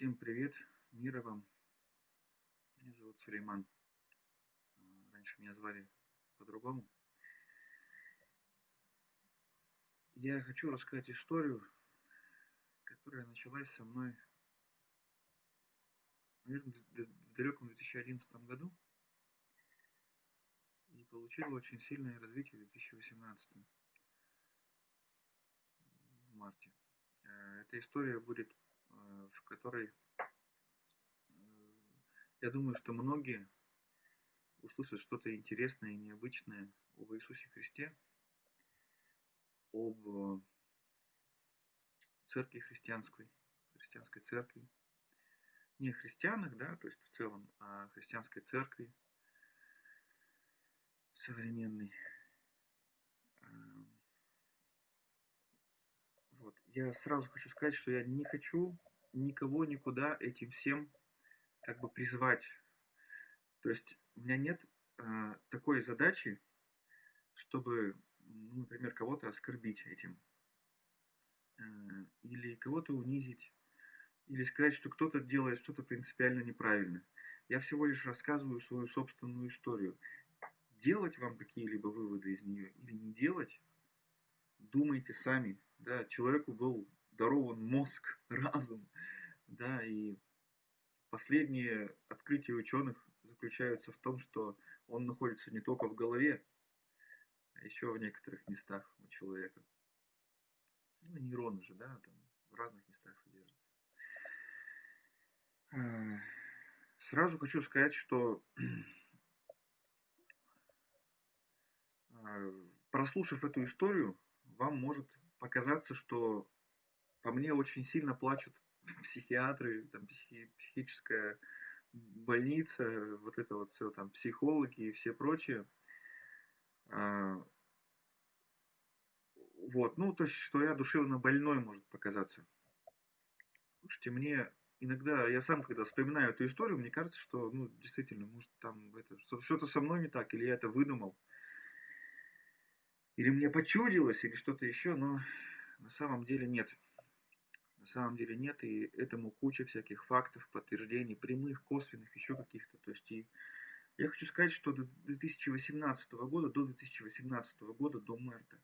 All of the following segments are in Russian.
Всем привет, мира вам. Меня зовут Сулейман. А, раньше меня звали по-другому. Я хочу рассказать историю, которая началась со мной, наверное, в далеком 2011 году и получила очень сильное развитие в 2018 в марте. Э, эта история будет в которой э, я думаю, что многие услышат что-то интересное и необычное об Иисусе Христе, об э, церкви христианской, христианской церкви. Не христианах, да, то есть в целом, а о христианской церкви современной. Вот. Я сразу хочу сказать, что я не хочу никого никуда этим всем как бы призвать. То есть у меня нет э, такой задачи, чтобы, ну, например, кого-то оскорбить этим. Э, или кого-то унизить. Или сказать, что кто-то делает что-то принципиально неправильно. Я всего лишь рассказываю свою собственную историю. Делать вам какие-либо выводы из нее или не делать, думайте сами. Да, человеку был дарован мозг, разум, да, и последние открытия ученых заключаются в том, что он находится не только в голове, а еще в некоторых местах у человека. Ну, нейроны же, да, там в разных местах содержатся. А, сразу хочу сказать, что а, прослушав эту историю, вам может показаться, что по мне очень сильно плачут психиатры, там, психи, психическая больница, вот это вот все, там, психологи и все прочее. А, вот, ну, то есть, что я душевно больной может показаться. Слушайте, мне иногда, я сам, когда вспоминаю эту историю, мне кажется, что, ну, действительно, может, там это, что-то со мной не так, или я это выдумал, или мне почудилось, или что-то еще, но на самом деле нет. На самом деле нет, и этому куча всяких фактов, подтверждений, прямых, косвенных, еще каких-то. То есть и я хочу сказать, что до 2018 года, до 2018 года, до марта,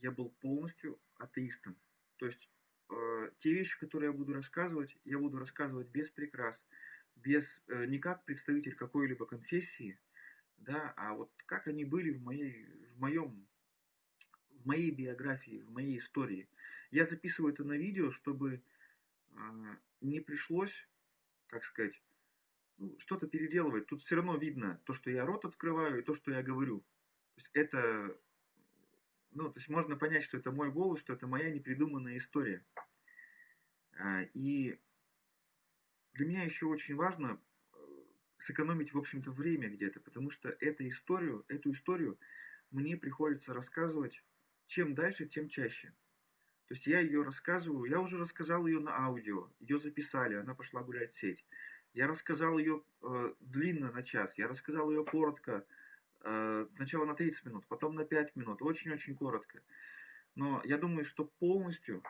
я был полностью атеистом. То есть э, те вещи, которые я буду рассказывать, я буду рассказывать без прикрас, без, э, не как представитель какой-либо конфессии, да, а вот как они были в, моей, в моем в моей биографии, в моей истории. Я записываю это на видео, чтобы э, не пришлось, как сказать, ну, что-то переделывать. Тут все равно видно то, что я рот открываю, и то, что я говорю. То есть это, ну, то есть можно понять, что это мой голос, что это моя непридуманная история. А, и для меня еще очень важно э, сэкономить, в общем-то, время где-то, потому что эту историю, эту историю мне приходится рассказывать чем дальше, тем чаще. То есть я ее рассказываю, я уже рассказал ее на аудио, ее записали, она пошла гулять в сеть. Я рассказал ее э, длинно на час, я рассказал ее коротко, э, сначала на 30 минут, потом на 5 минут, очень-очень коротко. Но я думаю, что полностью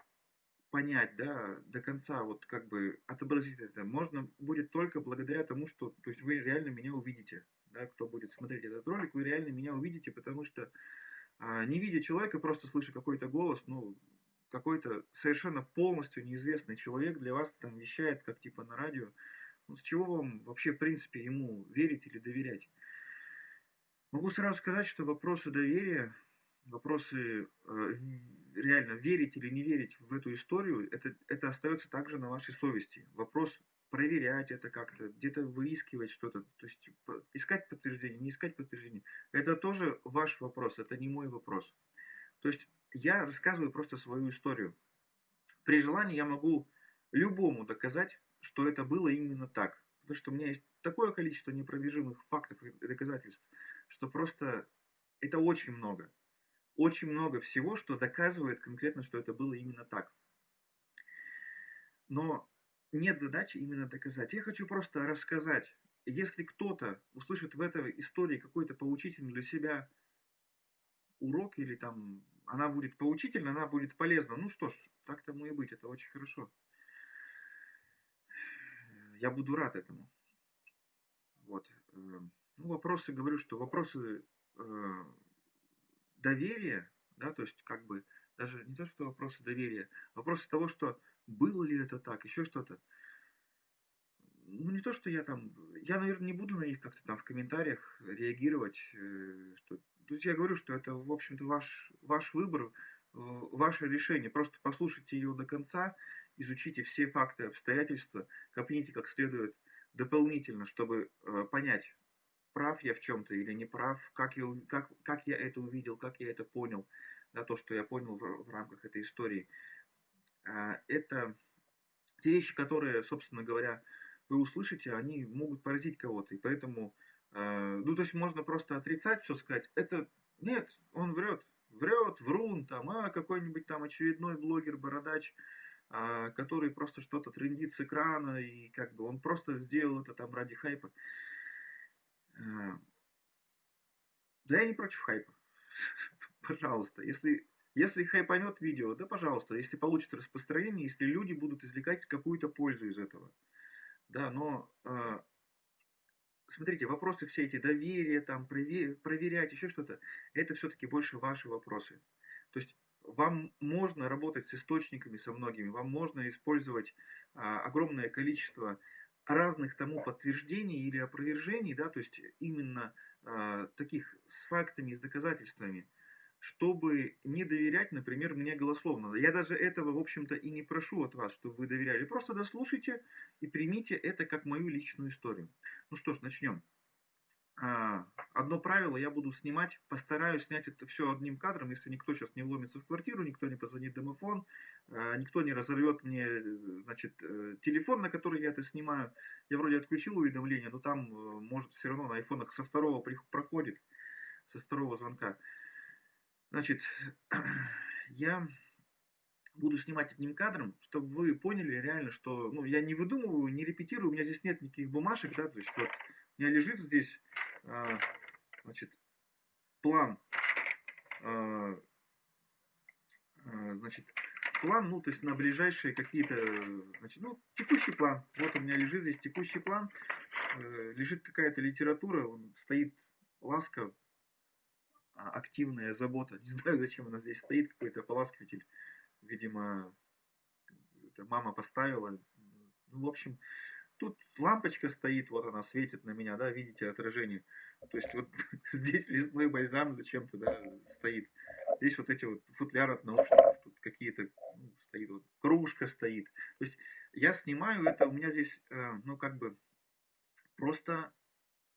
понять, да, до конца, вот как бы отобразить это, можно будет только благодаря тому, что, то есть вы реально меня увидите, да, кто будет смотреть этот ролик, вы реально меня увидите, потому что а, не видя человека, просто слыша какой-то голос, ну, какой-то совершенно полностью неизвестный человек для вас там вещает, как типа на радио, ну, с чего вам вообще, в принципе, ему верить или доверять? Могу сразу сказать, что вопросы доверия, вопросы э, реально верить или не верить в эту историю, это, это остается также на вашей совести. Вопрос проверять это как-то, где-то выискивать что-то, то есть искать подтверждение, не искать подтверждение. Это тоже ваш вопрос, это не мой вопрос. То есть я рассказываю просто свою историю. При желании я могу любому доказать, что это было именно так. Потому что у меня есть такое количество непровержимых фактов и доказательств, что просто это очень много. Очень много всего, что доказывает конкретно, что это было именно так. Но нет задачи именно доказать. Я хочу просто рассказать. Если кто-то услышит в этой истории какой-то поучительный для себя урок или там она будет поучительна, она будет полезна, ну что ж, так тому и быть, это очень хорошо. я буду рад этому. Вот. Э, ну, вопросы, говорю, что вопросы э, доверия, да, то есть как бы даже не то, что вопросы доверия, вопросы того, что было ли это так, еще что-то. Ну, не то, что я там, я, наверное, не буду на них как-то там в комментариях реагировать, э, что, то есть я говорю, что это, в общем-то, ваш, ваш выбор, ваше решение, просто послушайте ее до конца, изучите все факты, обстоятельства, копните как следует дополнительно, чтобы э, понять, прав я в чем-то или не прав, как я, как, как я это увидел, как я это понял, да, то, что я понял в, в рамках этой истории. А, это те вещи, которые, собственно говоря, вы услышите, они могут поразить кого-то. И поэтому, э, ну, то есть можно просто отрицать все, сказать, это, нет, он врет, врет, врун, там, а какой-нибудь там очередной блогер, бородач, а, который просто что-то трендит с экрана, и как бы он просто сделал это там ради хайпа. А, да я не против хайпа. Пожалуйста, если, если хайпанет видео, да пожалуйста, если получит распространение, если люди будут извлекать какую-то пользу из этого. Да, но э, смотрите, вопросы все эти доверия, там, проверять, еще что-то, это все-таки больше ваши вопросы. То есть вам можно работать с источниками, со многими, вам можно использовать а, огромное количество разных тому подтверждений или опровержений, да, то есть именно а, таких с фактами, с доказательствами, чтобы не доверять, например, мне голословно. Я даже этого, в общем-то, и не прошу от вас, чтобы вы доверяли. Просто дослушайте и примите это как мою личную историю. Ну что ж, начнем. А, одно правило, я буду снимать, постараюсь снять это все одним кадром, если никто сейчас не вломится в квартиру, никто не позвонит домофон, а, никто не разорвет мне значит, э, телефон, на который я это снимаю. Я вроде отключил уведомления, но там э, может все равно на айфонах со второго проходит, со второго звонка. Значит, я буду снимать одним кадром, чтобы вы поняли реально, что ну, я не выдумываю, не репетирую, у меня здесь нет никаких бумажек, да, то есть вот у меня лежит здесь а, значит, план, а, а, значит, план, ну, то есть на ближайшие какие-то, значит, ну, текущий план. Вот у меня лежит здесь текущий план, э, лежит какая-то литература, он стоит ласка, активная забота, не знаю, зачем она здесь стоит, какой-то ополаскиватель, видимо, мама поставила. Ну, в общем, Тут лампочка стоит, вот она светит на меня, да, видите отражение. То есть вот здесь лесной бальзам зачем-то да, стоит. Здесь вот эти вот футляры от наушников, тут какие-то, ну, стоит вот, кружка стоит. То есть я снимаю это, у меня здесь, э, ну, как бы, просто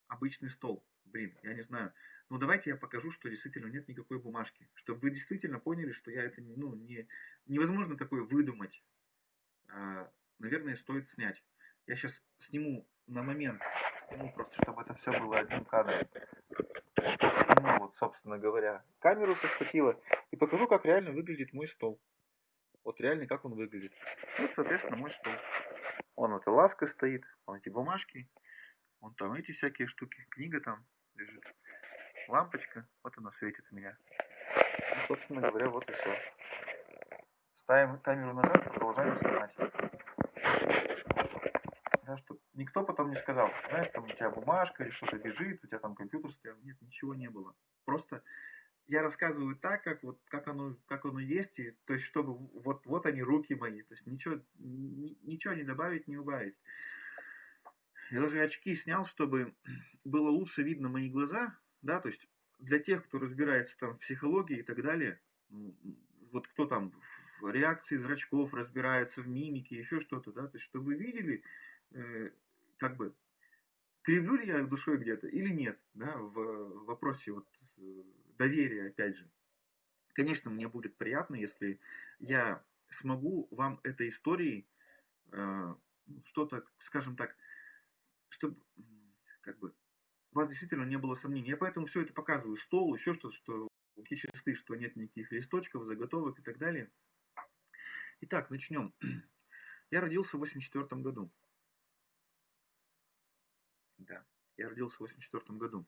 обычный стол. Блин, я не знаю. Ну, давайте я покажу, что действительно нет никакой бумажки. Чтобы вы действительно поняли, что я это, ну, не, невозможно такое выдумать. А, наверное, стоит снять. Я сейчас сниму на момент, сниму просто, чтобы это все было одним кадром. Сниму, вот, собственно говоря, камеру со штатива и покажу, как реально выглядит мой стол. Вот реально, как он выглядит. Вот, соответственно, мой стол. Вон эта ласка стоит, вон эти бумажки, вон там эти всякие штуки, книга там лежит, лампочка, вот она светит у меня. Ну, собственно говоря, вот и все. Ставим камеру назад, продолжаем снимать да, что никто потом не сказал, знаешь, там у тебя бумажка или что-то бежит, у тебя там компьютер стоял. Нет, ничего не было. Просто я рассказываю так, как вот как оно, как оно есть, и, то есть чтобы вот, вот они руки мои, то есть ничего, ничего не добавить, не убавить. Я даже очки снял, чтобы было лучше видно мои глаза, да, то есть для тех, кто разбирается там в психологии и так далее, вот кто там в реакции зрачков разбирается, в мимике, еще что-то, да, то есть чтобы вы видели, Э, как бы, кривлю ли я душой где-то или нет, да, в вопросе вот э, доверия, опять же. Конечно, мне будет приятно, если я смогу вам этой историей э, что-то, скажем так, чтобы, как бы, у вас действительно не было сомнений. Я поэтому все это показываю. Стол, еще что-то, что руки чисты, что нет никаких листочков, заготовок и так далее. Итак, начнем. Я родился в 84 году. Да, я родился в 84 году.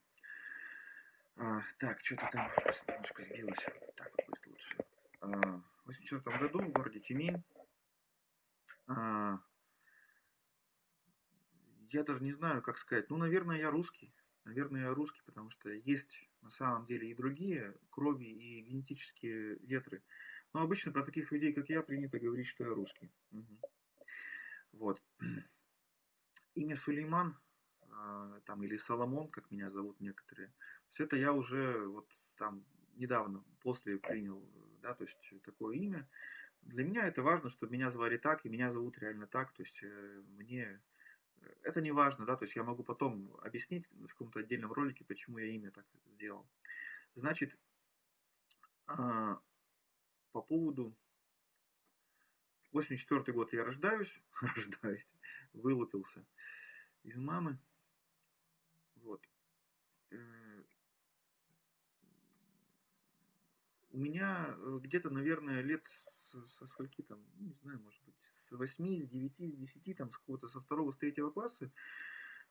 А, так, что-то там немножко сбилось. Так вот будет лучше. А, в 84 году в городе Тюмень. А, я даже не знаю, как сказать. Ну, наверное, я русский. Наверное, русский, потому что есть на самом деле и другие крови, и генетические ветры. Но обычно про таких людей, как я, принято говорить, что я русский. Угу. Вот. Имя Сулейман, э, там, или Соломон, как меня зовут некоторые, все это я уже вот там недавно, после принял, да, то есть такое имя. Для меня это важно, чтобы меня звали так, и меня зовут реально так, то есть э, мне это не важно, да, то есть я могу потом объяснить в каком-то отдельном ролике, почему я имя так сделал. Значит, а, по поводу 84 год я рождаюсь, рождаюсь, вылупился из мамы, вот. Э, у меня э, где-то, наверное, лет со, со скольки там, не знаю, может быть, с 8, с 9, с 10, там, с какого-то, со второго, с третьего класса,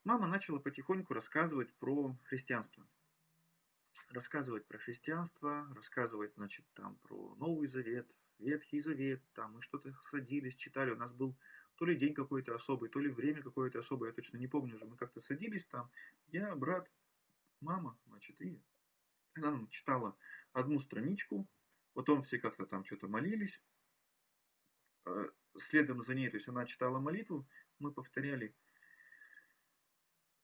мама начала потихоньку рассказывать про христианство. Рассказывать про христианство, рассказывать, значит, там, про Новый Завет, Ветхий Завет, там, мы что-то садились, читали, у нас был то ли день какой-то особый, то ли время какое-то особое, я точно не помню уже, мы как-то садились там, я, брат, мама, значит, и она нам читала одну страничку, потом все как-то там что-то молились, э, следом за ней, то есть она читала молитву, мы повторяли,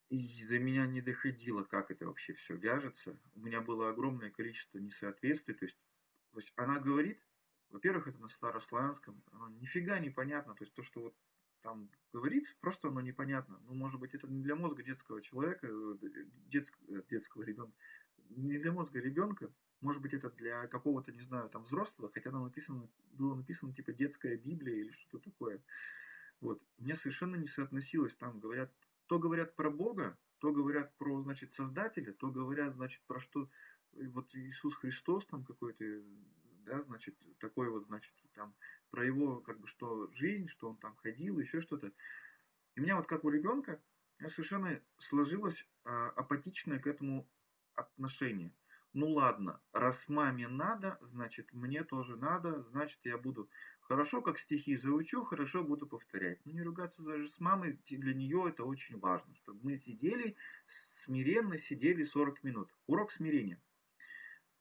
и за меня не доходило, как это вообще все вяжется. У меня было огромное количество несоответствий, то есть, то есть она говорит, во-первых, это на старославянском, оно нифига не понятно, то есть то, что вот там говорится, просто оно непонятно. Ну, может быть, это не для мозга детского человека, э, детского, детского ребенка, не для мозга ребенка, может быть, это для какого-то, не знаю, там взрослого, хотя там написано, было написано типа детская Библия или что-то такое. Вот. Мне совершенно не соотносилось. Там говорят, то говорят про Бога, то говорят про, значит, Создателя, то говорят, значит, про что вот Иисус Христос там какой-то, да, значит, такой вот, значит, там, про его, как бы, что жизнь, что он там ходил, еще что-то. И у меня вот как у ребенка, совершенно сложилось а, апатичное к этому отношение. Ну ладно, раз маме надо, значит мне тоже надо, значит я буду хорошо как стихи заучу, хорошо буду повторять. Ну не ругаться даже с мамой, для нее это очень важно, чтобы мы сидели, смиренно сидели 40 минут. Урок смирения.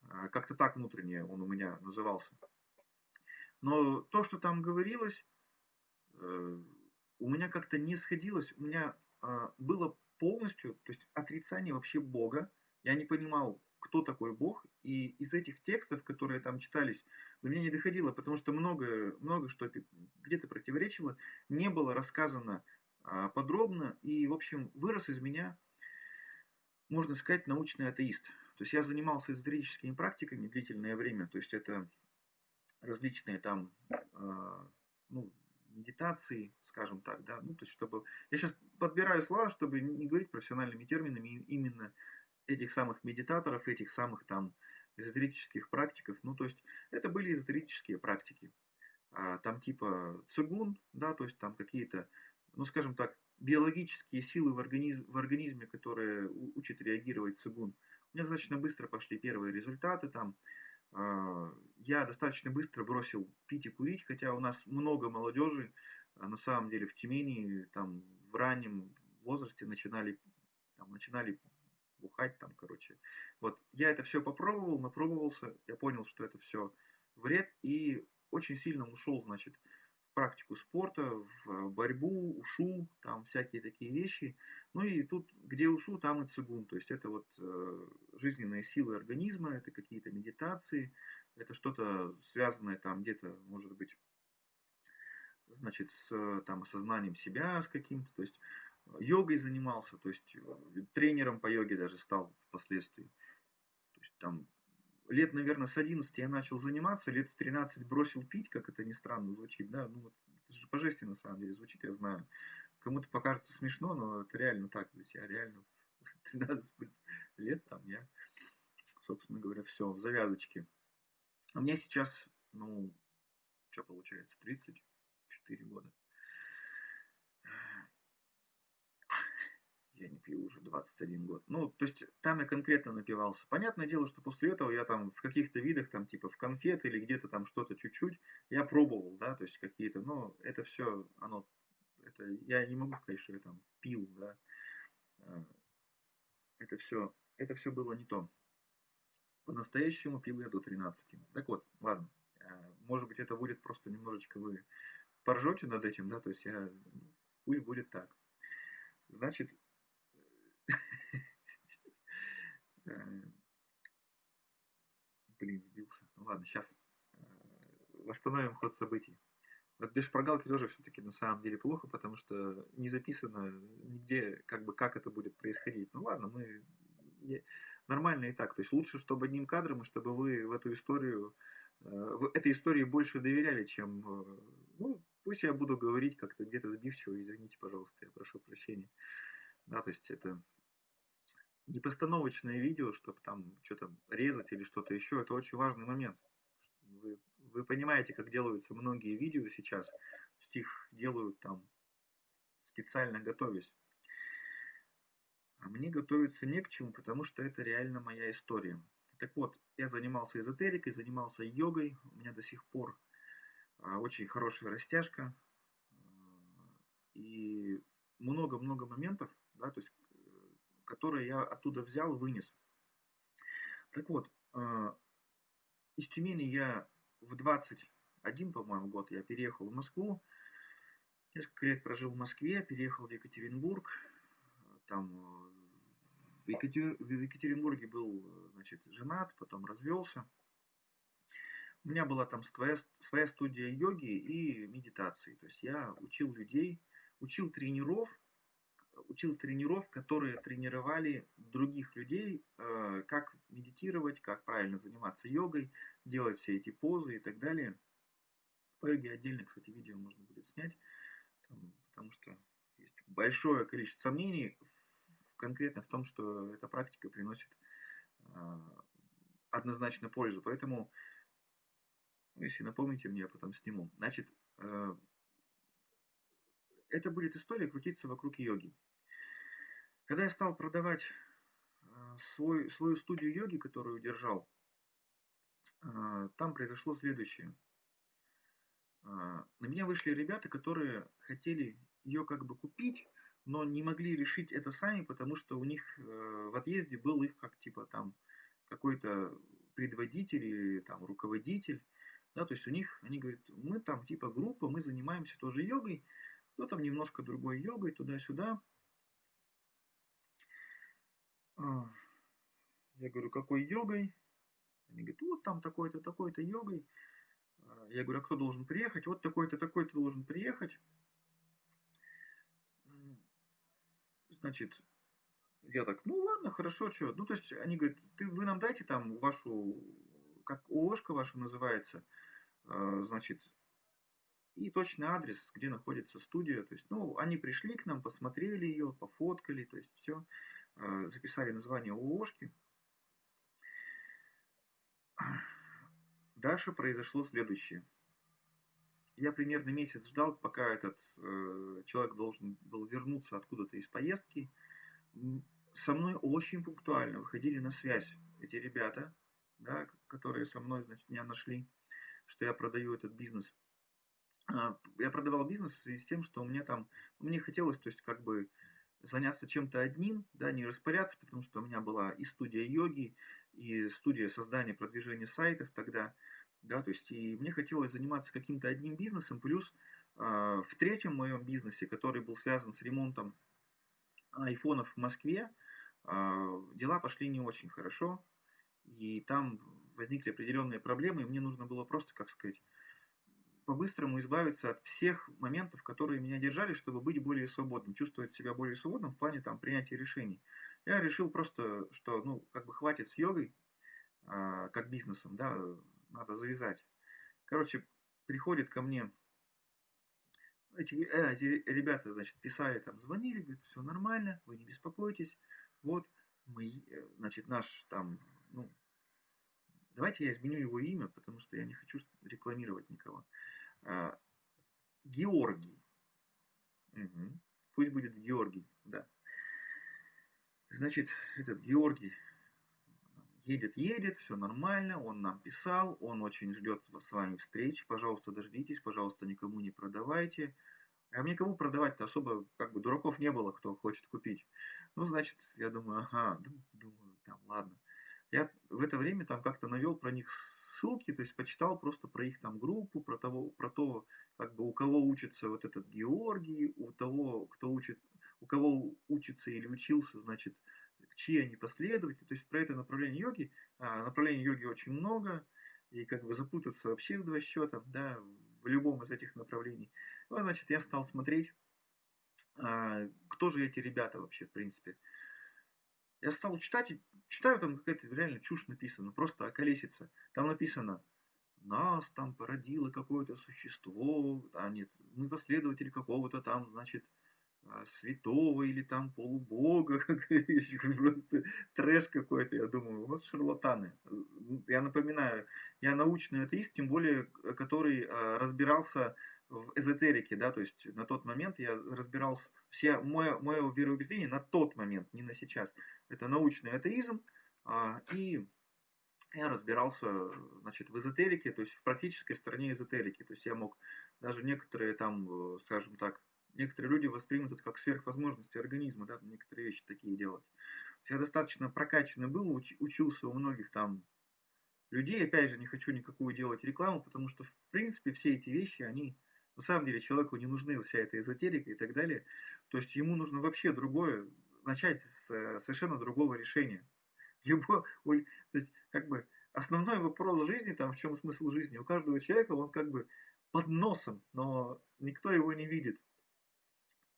А, как-то так внутренне он у меня назывался. Но то, что там говорилось, э, у меня как-то не сходилось. У меня а, было полностью, то есть отрицание вообще Бога, я не понимал, кто такой Бог, и из этих текстов, которые там читались, до меня не доходило, потому что много, много что где-то противоречило, не было рассказано а, подробно, и, в общем, вырос из меня, можно сказать, научный атеист. То есть я занимался эзотерическими практиками длительное время, то есть это различные там, э, ну, медитации, скажем так, да, ну, то есть чтобы... Я сейчас подбираю слова, чтобы не говорить профессиональными терминами именно этих самых медитаторов, этих самых там эзотерических практиков. Ну, то есть это были эзотерические практики. А, там типа цигун, да, то есть там какие-то, ну, скажем так, биологические силы в, организм, в организме, которые учат реагировать цигун. У меня достаточно быстро пошли первые результаты там. А, я достаточно быстро бросил пить и курить, хотя у нас много молодежи, а, на самом деле в Тюмени, там в раннем возрасте начинали, там, начинали бухать там, короче. Вот я это все попробовал, напробовался, я понял, что это все вред и очень сильно ушел, значит, в практику спорта, в борьбу, ушу, там всякие такие вещи. Ну и тут, где ушу, там и цигун. То есть это вот э, жизненные силы организма, это какие-то медитации, это что-то связанное там где-то, может быть, значит, с там, осознанием себя, с каким-то. То есть йогой занимался, то есть э, тренером по йоге даже стал впоследствии. То есть там лет, наверное, с 11 я начал заниматься, лет в 13 бросил пить, как это ни странно звучит, да, ну вот, это же божественно на самом деле звучит, я знаю. Кому-то покажется смешно, но это реально так, то есть я реально 13 лет там, я, собственно говоря, все, в завязочке. А мне сейчас, ну, что получается, 34 года. Я не пью уже 21 год. Ну, то есть там я конкретно напивался. Понятное дело, что после этого я там в каких-то видах, там типа в конфет или где-то там что-то чуть-чуть, я пробовал, да, то есть какие-то, но это все, оно, это я не могу сказать, что я там пил, да. А, это все, это все было не то. По-настоящему пил я до 13. Так вот, ладно. А, может быть, это будет просто немножечко вы поржете над этим, да, то есть я, пусть будет так. Значит, э, блин, сбился. Ну ладно, сейчас э, восстановим ход событий. Вот без шпаргалки тоже все-таки на самом деле плохо, потому что не записано нигде, как бы, как это будет происходить. Ну ладно, мы нормально и так. То есть лучше, чтобы одним кадром, и чтобы вы в эту историю, э, в этой истории больше доверяли, чем, ну, Пусть я буду говорить как-то где-то сбивчиво, извините, пожалуйста, я прошу прощения. Да, то есть это не постановочное видео, чтобы там что-то резать или что-то еще. Это очень важный момент. Вы, вы понимаете, как делаются многие видео сейчас. Стих делают там специально готовясь. А мне готовиться не к чему, потому что это реально моя история. Так вот, я занимался эзотерикой, занимался йогой. У меня до сих пор а, очень хорошая растяжка и много-много моментов, да, то есть, которые я оттуда взял, вынес. Так вот, а, из Тюмени я в 21, по-моему, год я переехал в Москву. Несколько лет прожил в Москве, переехал в Екатеринбург. Там в, Екатер... в Екатеринбурге был значит, женат, потом развелся. У меня была там своя, своя студия йоги и медитации. То есть я учил людей, учил тренеров, учил тренеров, которые тренировали других людей, э, как медитировать, как правильно заниматься йогой, делать все эти позы и так далее. По йоге отдельно, кстати, видео можно будет снять, потому что есть большое количество сомнений конкретно в том, что эта практика приносит э, однозначно пользу. Поэтому если напомните мне, я потом сниму. Значит, э, это будет история крутиться вокруг йоги. Когда я стал продавать э, свой, свою студию йоги, которую держал, э, там произошло следующее. На меня вышли ребята, которые хотели ее как бы купить, но не могли решить это сами, потому что у них в отъезде был их как типа там какой-то предводитель или там руководитель, да, то есть у них, они говорят, мы там типа группа, мы занимаемся тоже йогой, но там немножко другой йогой, туда-сюда. А, я говорю, какой йогой? Они говорят, вот там такой-то, такой-то йогой. А, я говорю, а кто должен приехать? Вот такой-то, такой-то должен приехать. Значит, я так, ну ладно, хорошо, что. Ну, то есть они говорят, ты, вы нам дайте там вашу как ООшка ваша называется, э, значит, и точный адрес, где находится студия. То есть, ну, они пришли к нам, посмотрели ее, пофоткали, то есть все, записали название ООшки. Дальше произошло следующее. Я примерно месяц ждал, пока этот э, человек должен был вернуться откуда-то из поездки. Со мной очень пунктуально выходили на связь эти ребята, да, которые со мной, значит, меня нашли, что я продаю этот бизнес. А, я продавал бизнес в связи с тем, что у меня там, мне хотелось, то есть, как бы, заняться чем-то одним, да, не распоряться, потому что у меня была и студия йоги, и студия создания, продвижения сайтов тогда, да, то есть, и мне хотелось заниматься каким-то одним бизнесом, плюс э, в третьем моем бизнесе, который был связан с ремонтом айфонов в Москве, э, дела пошли не очень хорошо, и там возникли определенные проблемы, и мне нужно было просто, как сказать, по-быстрому избавиться от всех моментов, которые меня держали, чтобы быть более свободным, чувствовать себя более свободным в плане там принятия решений. Я решил просто, что, ну, как бы хватит с йогой, а, как бизнесом, да, надо завязать. Короче, приходит ко мне эти, э, эти ребята, значит, писали там, звонили, говорят, все нормально, вы не беспокойтесь, вот, мы, э, значит, наш там, ну, Давайте я изменю его имя, потому что я не хочу рекламировать никого. А, Георгий. Угу. Пусть будет Георгий, да. Значит, этот Георгий едет, едет, все нормально, он нам писал, он очень ждет с вами встречи, пожалуйста, дождитесь, пожалуйста, никому не продавайте. А мне кому продавать-то особо, как бы, дураков не было, кто хочет купить. Ну, значит, я думаю, ага, думаю, там, ладно. Я в это время там как-то навел про них ссылки, то есть почитал просто про их там группу, про того, про то, как бы у кого учится вот этот Георгий, у того, кто учит, у кого учится или учился, значит, чьи они последователи, то есть про это направление йоги, а, направлений йоги очень много, и как бы запутаться вообще в два счета, да, в любом из этих направлений. Ну, а значит, я стал смотреть, а, кто же эти ребята вообще, в принципе. Я стал читать, читаю, там какая-то реально чушь написана, просто околесица. Там написано, нас там породило какое-то существо, а нет, мы последователи какого-то там, значит, а, святого или там полубога, просто трэш какой-то, я думаю, вот шарлатаны. Я напоминаю, я научный атеист, тем более, который а, разбирался в эзотерике, да, то есть на тот момент я разбирался, все, мое, мое вероубеждение на тот момент, не на сейчас, это научный атеизм, а, и я разбирался, значит, в эзотерике, то есть в практической стороне эзотерики, то есть я мог даже некоторые там, э, скажем так, некоторые люди воспримут это как сверхвозможности организма, да, некоторые вещи такие делать. Я достаточно прокачанный был, уч, учился у многих там людей, опять же, не хочу никакую делать рекламу, потому что, в принципе, все эти вещи, они, на самом деле, человеку не нужны, вся эта эзотерика и так далее. То есть ему нужно вообще другое, начать с э, совершенно другого решения. Любо, то есть, как бы, основной вопрос жизни, там, в чем смысл жизни, у каждого человека, он как бы под носом, но никто его не видит.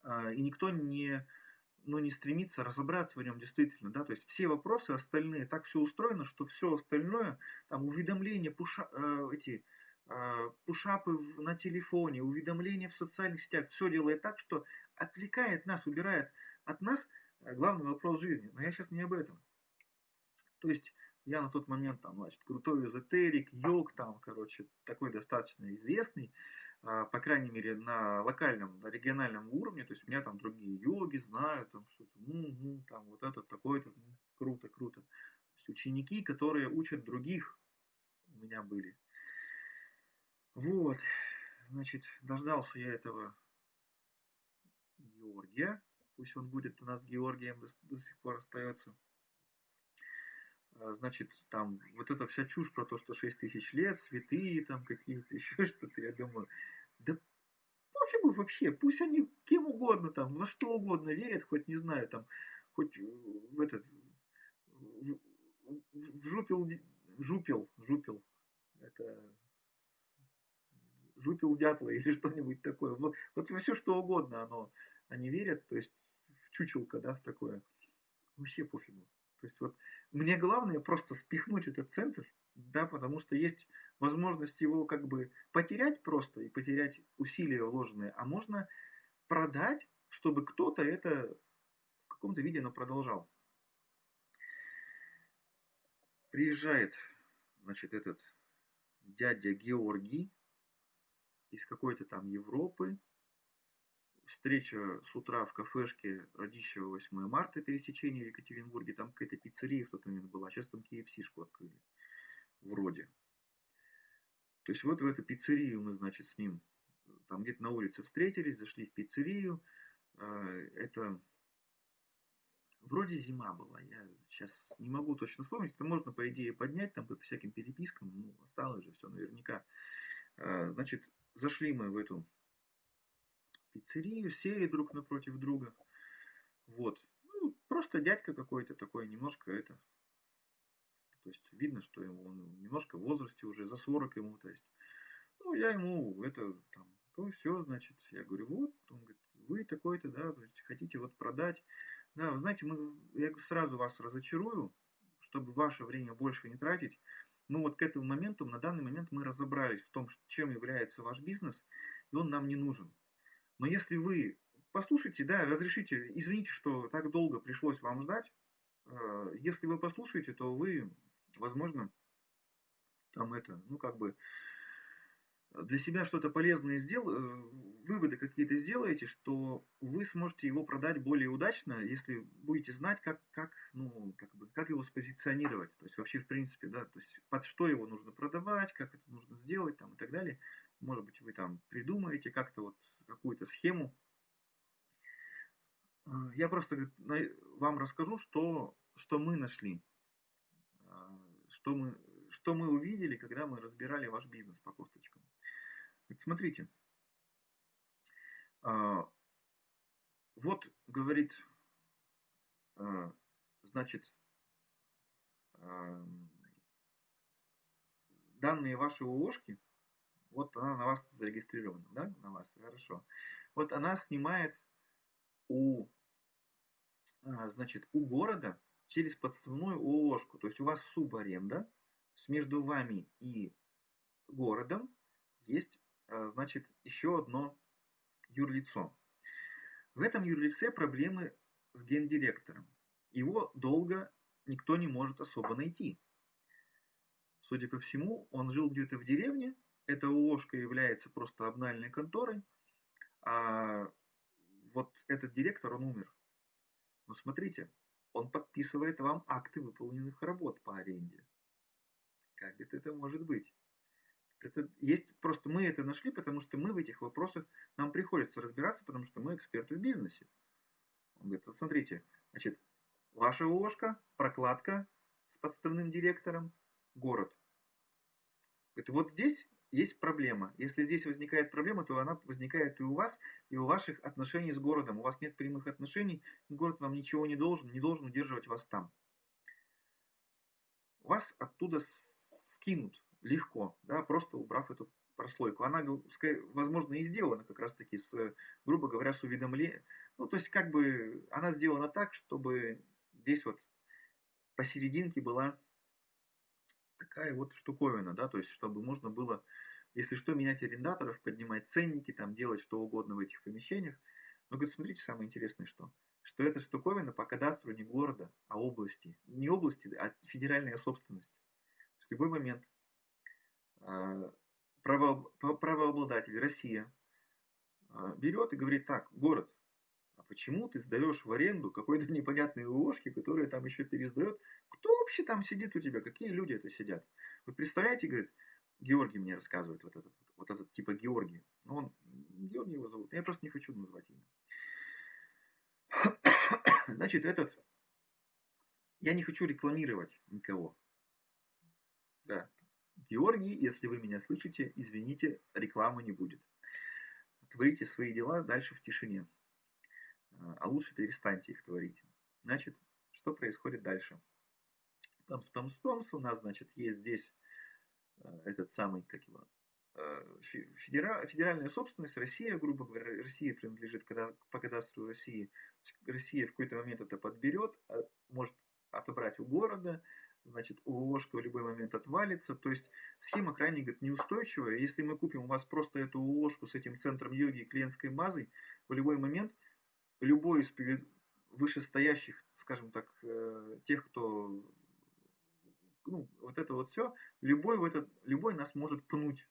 А, и никто не, ну, не стремится разобраться в нем действительно, да, то есть все вопросы остальные, так все устроено, что все остальное, там, уведомления, пуша, э, эти, э, пушапы на телефоне, уведомления в социальных сетях, все делает так, что отвлекает нас, убирает от нас главный вопрос жизни. Но я сейчас не об этом. То есть я на тот момент там, значит, крутой эзотерик, йог там, короче, такой достаточно известный. А, по крайней мере, на локальном, на региональном уровне, то есть у меня там другие йоги знают, там что-то, угу, там вот этот такой-то, ну, круто, круто. То есть ученики, которые учат других, у меня были. Вот, значит, дождался я этого Георгия, пусть он будет у нас Георгием до, до сих пор остается. А, значит, там вот эта вся чушь про то, что 6 тысяч лет, святые там какие-то, еще что-то, я думаю, да пофигу вообще, пусть они кем угодно там, во что угодно верят, хоть не знаю, там, хоть в этот, в, в жупил, жупил, жупил, это жупил дятла или что-нибудь такое. Вот, вот все что угодно оно, они верят, то есть чучелка, да, такое. Вообще пофигу. То есть вот мне главное просто спихнуть этот центр, да, потому что есть возможность его как бы потерять просто и потерять усилия вложенные, а можно продать, чтобы кто-то это в каком-то виде но продолжал. Приезжает, значит, этот дядя Георгий из какой-то там Европы, встреча с утра в кафешке Радищева 8 марта, пересечение в Екатеринбурге, там какая-то пиццерия в тот момент была, сейчас там KFC-шку открыли, вроде. То есть вот в эту пиццерию мы, значит, с ним там где-то на улице встретились, зашли в пиццерию, а, это вроде зима была, я сейчас не могу точно вспомнить, это можно, по идее, поднять там по всяким перепискам, ну, осталось же все наверняка. А, значит, зашли мы в эту пиццерию, сели друг напротив друга. Вот. Ну, просто дядька какой-то такой, немножко это. То есть видно, что ему он немножко в возрасте уже, за 40 ему, то есть. Ну, я ему это там, то все, значит, я говорю, вот, он говорит, вы такой-то, да, то есть хотите вот продать. Да, вы знаете, мы, я сразу вас разочарую, чтобы ваше время больше не тратить. Ну вот к этому моменту, на данный момент мы разобрались в том, чем является ваш бизнес, и он нам не нужен. Но если вы послушайте, да, разрешите, извините, что так долго пришлось вам ждать, э, если вы послушаете, то вы, возможно, там это, ну как бы для себя что-то полезное сделаете, э, выводы какие-то сделаете, что вы сможете его продать более удачно, если будете знать, как, как, ну, как, бы, как его спозиционировать. То есть вообще, в принципе, да, то есть под что его нужно продавать, как это нужно сделать там, и так далее. Может быть, вы там придумаете как-то вот какую-то схему. Э, я просто вам расскажу, что, что мы нашли, э, что мы, что мы увидели, когда мы разбирали ваш бизнес по косточкам. Смотрите, вот, говорит, значит, данные вашей ООшки, вот она на вас зарегистрирована, да, на вас, хорошо. Вот она снимает у, а, значит, у города через подставную ООшку. То есть у вас субаренда, между вами и городом есть, а, значит, еще одно юрлицо. В этом юрлице проблемы с гендиректором. Его долго никто не может особо найти. Судя по всему, он жил где-то в деревне, эта ООшка является просто обнальной конторой, а вот этот директор, он умер. Но смотрите, он подписывает вам акты выполненных работ по аренде. Как это, это может быть? Это есть просто мы это нашли, потому что мы в этих вопросах нам приходится разбираться, потому что мы эксперты в бизнесе. Он говорит, вот смотрите, значит, ваша ООшка, прокладка с подставным директором, город. Говорит, вот здесь есть проблема. Если здесь возникает проблема, то она возникает и у вас, и у ваших отношений с городом. У вас нет прямых отношений, город вам ничего не должен, не должен удерживать вас там. Вас оттуда скинут легко, да, просто убрав эту прослойку. Она, возможно, и сделана как раз-таки с, грубо говоря, с уведомлением. Ну, то есть, как бы, она сделана так, чтобы здесь вот посерединке была такая вот штуковина, да, то есть, чтобы можно было, если что, менять арендаторов, поднимать ценники, там, делать что угодно в этих помещениях. Но, говорит, смотрите, самое интересное, что, что эта штуковина по кадастру не города, а области. Не области, а федеральная собственность. В любой момент э, право, правообладатель Россия э, берет и говорит, так, город, а почему ты сдаешь в аренду какой-то непонятной ложки, которая там еще пересдает? Кто вообще там сидит у тебя? Какие люди это сидят? Вы представляете, говорит, Георгий мне рассказывает, вот этот, вот этот типа Георгий. Ну, он, Георгий его зовут, я просто не хочу назвать имя. Значит, этот, я не хочу рекламировать никого. Да, Георгий, если вы меня слышите, извините, рекламы не будет. Творите свои дела дальше в тишине а лучше перестаньте их творить. Значит, что происходит дальше? Памс, памс, памс, у нас, значит, есть здесь э, этот самый, как его, федера, федеральная собственность, Россия, грубо говоря, Россия принадлежит по кадастру России. Россия в какой-то момент это подберет, а, может отобрать у города, значит, УОшка в любой момент отвалится. То есть схема крайне говорит, неустойчивая. Если мы купим у вас просто эту УОшку с этим центром йоги и клиентской базой, в любой момент любой из вышестоящих, скажем так, э, тех, кто, ну, вот это вот все, любой, в этот, любой нас может пнуть.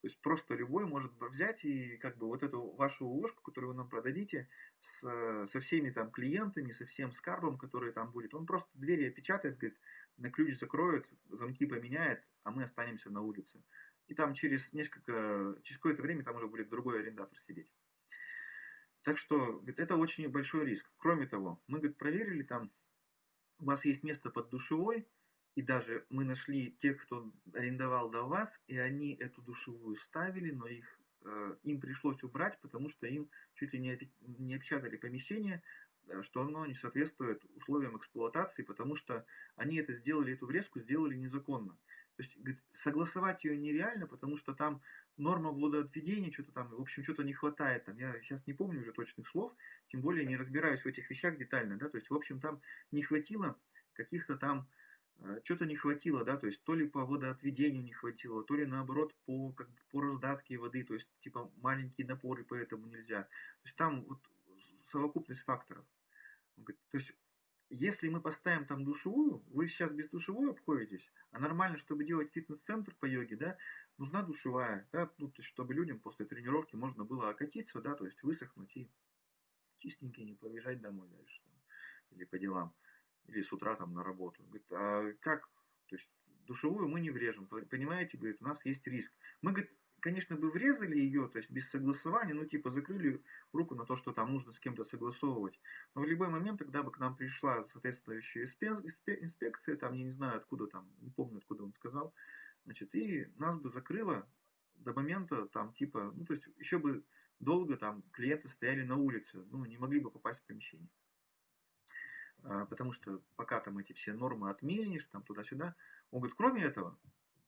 То есть просто любой может взять и как бы вот эту вашу ложку, которую вы нам продадите, с, со всеми там клиентами, со всем скарбом, который там будет, он просто двери опечатает, говорит, на ключ закроет, замки поменяет, а мы останемся на улице. И там через несколько, через какое-то время там уже будет другой арендатор сидеть. Так что говорит, это очень большой риск. Кроме того, мы говорит, проверили там, у вас есть место под душевой, и даже мы нашли тех, кто арендовал до вас, и они эту душевую ставили, но их, э, им пришлось убрать, потому что им чуть ли не, не опечатали помещение, э, что оно не соответствует условиям эксплуатации, потому что они это сделали, эту врезку сделали незаконно. То есть говорит, согласовать ее нереально, потому что там норма водоотведения, что-то там, в общем, что-то не хватает. Там, я сейчас не помню уже точных слов, тем более не разбираюсь в этих вещах детально, да, то есть, в общем, там не хватило каких-то там, э, что-то не хватило, да, то есть, то ли по водоотведению не хватило, то ли наоборот по, как, по раздатке воды, то есть, типа, маленькие напоры, поэтому нельзя. То есть, там вот совокупность факторов. То есть, если мы поставим там душевую, вы сейчас без душевой обходитесь, а нормально, чтобы делать фитнес-центр по йоге, да, нужна душевая, да, ну, то есть, чтобы людям после тренировки можно было окатиться, да, то есть высохнуть и чистенький не побежать домой дальше, там, или по делам, или с утра там на работу. Говорит, а как, то есть душевую мы не врежем, понимаете, говорит, у нас есть риск. Мы, говорит, конечно, бы врезали ее, то есть без согласования, ну, типа, закрыли руку на то, что там нужно с кем-то согласовывать. Но в любой момент, когда бы к нам пришла соответствующая инспекция, там, я не знаю, откуда там, не помню, откуда он сказал, значит, и нас бы закрыло до момента, там, типа, ну, то есть еще бы долго там клиенты стояли на улице, ну, не могли бы попасть в помещение. А, потому что пока там эти все нормы отменишь, там туда-сюда. Он говорит, кроме этого,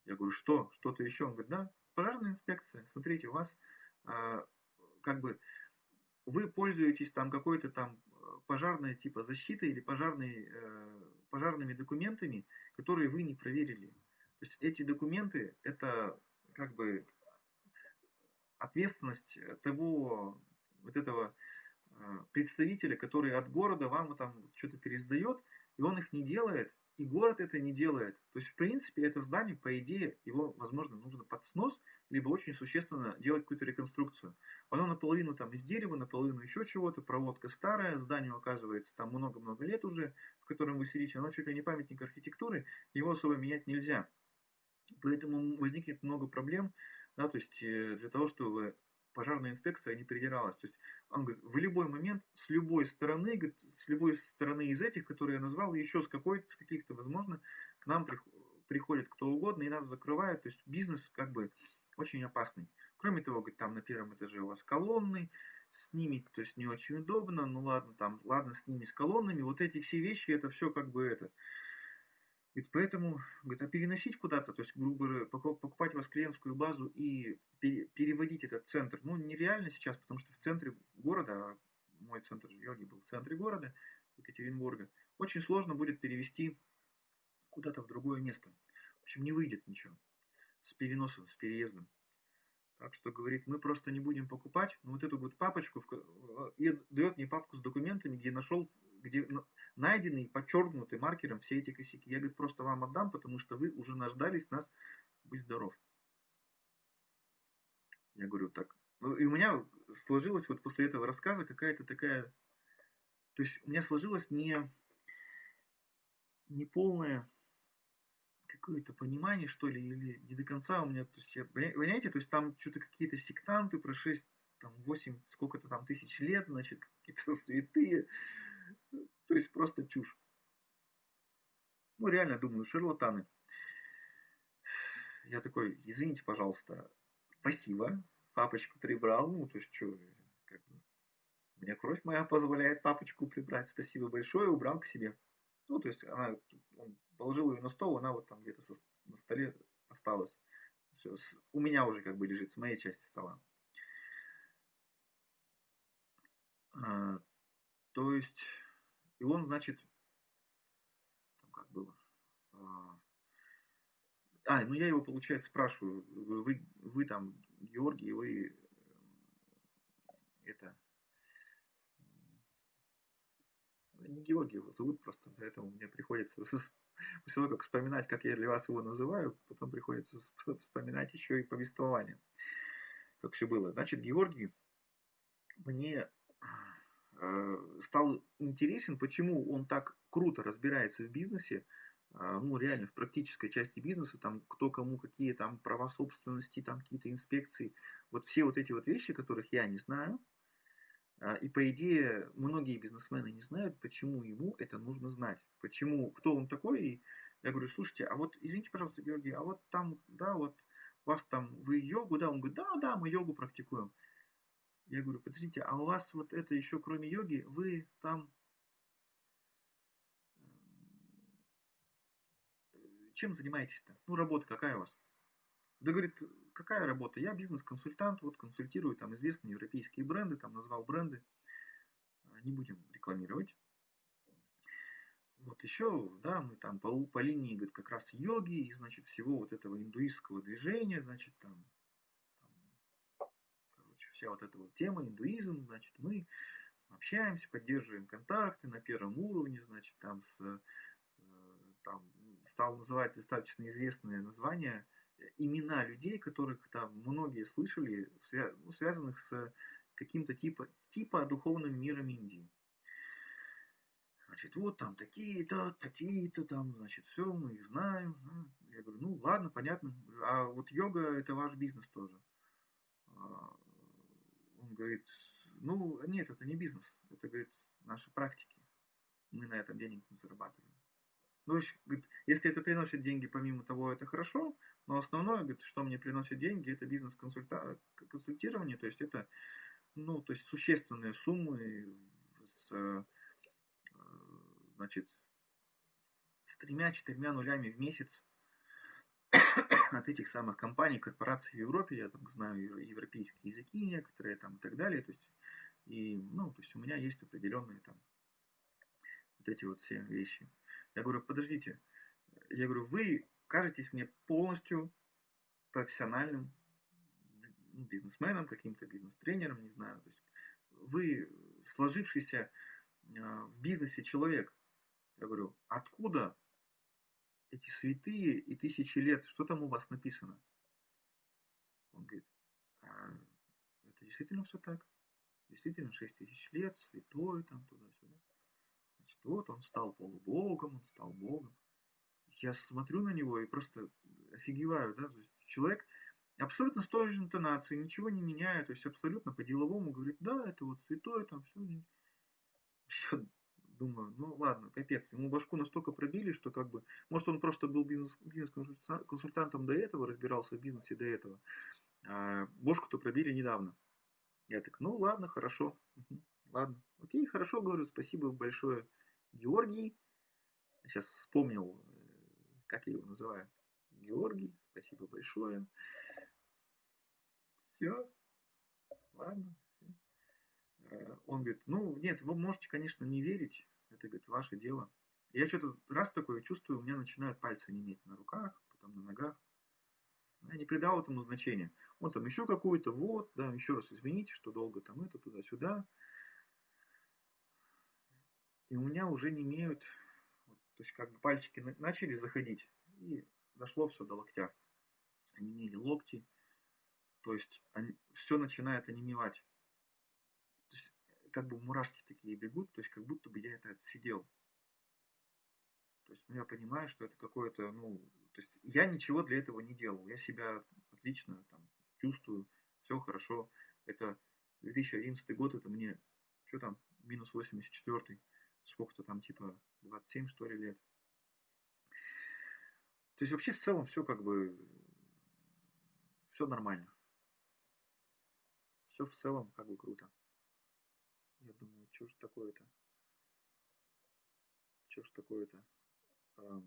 я говорю, что? Что-то еще? Он говорит, да, пожарная инспекция. Смотрите, у вас а, как бы вы пользуетесь там какой-то там э, пожарной типа защитой или пожарной, э, пожарными документами, которые вы не проверили. То есть эти документы это как бы ответственность того вот этого э, представителя, который от города вам там что-то пересдает, и он их не делает, и город это не делает. То есть, в принципе, это здание, по идее, его, возможно, нужно под снос, либо очень существенно делать какую-то реконструкцию. Оно наполовину там из дерева, наполовину еще чего-то, проводка старая, зданию оказывается там много-много лет уже, в котором вы сидите, оно чуть ли не памятник архитектуры, его особо менять нельзя. Поэтому возникнет много проблем, да, то есть э, для того, чтобы пожарная инспекция не придиралась. То есть он говорит, в любой момент, с любой стороны, говорит, с любой стороны из этих, которые я назвал, еще с какой-то, с каких-то, возможно, к нам приходит кто угодно и нас закрывает. То есть бизнес как бы очень опасный. Кроме того, говорит, там на первом этаже у вас колонны, с ними, то есть не очень удобно, ну ладно, там, ладно, с ними, с колоннами, вот эти все вещи, это все как бы это, Говорит, поэтому, говорит, а переносить куда-то, то есть, грубо говоря, покупать у вас клиентскую базу и переводить этот центр, ну, нереально сейчас, потому что в центре города, а мой центр йоги был в центре города, Екатеринбурга, очень сложно будет перевести куда-то в другое место. В общем, не выйдет ничего с переносом, с переездом. Так что, говорит, мы просто не будем покупать, но вот эту вот папочку, и дает мне папку с документами, где нашел, где найдены и подчеркнуты маркером все эти косяки. Я, говорит, просто вам отдам, потому что вы уже наждались нас, будь здоров. Я говорю, так. Ну, и у меня сложилась вот после этого рассказа какая-то такая... То есть у меня сложилось не, не полное какое-то понимание, что ли, или не до конца у меня, то есть, я, понимаете, то есть там что-то какие-то сектанты про 6, там, 8, сколько-то там тысяч лет, значит, какие-то святые, то есть просто чушь. Ну, реально думаю, шарлатаны. Я такой, извините, пожалуйста, спасибо, папочку прибрал, ну, то есть, что, как бы, мне кровь моя позволяет папочку прибрать, спасибо большое, убрал к себе. Ну, то есть, она, он положил ее на стол, она вот там где-то на столе осталась. Все, с, у меня уже как бы лежит с моей части стола. А, то есть, и он, значит, там как было. А, а, ну я его, получается, спрашиваю, вы, вы там, Георгий, вы э, это, не Георгий его зовут просто, поэтому мне приходится, после того, как вспоминать, как я для вас его называю, потом приходится вспоминать еще и повествование, как все было. Значит, Георгий мне стал интересен, почему он так круто разбирается в бизнесе, а, ну, реально в практической части бизнеса, там, кто кому какие там права собственности, там, какие-то инспекции, вот все вот эти вот вещи, которых я не знаю, а, и по идее многие бизнесмены не знают, почему ему это нужно знать, почему, кто он такой, и я говорю, слушайте, а вот, извините, пожалуйста, Георгий, а вот там, да, вот, вас там, вы йогу, да, он говорит, да, да, мы йогу практикуем. Я говорю, подождите, а у вас вот это еще кроме йоги, вы там чем занимаетесь-то? Ну, работа какая у вас? Да говорит, какая работа? Я бизнес-консультант, вот консультирую там известные европейские бренды, там назвал бренды, не будем рекламировать. Вот еще, да, мы там по, по линии, говорит, как раз йоги и, значит, всего вот этого индуистского движения, значит, там вся вот эта вот тема, индуизм, значит, мы общаемся, поддерживаем контакты на первом уровне, значит, там с, э, там стал называть достаточно известные названия, имена людей, которых там многие слышали, ну, связанных с каким-то типа, типа духовным миром Индии. Значит, вот там такие-то, такие-то там, значит, все, мы их знаем. Я говорю, ну ладно, понятно. А вот йога это ваш бизнес тоже. Говорит, ну, нет, это не бизнес, это, говорит, наши практики. Мы на этом денег не зарабатываем. Ну, говорит, если это приносит деньги, помимо того, это хорошо, но основное, говорит, что мне приносит деньги, это бизнес-консультирование, то есть это, ну, то есть существенные суммы с, э, значит, с тремя-четырьмя нулями в месяц от этих самых компаний, корпораций в Европе, я там знаю европейские языки некоторые там и так далее, то есть, и, ну, то есть у меня есть определенные там вот эти вот все вещи. Я говорю, подождите, я говорю, вы кажетесь мне полностью профессиональным ну, бизнесменом, каким-то бизнес-тренером, не знаю, то есть вы сложившийся а, в бизнесе человек. Я говорю, откуда эти святые и тысячи лет, что там у вас написано? Он говорит, а, это действительно все так. Действительно, 6 тысяч лет, святой, там, туда-сюда. Значит, вот он стал полубогом, он стал богом. Я смотрю на него и просто офигеваю, да, то есть человек абсолютно с той же интонацией, ничего не меняя, то есть абсолютно по-деловому говорит, да, это вот святой, там все. Думаю, ну ладно, капец, ему башку настолько пробили, что как бы, может он просто был бизнес-консультантом до этого, разбирался в бизнесе до этого, а бошку-то пробили недавно. Я так, ну ладно, хорошо, ладно, окей, хорошо, говорю, спасибо большое, Георгий. Сейчас вспомнил, э, как я его называю. Георгий, спасибо большое. Все, ладно, он говорит, ну, нет, вы можете, конечно, не верить, это, говорит, ваше дело. Я что-то раз такое чувствую, у меня начинают пальцы неметь на руках, потом на ногах. Я не придал этому значения. Он там еще какую-то, вот, да, еще раз извините, что долго там это, туда-сюда. И у меня уже не имеют, то есть как бы пальчики начали заходить, и дошло все до локтя. Они имели локти, то есть они, все начинает онемевать как бы мурашки такие бегут, то есть как будто бы я это отсидел. То есть, ну, я понимаю, что это какое-то, ну, то есть я ничего для этого не делал. Я себя отлично там чувствую, все хорошо. Это 2011 год, это мне, что там, минус 84 сколько-то там, типа 27, что ли, лет. То есть вообще в целом все как бы, все нормально. Все в целом как бы круто. Я думаю, что ж такое-то? Что ж такое-то? А,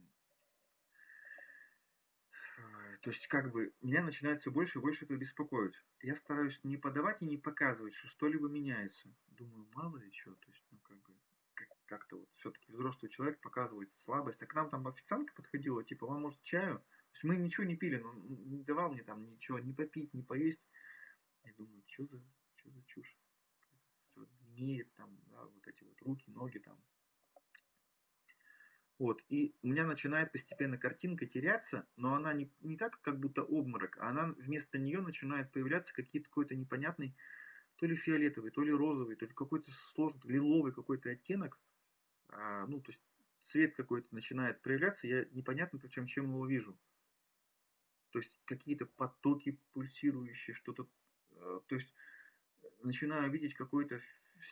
то есть, как бы, меня начинает все больше и больше это беспокоить. Я стараюсь не подавать и не показывать, что что-либо меняется. Думаю, мало ли что. То есть, ну, как бы, как-то вот все-таки взрослый человек показывает слабость. А к нам там официантка подходила, типа, вам может чаю? То есть мы ничего не пили, но не давал мне там ничего, не попить, не поесть. Я думаю, что за, что за чушь? Имеет там, да, вот эти вот руки, ноги там. Вот, и у меня начинает постепенно картинка теряться, но она не, не так, как будто обморок, а она вместо нее начинает появляться какие-то какой-то непонятный, то ли фиолетовый, то ли розовый, то ли какой-то сложный, лиловый какой-то оттенок. А, ну, то есть цвет какой-то начинает проявляться, я непонятно причем чем его вижу. То есть какие-то потоки пульсирующие, что-то, э, то есть начинаю видеть какой-то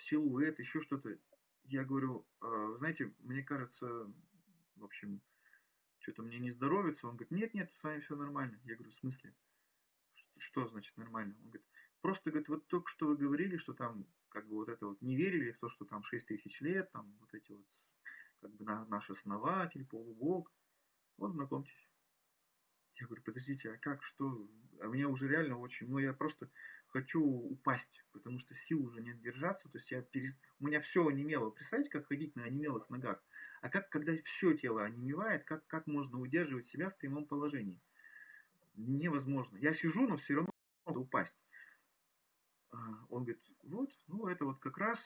силуэт, еще что-то. Я говорю, «А, знаете, мне кажется, в общем, что-то мне не здоровится. Он говорит, нет, нет, с вами все нормально. Я говорю, в смысле? Что значит нормально? Он говорит, просто, говорит, вот только что вы говорили, что там, как бы вот это вот, не верили в то, что там 6 тысяч лет, там вот эти вот, как бы на, наш основатель, полубог. Вот, знакомьтесь. Я говорю, подождите, а как, что? А мне уже реально очень, ну я просто хочу упасть, потому что сил уже нет держаться, то есть я перес... у меня все онемело. Представьте, как ходить на онемелых ногах. А как, когда все тело онемевает, как, как можно удерживать себя в прямом положении? Невозможно. Я сижу, но все равно надо упасть. А, он говорит, вот, ну это вот как раз,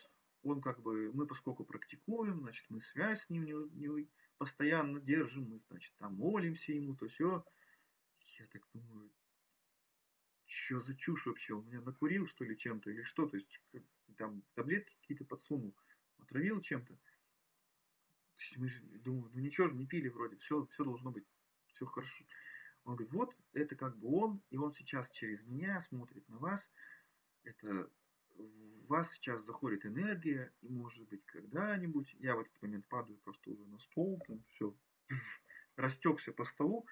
он как бы, мы поскольку практикуем, значит, мы связь с ним не, не постоянно держим, мы, значит, там молимся ему, то все. Я так думаю, что за чушь вообще? Он меня накурил, что ли, чем-то, или что? То есть, там таблетки какие-то подсунул, отравил чем-то. Мы же, думаю, ну ничего же не пили вроде, все, все должно быть, все хорошо. Он говорит, вот это как бы он, и он сейчас через меня смотрит на вас. Это в вас сейчас заходит энергия, и может быть когда-нибудь, я в этот момент падаю просто уже на стол, там все, растекся по столу,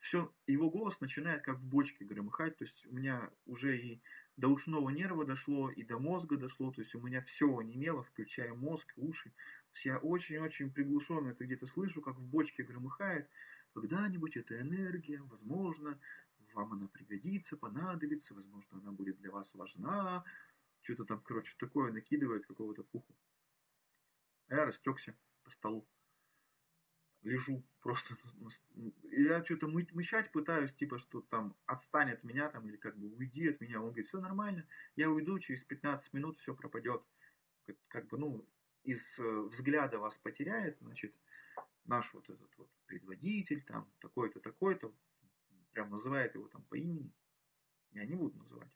все, его голос начинает как в бочке громыхать, то есть у меня уже и до ушного нерва дошло, и до мозга дошло, то есть у меня все онемело, включая мозг, уши. То есть я очень-очень приглушенно это где-то слышу, как в бочке громыхает. Когда-нибудь эта энергия, возможно, вам она пригодится, понадобится, возможно, она будет для вас важна. Что-то там, короче, такое накидывает какого-то пуху. А я растекся по столу лежу просто. Я что-то мы, мычать пытаюсь, типа, что там отстань от меня, там, или как бы уйди от меня. Он говорит, все нормально, я уйду, через 15 минут все пропадет. Как бы, ну, из э, взгляда вас потеряет, значит, наш вот этот вот предводитель, там, такой-то, такой-то, прям называет его там по имени. Я не буду называть.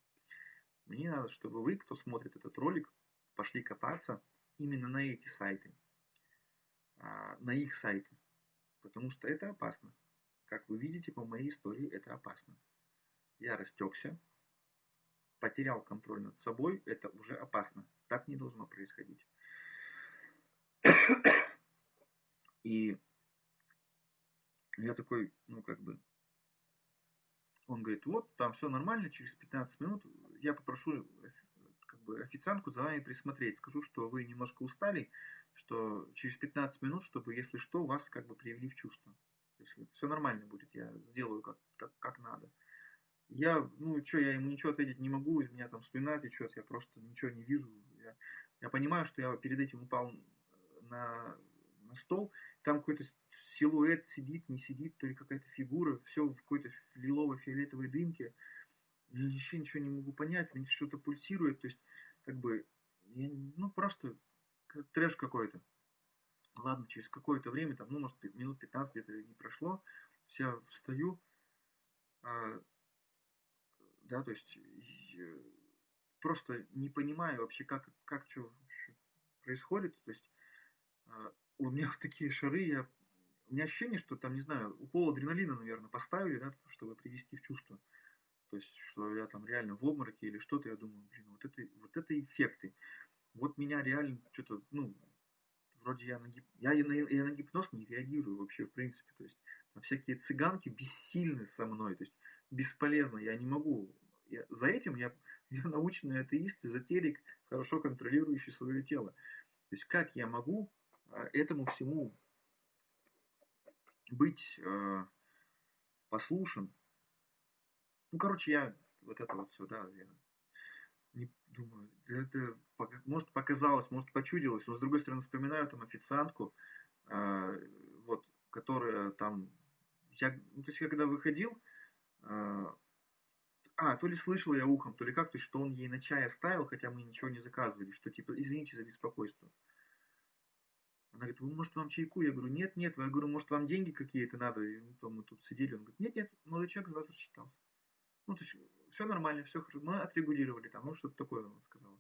Мне надо, чтобы вы, кто смотрит этот ролик, пошли копаться именно на эти сайты, а, на их сайты потому что это опасно. Как вы видите по моей истории, это опасно. Я растекся, потерял контроль над собой, это уже опасно. Так не должно происходить. И я такой, ну как бы, он говорит, вот, там все нормально, через 15 минут я попрошу как бы, официантку за вами присмотреть. Скажу, что вы немножко устали, что через 15 минут, чтобы, если что, вас как бы привели в чувство. То есть все нормально будет, я сделаю как, как, как надо. Я, ну, что, я ему ничего ответить не могу, из меня там слюна течет, я просто ничего не вижу. Я, я понимаю, что я перед этим упал на, на стол, там какой-то силуэт сидит, не сидит, то ли какая-то фигура, все в какой-то лилово-фиолетовой дымке. Я еще ничего не могу понять, мне что-то пульсирует, то есть, как бы, я, ну, просто трэш какой-то. Ладно, через какое-то время, там, ну, может, минут 15 где-то не прошло, я встаю, а, да, то есть просто не понимаю вообще, как, как что происходит, то есть а, у меня вот такие шары, я, у меня ощущение, что там, не знаю, укол адреналина, наверное, поставили, да, чтобы привести в чувство. То есть, что я там реально в обмороке или что-то, я думаю, блин, вот это, вот это эффекты вот меня реально что-то, ну, вроде я на, гип... я, на, я на гипноз не реагирую вообще, в принципе, то есть на всякие цыганки бессильны со мной, то есть бесполезно, я не могу. Я, за этим я, я научный атеист, эзотерик, хорошо контролирующий свое тело. То есть как я могу а, этому всему быть э, послушен? Ну, короче, я вот это вот все, да, я думаю, это может показалось, может почудилось, но с другой стороны вспоминаю там официантку, э, вот, которая там, я, ну, то есть когда выходил, э, а, то ли слышал я ухом, то ли как, то есть что он ей на чай оставил, хотя мы ничего не заказывали, что типа, извините за беспокойство. Она говорит, вы, может, вам чайку? Я говорю, нет, нет. Я говорю, может, вам деньги какие-то надо? И, ну, то мы тут сидели. Он говорит, нет, нет, молодой человек за вас рассчитался. Ну, то есть все нормально, все хорошо. Мы отрегулировали там, ну что-то такое он сказал.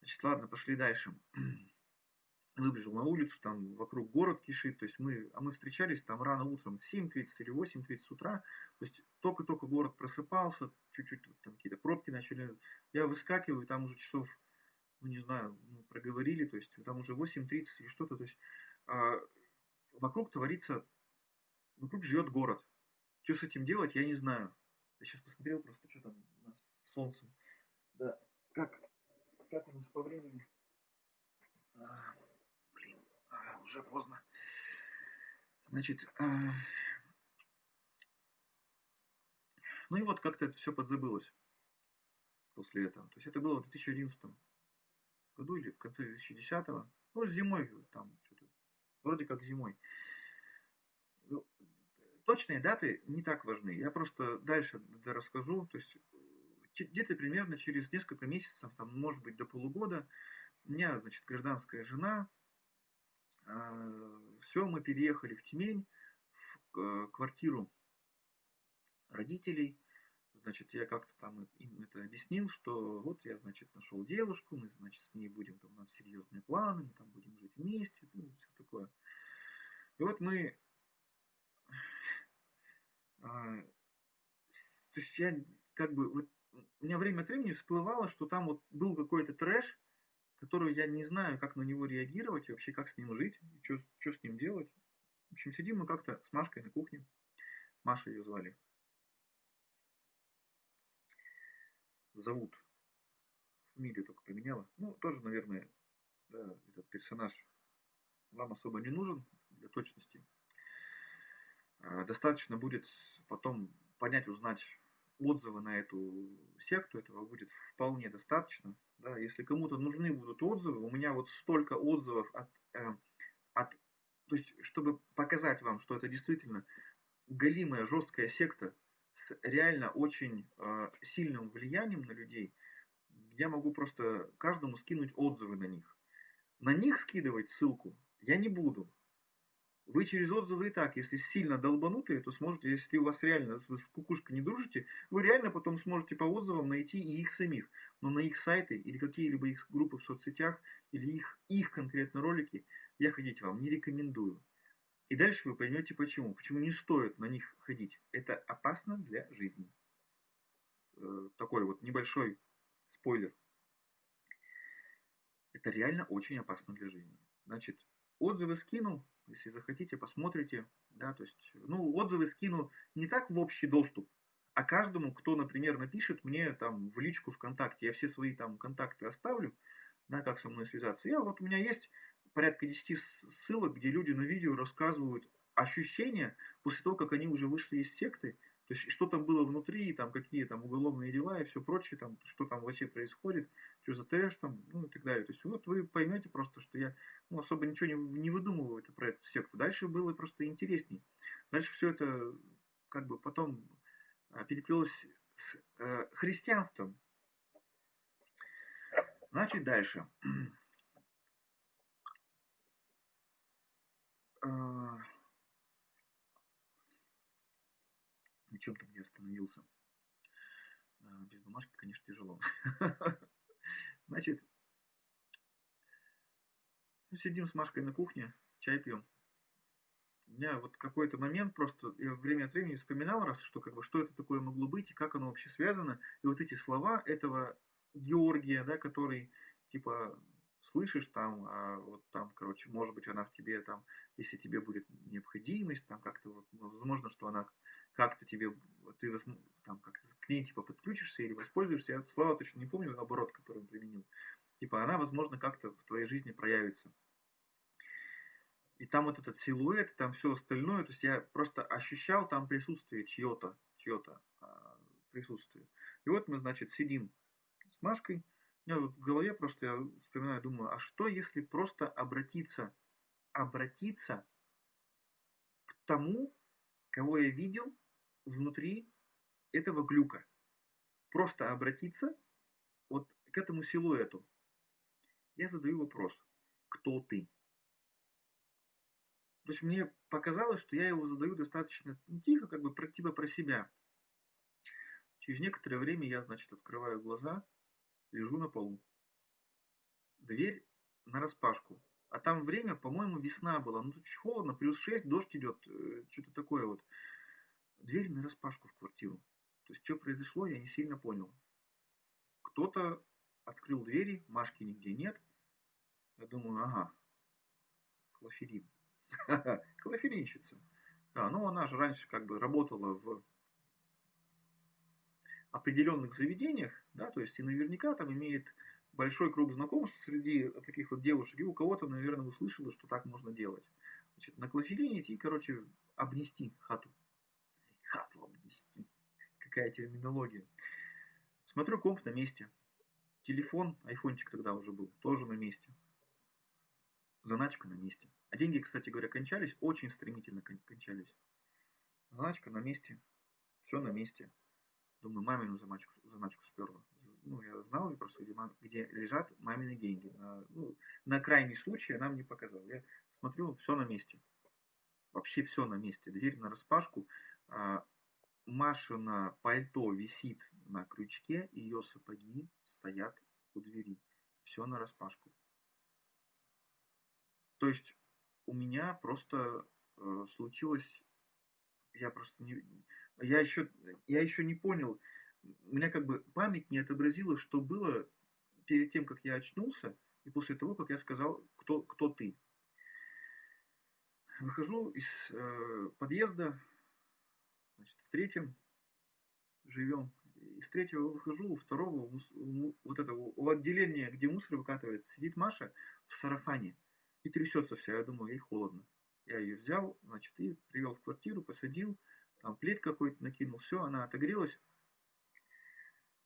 Значит, ладно, пошли дальше. Выбежал на улицу, там вокруг город кишит, то есть мы, а мы встречались там рано утром, в 7.30 или 8.30 утра, то есть только-только город просыпался, чуть-чуть там какие-то пробки начали, я выскакиваю, там уже часов, ну не знаю, мы проговорили, то есть там уже 8.30 или что-то, то есть а, вокруг творится, вокруг живет город. Что с этим делать, я не знаю. Я сейчас посмотрел просто, что там у нас с солнцем. Да, как, как у нас по времени? А, блин, а, уже поздно. Значит, а... ну и вот как-то это все подзабылось после этого. То есть это было в 2011 году или в конце 2010 ну зимой там что-то, вроде как зимой точные даты не так важны. Я просто дальше расскажу. То есть где-то примерно через несколько месяцев, там, может быть, до полугода, у меня, значит, гражданская жена, э, все, мы переехали в Тюмень, в квартиру родителей. Значит, я как-то там им это объяснил, что вот я, значит, нашел девушку, мы, значит, с ней будем, там, у нас серьезные планы, мы там будем жить вместе, ну, все такое. И вот мы а, То есть я как бы, вот, у меня время от времени всплывало, что там вот был какой-то трэш, который я не знаю, как на него реагировать, и вообще как с ним жить, что, что с ним делать. В общем, сидим мы как-то с Машкой на кухне. Маша ее звали. Зовут. Фамилию только поменяла. Ну, тоже, наверное, да, этот персонаж вам особо не нужен для точности. А, достаточно будет потом понять, узнать отзывы на эту секту, этого будет вполне достаточно. Да, если кому-то нужны будут отзывы, у меня вот столько отзывов от, э, от, то есть, чтобы показать вам, что это действительно галимая жесткая секта с реально очень э, сильным влиянием на людей, я могу просто каждому скинуть отзывы на них. На них скидывать ссылку я не буду. Вы через отзывы и так, если сильно долбанутые, то сможете, если у вас реально вы с кукушкой не дружите, вы реально потом сможете по отзывам найти и их самих. Но на их сайты или какие-либо их группы в соцсетях, или их, их конкретно ролики, я ходить вам не рекомендую. И дальше вы поймете почему. Почему не стоит на них ходить. Это опасно для жизни. Э, такой вот небольшой спойлер. Это реально очень опасно для жизни. Значит, отзывы скинул, если захотите, посмотрите. Да, то есть, ну, отзывы скину не так в общий доступ, а каждому, кто, например, напишет мне там в личку ВКонтакте, я все свои там контакты оставлю, да, как со мной связаться. Я вот у меня есть порядка 10 ссылок, где люди на видео рассказывают ощущения после того, как они уже вышли из секты, то есть что там было внутри, там какие там уголовные дела и все прочее, там, что там вообще происходит, что за трэш там, ну и так далее. То есть вот вы поймете просто, что я ну, особо ничего не, не выдумываю это, про эту секту. Дальше было просто интересней. Дальше все это как бы потом а, переплелось с э, христианством. Значит, дальше. А, на чем там я остановился. А, без бумажки, конечно, тяжело. Значит, ну, сидим с Машкой на кухне, чай пьем. У меня вот какой-то момент просто, я время от времени вспоминал раз, что как бы, что это такое могло быть и как оно вообще связано. И вот эти слова этого Георгия, да, который, типа, слышишь там, а вот там, короче, может быть, она в тебе там, если тебе будет необходимость, там как-то вот, возможно, что она как-то тебе, ты там как-то к ней типа подключишься или воспользуешься, я слова точно не помню, оборот, который он применил. Типа она, возможно, как-то в твоей жизни проявится. И там вот этот силуэт, там все остальное, то есть я просто ощущал там присутствие чье-то, чье-то а, присутствие. И вот мы, значит, сидим с Машкой, у меня в голове просто я вспоминаю, думаю, а что если просто обратиться, обратиться к тому, кого я видел внутри этого глюка. Просто обратиться вот к этому силуэту. Я задаю вопрос, кто ты? То есть мне показалось, что я его задаю достаточно ну, тихо, как бы про, типа про себя. Через некоторое время я, значит, открываю глаза, лежу на полу. Дверь на распашку. А там время, по-моему, весна была. Ну, тут холодно, плюс 6, дождь идет, э, что-то такое вот. Дверь на распашку в квартиру. То есть, что произошло, я не сильно понял. Кто-то открыл двери, Машки нигде нет. Я думаю, ага, клофелин. Клофелинщица. Да, ну она же раньше как бы работала в определенных заведениях, да, то есть и наверняка там имеет большой круг знакомств среди таких вот девушек, и у кого-то, наверное, услышала, что так можно делать. Значит, на клофелине идти, короче, обнести хату. Обнести. Какая терминология. Смотрю, комп на месте. Телефон, айфончик тогда уже был, тоже на месте. Заначка на месте. А деньги, кстати говоря, кончались, очень стремительно кончались. Заначка на месте. Все на месте. Думаю, мамину заначку, заначку сперла ну, я знал просто, где, где лежат мамины деньги. На, ну, на крайний случай она мне показала. Я смотрю, все на месте. Вообще все на месте. Дверь на распашку. А, Машина пальто висит на крючке, ее сапоги стоят у двери. Все на распашку. То есть у меня просто э, случилось, я просто не, я еще, я еще не понял, у меня как бы память не отобразила, что было перед тем, как я очнулся, и после того, как я сказал, кто, кто ты. Выхожу из э, подъезда, значит, в третьем живем. Из третьего выхожу, у второго, вот этого, у отделения, где мусор выкатывается, сидит Маша в сарафане и трясется вся. Я думаю, ей холодно. Я ее взял, значит, и привел в квартиру, посадил, там плед какой-то накинул, все, она отогрелась.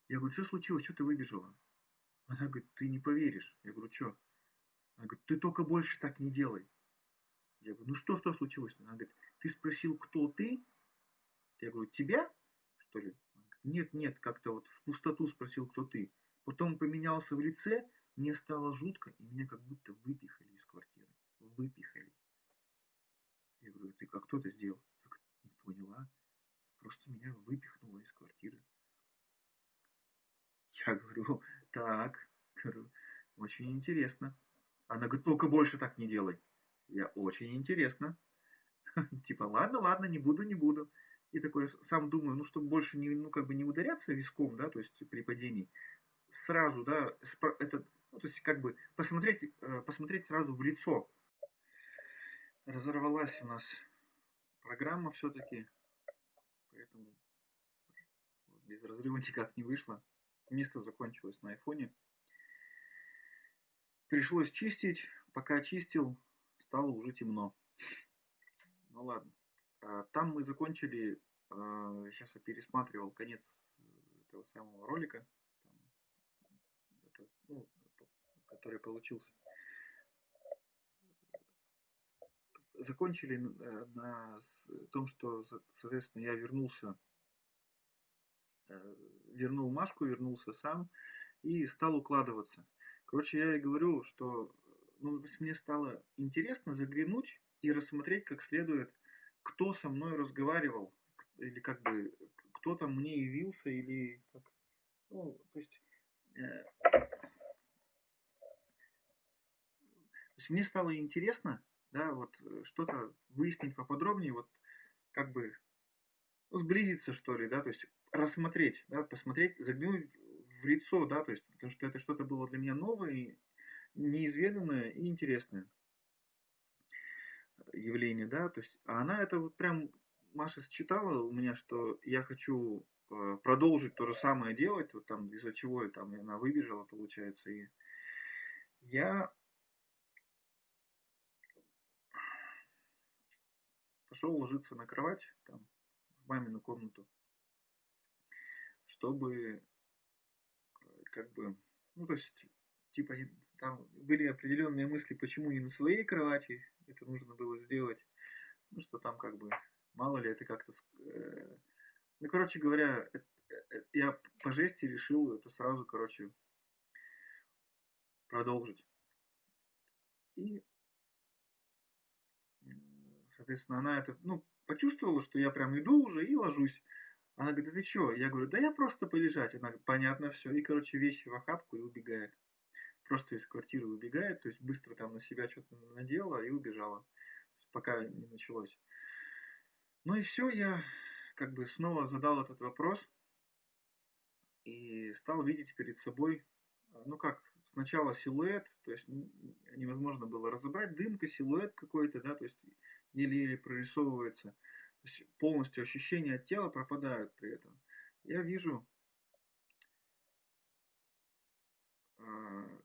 Я говорю, что случилось, что ты выбежала? Она говорит, ты не поверишь. Я говорю, что? Она говорит, ты только больше так не делай. Я говорю, ну что, что случилось? Она говорит, ты спросил, кто ты? Я говорю, тебя, что ли? Нет, нет, как-то вот в пустоту спросил, кто ты. Потом поменялся в лице, мне стало жутко, и меня как будто выпихали из квартиры. Выпихали. Я говорю, ты как кто это сделал? Так не поняла. Просто меня выпихнуло из квартиры. Я говорю, так, очень интересно. Она говорит, только больше так не делай. Я очень интересно. Типа, ладно, ладно, не буду, не буду. И такой сам думаю, ну, чтобы больше не, ну, как бы не ударяться виском, да, то есть при падении, сразу, да, это, ну, то есть как бы посмотреть, э, посмотреть сразу в лицо. Разорвалась у нас программа все-таки, поэтому без разрыва никак не вышло. Место закончилось на айфоне. Пришлось чистить. Пока чистил, стало уже темно. Ну ладно. А, там мы закончили, сейчас а, я пересматривал конец этого самого ролика, ну, который получился. Закончили э, на том, что, соответственно, я вернулся, э, вернул Машку, вернулся сам и стал укладываться. Короче, я и говорю, что ну, мне стало интересно заглянуть и рассмотреть как следует, кто со мной разговаривал, или как бы кто там мне явился, или как. Ну, то есть, э, то есть мне стало интересно, да, вот э, что-то выяснить поподробнее, вот как бы ну, сблизиться, что ли, да, то есть рассмотреть, да, посмотреть, заглянуть в лицо, да, то есть, потому что это что-то было для меня новое, неизведанное и интересное явление, да, то есть, а она это вот прям, Маша считала у меня, что я хочу э, продолжить то же самое делать, вот там, из-за чего я там, она выбежала, получается, и я пошел ложиться на кровать, там, в мамину комнату, чтобы, э, как бы, ну, то есть, типа, там были определенные мысли, почему не на своей кровати это нужно было сделать. Ну, что там как бы, мало ли это как-то... Э, ну, короче говоря, э, я по жести решил это сразу, короче, продолжить. И, соответственно, она это, ну, почувствовала, что я прям иду уже и ложусь. Она говорит, а ты чё? Я говорю, да я просто полежать. Она говорит, понятно, все. И, короче, вещи в охапку и убегает просто из квартиры убегает, то есть быстро там на себя что-то надела и убежала, пока не началось. Ну и все, я как бы снова задал этот вопрос и стал видеть перед собой, ну как, сначала силуэт, то есть невозможно было разобрать, дымка, силуэт какой-то, да, то есть еле-еле прорисовывается, то есть полностью ощущения от тела пропадают при этом. Я вижу а,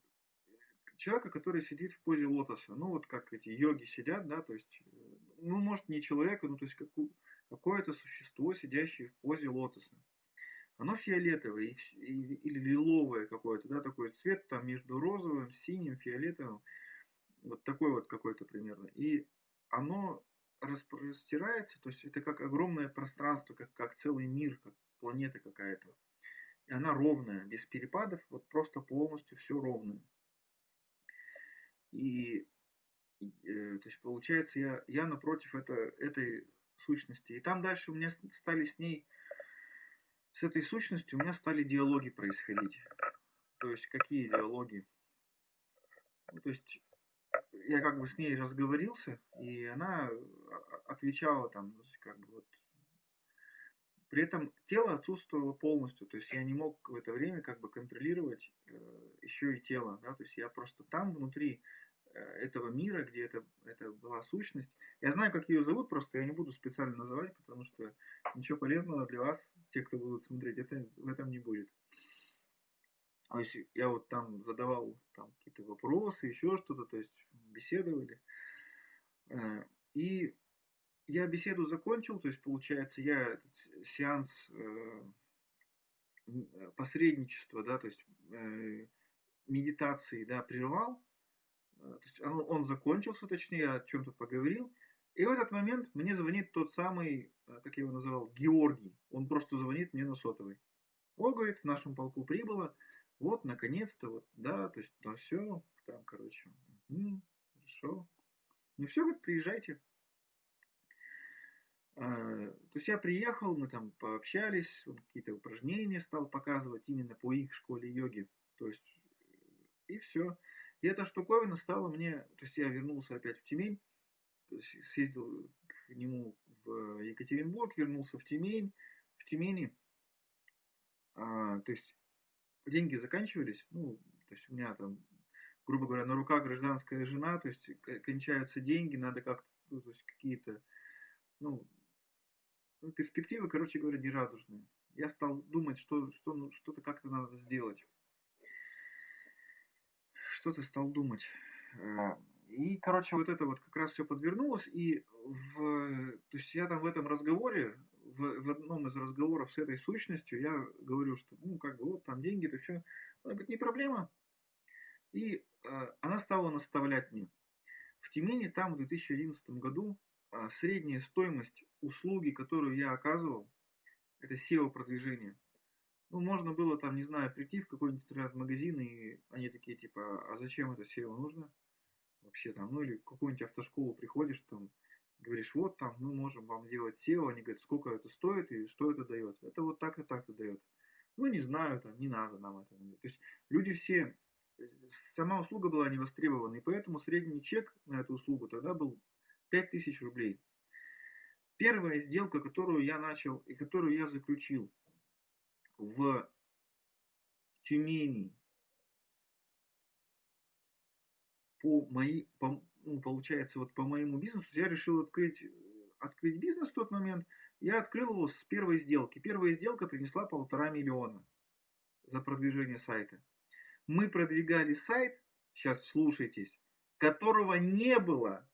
человека, который сидит в позе лотоса. Ну, вот как эти йоги сидят, да, то есть, э, ну, может, не человека, ну, то есть, какое-то существо, сидящее в позе лотоса. Оно фиолетовое или лиловое какое-то, да, такой цвет там между розовым, синим, фиолетовым. Вот такой вот какой-то примерно. И оно распростирается, то есть это как огромное пространство, как, как целый мир, как планета какая-то. И она ровная, без перепадов, вот просто полностью все ровное. И э, то есть получается я, я напротив это, этой сущности. И там дальше у меня стали с ней, с этой сущностью у меня стали диалоги происходить. То есть какие диалоги? Ну, то есть я как бы с ней разговорился, и она отвечала там, как бы вот, При этом тело отсутствовало полностью, то есть я не мог в это время как бы контролировать э, еще и тело, да, то есть я просто там внутри этого мира, где это, это была сущность. Я знаю, как ее зовут, просто я не буду специально называть, потому что ничего полезного для вас, те, кто будут смотреть, это в этом не будет. То есть я вот там задавал там какие-то вопросы, еще что-то, то есть беседовали. Э, и я беседу закончил, то есть получается я этот сеанс э, посредничества, да, то есть э, медитации, да, прервал. То есть он, он закончился, точнее, я о чем-то поговорил. И в этот момент мне звонит тот самый, как я его называл, Георгий. Он просто звонит мне на сотовый. О, говорит, в нашем полку прибыло вот, наконец-то, вот, да, то есть, ну все, там, короче, угу, хорошо. Ну все, вот, приезжайте. А, то есть я приехал, мы там пообщались, он какие-то упражнения стал показывать именно по их школе йоги. То есть, и все. И эта штуковина стала мне, то есть я вернулся опять в Тюмень, съездил к нему в Екатеринбург, вернулся в Тюмень, в Тюмени, а, то есть деньги заканчивались, ну, то есть у меня там, грубо говоря, на руках гражданская жена, то есть кончаются деньги, надо как-то, ну, то есть какие-то, ну, ну, перспективы, короче говоря, нерадужные. Я стал думать, что, что ну, что-то как-то надо сделать. Что-то стал думать. Э, и, короче, вот это вот как раз все подвернулось. И в, то есть я там в этом разговоре в, в одном из разговоров с этой сущностью я говорю, что ну как бы вот там деньги, то все. Она говорит, не проблема. И э, она стала наставлять мне. В Тюмени там в 2011 году э, средняя стоимость услуги, которую я оказывал, это SEO-продвижение. Ну, можно было там, не знаю, прийти в какой-нибудь интернет-магазин, и они такие, типа, а зачем это SEO нужно? Вообще там, ну или в какую-нибудь автошколу приходишь, там, говоришь, вот там мы можем вам делать SEO, они говорят, сколько это стоит и что это дает. Это вот так и так-то дает. Ну, не знаю, там, не надо нам это. То есть люди все, сама услуга была не востребована, и поэтому средний чек на эту услугу тогда был 5000 рублей. Первая сделка, которую я начал и которую я заключил в Тюмени по, моей, по, ну, получается, вот по моему бизнесу, я решил открыть, открыть бизнес в тот момент. Я открыл его с первой сделки. Первая сделка принесла полтора миллиона за продвижение сайта. Мы продвигали сайт, сейчас слушайтесь, которого не было.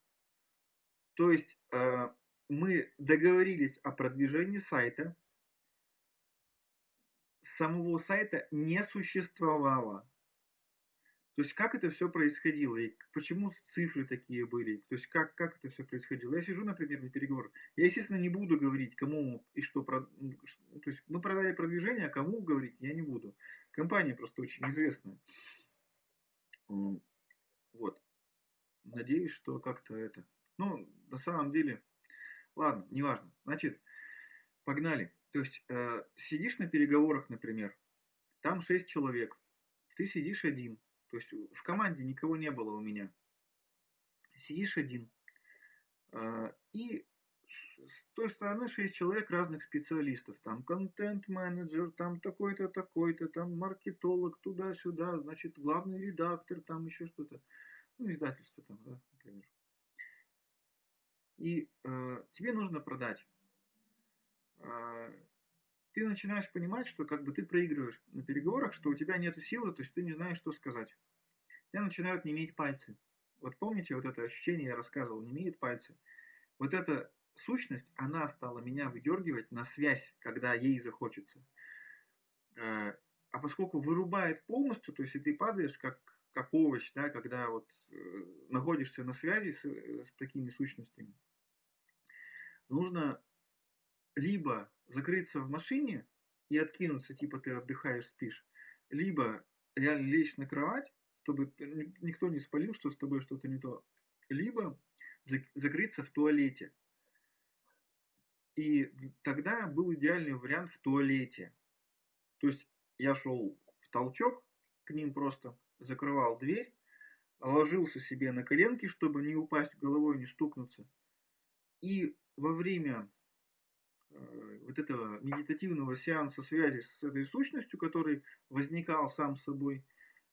То есть э, мы договорились о продвижении сайта, самого сайта не существовало. То есть как это все происходило и почему цифры такие были, то есть как, как это все происходило. Я сижу, например, на переговорах, я, естественно, не буду говорить, кому и что, то есть мы продали продвижение, а кому говорить я не буду. Компания просто очень известная. Вот. Надеюсь, что как-то это... Ну, на самом деле, ладно, неважно. Значит, погнали. То есть, э, сидишь на переговорах, например, там 6 человек, ты сидишь один, то есть в команде никого не было у меня. Сидишь один. А, и с той стороны 6 человек разных специалистов. Там контент-менеджер, там такой-то, такой-то, там маркетолог, туда-сюда, значит, главный редактор, там еще что-то. Ну, издательство там, да, например. И э, тебе нужно продать. Э, ты начинаешь понимать, что как бы ты проигрываешь на переговорах, что у тебя нет силы, то есть ты не знаешь, что сказать. тебя начинают неметь пальцы. Вот помните вот это ощущение, я рассказывал, не имеет пальцы. Вот эта сущность, она стала меня выдергивать на связь, когда ей захочется. Э, а поскольку вырубает полностью, то есть и ты падаешь как, как овощ, да, когда вот э, находишься на связи с, э, с такими сущностями, нужно либо закрыться в машине и откинуться, типа ты отдыхаешь, спишь, либо реально лечь на кровать, чтобы никто не спалил, что с тобой что-то не то, либо закрыться в туалете. И тогда был идеальный вариант в туалете. То есть я шел в толчок к ним просто, закрывал дверь, ложился себе на коленки, чтобы не упасть головой, не стукнуться. И во время вот этого медитативного сеанса связи с этой сущностью, который возникал сам собой,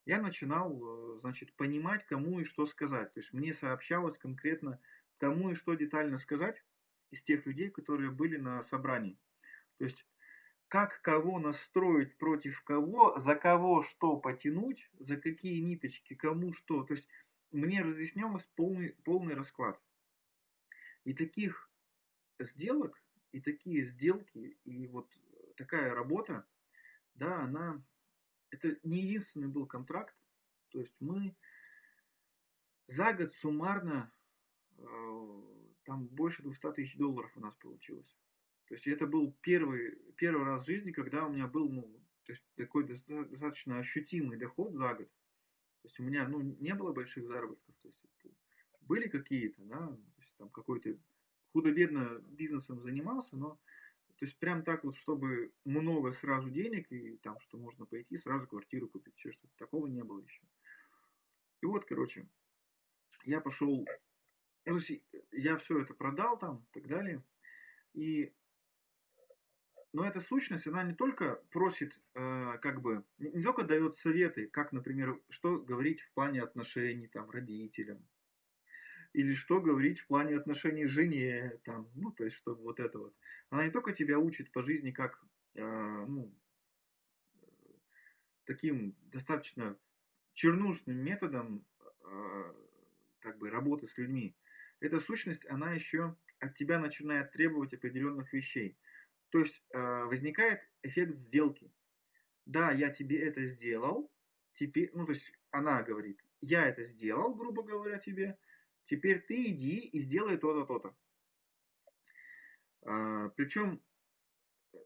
я начинал, э, значит, понимать, кому и что сказать. То есть мне сообщалось конкретно, кому и что детально сказать из тех людей, которые были на собрании. То есть как кого настроить против кого, за кого что потянуть, за какие ниточки, кому что. То есть мне разъяснялось полный, полный расклад. И таких сделок, и такие сделки, и вот такая работа, да, она, это не единственный был контракт. То есть мы за год суммарно, э, там больше 200 тысяч долларов у нас получилось. То есть это был первый, первый раз в жизни, когда у меня был ну, то есть такой достаточно ощутимый доход за год. То есть у меня ну, не было больших заработков. То есть были какие-то, да, то есть там какой-то худо-бедно бизнесом занимался, но то есть прям так вот, чтобы много сразу денег и там, что можно пойти сразу квартиру купить, еще что-то такого не было еще. И вот, короче, я пошел, ну, я все это продал там и так далее. И но эта сущность, она не только просит, э, как бы, не только дает советы, как, например, что говорить в плане отношений там, родителям, или что говорить в плане отношений жене, там, ну, то есть, чтобы вот это вот. Она не только тебя учит по жизни, как, э, ну, таким достаточно чернушным методом, э, как бы, работы с людьми. Эта сущность, она еще от тебя начинает требовать определенных вещей. То есть э, возникает эффект сделки. Да, я тебе это сделал, теперь, ну то есть она говорит, я это сделал, грубо говоря, тебе, теперь ты иди и сделай то-то, то-то. А, причем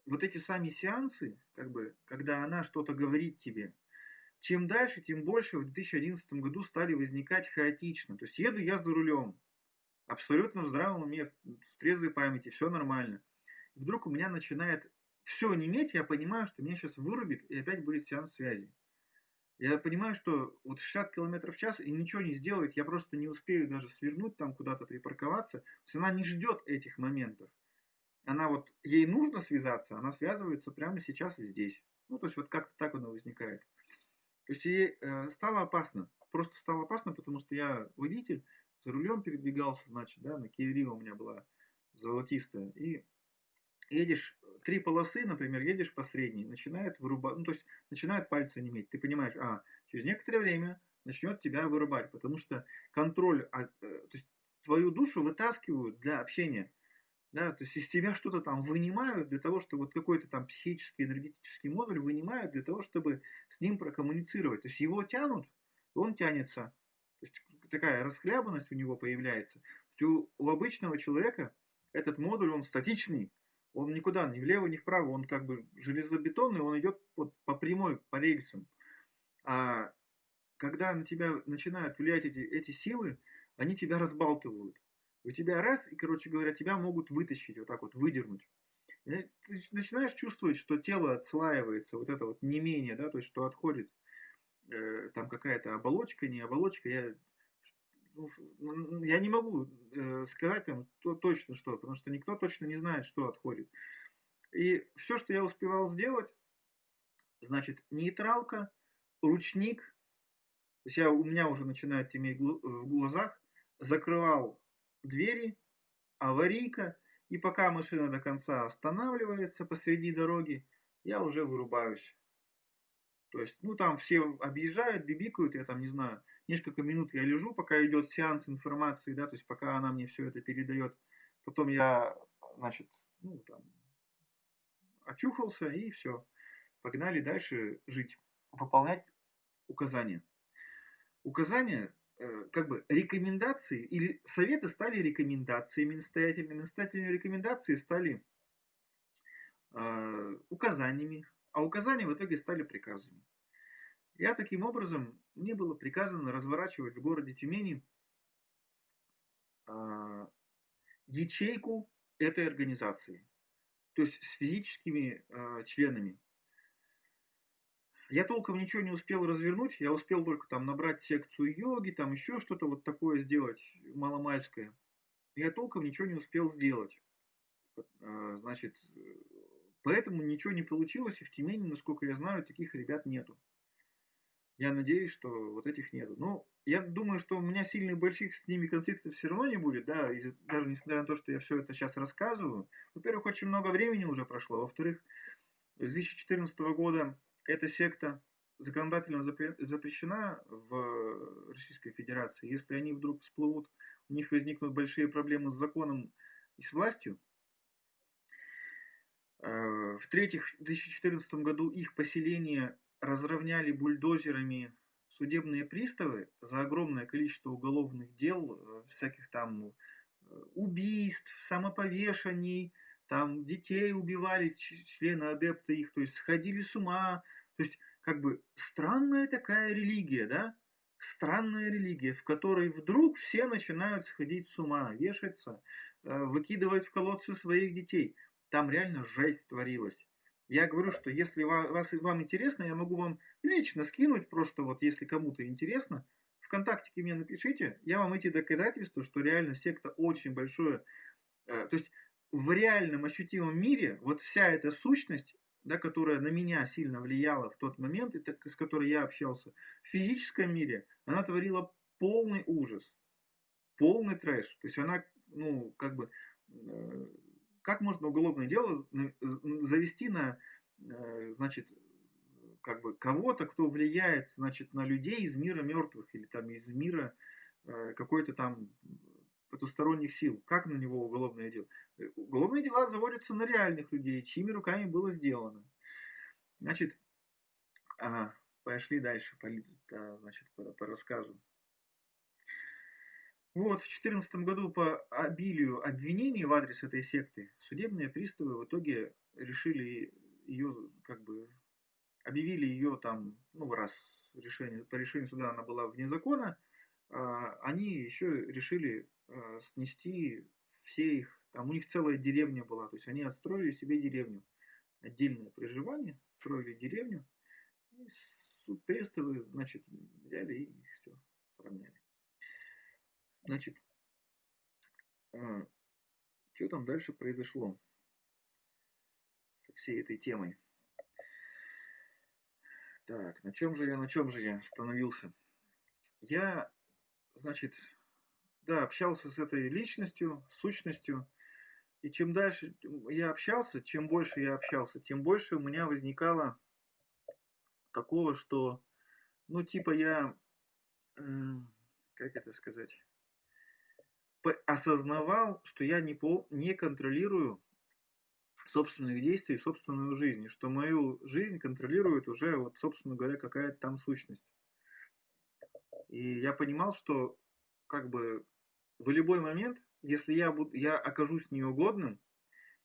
вот эти сами сеансы, как бы, когда она что-то говорит тебе, чем дальше, тем больше в 2011 году стали возникать хаотично. То есть еду я за рулем, абсолютно в здравом уме, в трезвой памяти, все нормально вдруг у меня начинает все неметь, я понимаю, что меня сейчас вырубит и опять будет сеанс связи. Я понимаю, что вот 60 км в час и ничего не сделает, я просто не успею даже свернуть там куда-то припарковаться. То есть она не ждет этих моментов. Она вот, ей нужно связаться, она связывается прямо сейчас и здесь. Ну, то есть вот как-то так она возникает. То есть ей э, стало опасно. Просто стало опасно, потому что я водитель, за рулем передвигался, значит, да, на Киеве у меня была золотистая. И едешь три полосы, например, едешь по средней, начинает вырубать, ну, то есть начинает пальцы неметь. Ты понимаешь, а, через некоторое время начнет тебя вырубать, потому что контроль, э, то есть твою душу вытаскивают для общения. Да, то есть из тебя что-то там вынимают для того, чтобы вот какой-то там психический, энергетический модуль вынимают для того, чтобы с ним прокоммуницировать. То есть его тянут, он тянется. То есть такая расхлябанность у него появляется. То есть у, у обычного человека этот модуль, он статичный, он никуда, ни влево, ни вправо, он как бы железобетонный, он идет вот по прямой, по рельсам. А когда на тебя начинают влиять эти, эти силы, они тебя разбалтывают. У тебя раз, и, короче говоря, тебя могут вытащить, вот так вот, выдернуть. И ты начинаешь чувствовать, что тело отслаивается, вот это вот не менее, да, то есть что отходит э, там какая-то оболочка, не оболочка. Я я не могу э, сказать там то, точно что, потому что никто точно не знает, что отходит. И все, что я успевал сделать, значит, нейтралка, ручник, то есть я, у меня уже начинает теметь в глазах, закрывал двери, аварийка, и пока машина до конца останавливается посреди дороги, я уже вырубаюсь. То есть, ну там все объезжают, бибикают, я там не знаю, несколько минут я лежу, пока идет сеанс информации, да, то есть пока она мне все это передает. Потом я, значит, ну, там, очухался и все. Погнали дальше жить, выполнять указания. Указания, э, как бы рекомендации или советы стали рекомендациями настоятельными, настоятельные рекомендации стали э, указаниями, а указания в итоге стали приказами. Я таким образом, мне было приказано разворачивать в городе Тюмени э, ячейку этой организации, то есть с физическими э, членами. Я толком ничего не успел развернуть, я успел только там набрать секцию йоги, там еще что-то вот такое сделать маломальское. Я толком ничего не успел сделать, э, значит, поэтому ничего не получилось, и в Тюмени, насколько я знаю, таких ребят нету. Я надеюсь, что вот этих нету. Но я думаю, что у меня сильных больших с ними конфликтов все равно не будет, да, даже несмотря на то, что я все это сейчас рассказываю. Во-первых, очень много времени уже прошло. Во-вторых, с 2014 года эта секта законодательно запрещена в Российской Федерации. Если они вдруг всплывут, у них возникнут большие проблемы с законом и с властью. Э, В-третьих, в 2014 году их поселение разровняли бульдозерами судебные приставы за огромное количество уголовных дел, э, всяких там э, убийств, самоповешений, там детей убивали, члены адепта их, то есть сходили с ума. То есть как бы странная такая религия, да? Странная религия, в которой вдруг все начинают сходить с ума, вешаться, э, выкидывать в колодцы своих детей. Там реально жесть творилась. Я говорю, что если вас, вам интересно, я могу вам лично скинуть, просто вот если кому-то интересно, ВКонтактике мне напишите, я вам эти доказательства, что реально секта очень большое. Э, то есть в реальном ощутимом мире вот вся эта сущность, да, которая на меня сильно влияла в тот момент, и с которой я общался, в физическом мире она творила полный ужас, полный трэш. То есть она, ну, как бы, э, как можно уголовное дело завести на, э, значит, как бы кого-то, кто влияет, значит, на людей из мира мертвых или там из мира э, какой-то там потусторонних сил. Как на него уголовное дело? Э, уголовные дела заводятся на реальных людей, чьими руками было сделано. Значит, ага, пошли дальше по, значит, по, по рассказу. Вот, в 2014 году по обилию обвинений в адрес этой секты судебные приставы в итоге решили ее, как бы, объявили ее там, ну, раз решение, по решению суда она была вне закона, а, они еще решили а, снести все их, там у них целая деревня была, то есть они отстроили себе деревню, отдельное проживание, строили деревню, и суд приставы, значит, взяли и все, сравняли. Значит, а, что там дальше произошло со всей этой темой? Так, на чем же я, на чем же я остановился? Я, значит, да, общался с этой личностью, сущностью, и чем дальше я общался, чем больше я общался, тем больше у меня возникало такого, что, ну, типа я, как это сказать, осознавал, что я не, пол, не контролирую собственных действий, собственную жизнь, что мою жизнь контролирует уже, вот, собственно говоря, какая-то там сущность. И я понимал, что как бы в любой момент, если я, буду, я окажусь неугодным,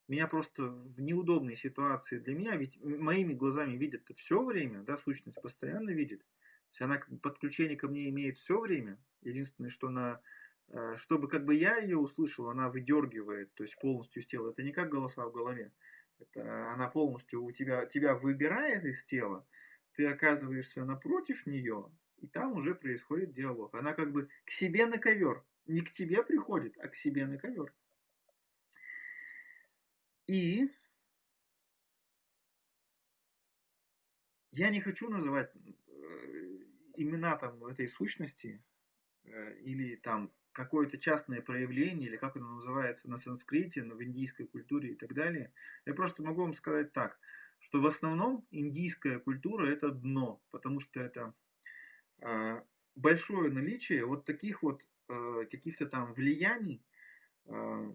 меня просто в неудобной ситуации для меня, ведь моими глазами видят все время, да, сущность постоянно видит. То есть она подключение ко мне имеет все время. Единственное, что на чтобы как бы я ее услышал, она выдергивает, то есть полностью из тела. Это не как голоса в голове. Это она полностью у тебя, тебя выбирает из тела, ты оказываешься напротив нее, и там уже происходит диалог. Она как бы к себе на ковер. Не к тебе приходит, а к себе на ковер. И я не хочу называть э, имена там этой сущности э, или там какое-то частное проявление, или как оно называется на санскрите, в индийской культуре и так далее. Я просто могу вам сказать так, что в основном индийская культура это дно, потому что это э, большое наличие вот таких вот э, каких-то там влияний, э,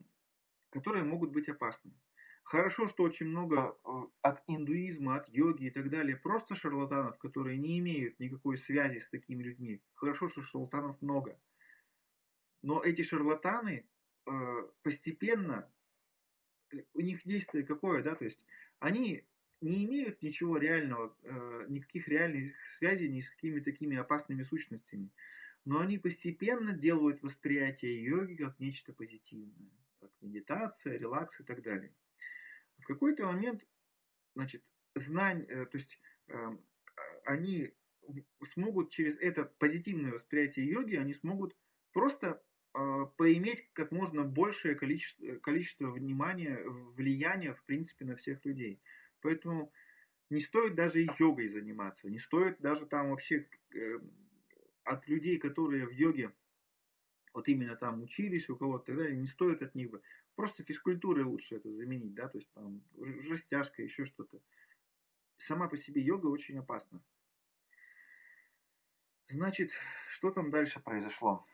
которые могут быть опасны. Хорошо, что очень много от индуизма, от йоги и так далее, просто шарлатанов, которые не имеют никакой связи с такими людьми. Хорошо, что шарлатанов много. Но эти шарлатаны э, постепенно, э, у них действие какое, да, то есть они не имеют ничего реального, э, никаких реальных связей ни с какими такими опасными сущностями. Но они постепенно делают восприятие йоги как нечто позитивное, как медитация, релакс и так далее. В какой-то момент, значит, знань, то есть эм, они смогут через это позитивное восприятие йоги, они смогут просто э, поиметь как можно большее количество, количество внимания, влияния, в принципе, на всех людей. Поэтому не стоит даже и йогой заниматься, не стоит даже там вообще э, от людей, которые в йоге вот именно там учились у кого-то, тогда не стоит от них бы. Просто физкультурой лучше это заменить, да, то есть там растяжка, еще что-то. Сама по себе йога очень опасна. Значит, что там дальше произошло?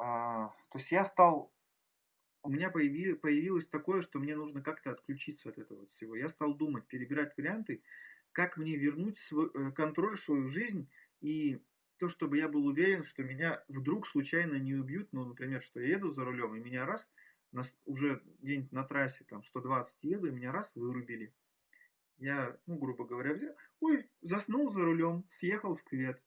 А, то есть я стал, у меня появи, появилось такое, что мне нужно как-то отключиться от этого всего. Я стал думать, перебирать варианты, как мне вернуть свой, э, контроль в свою жизнь и то, чтобы я был уверен, что меня вдруг случайно не убьют, ну, например, что я еду за рулем, и меня раз, на, уже где-нибудь на трассе, там, 120 еду, и меня раз вырубили. Я, ну, грубо говоря, взял, ой, заснул за рулем, съехал в квет.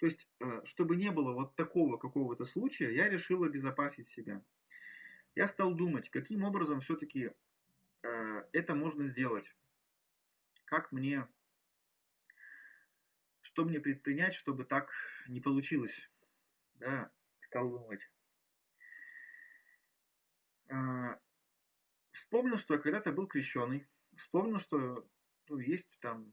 То есть, э, чтобы не было вот такого какого-то случая, я решил обезопасить себя. Я стал думать, каким образом все-таки э, это можно сделать. Как мне что мне предпринять, чтобы так не получилось? Да, стал думать. А, вспомнил, что я когда-то был крещеный. Вспомнил, что ну, есть там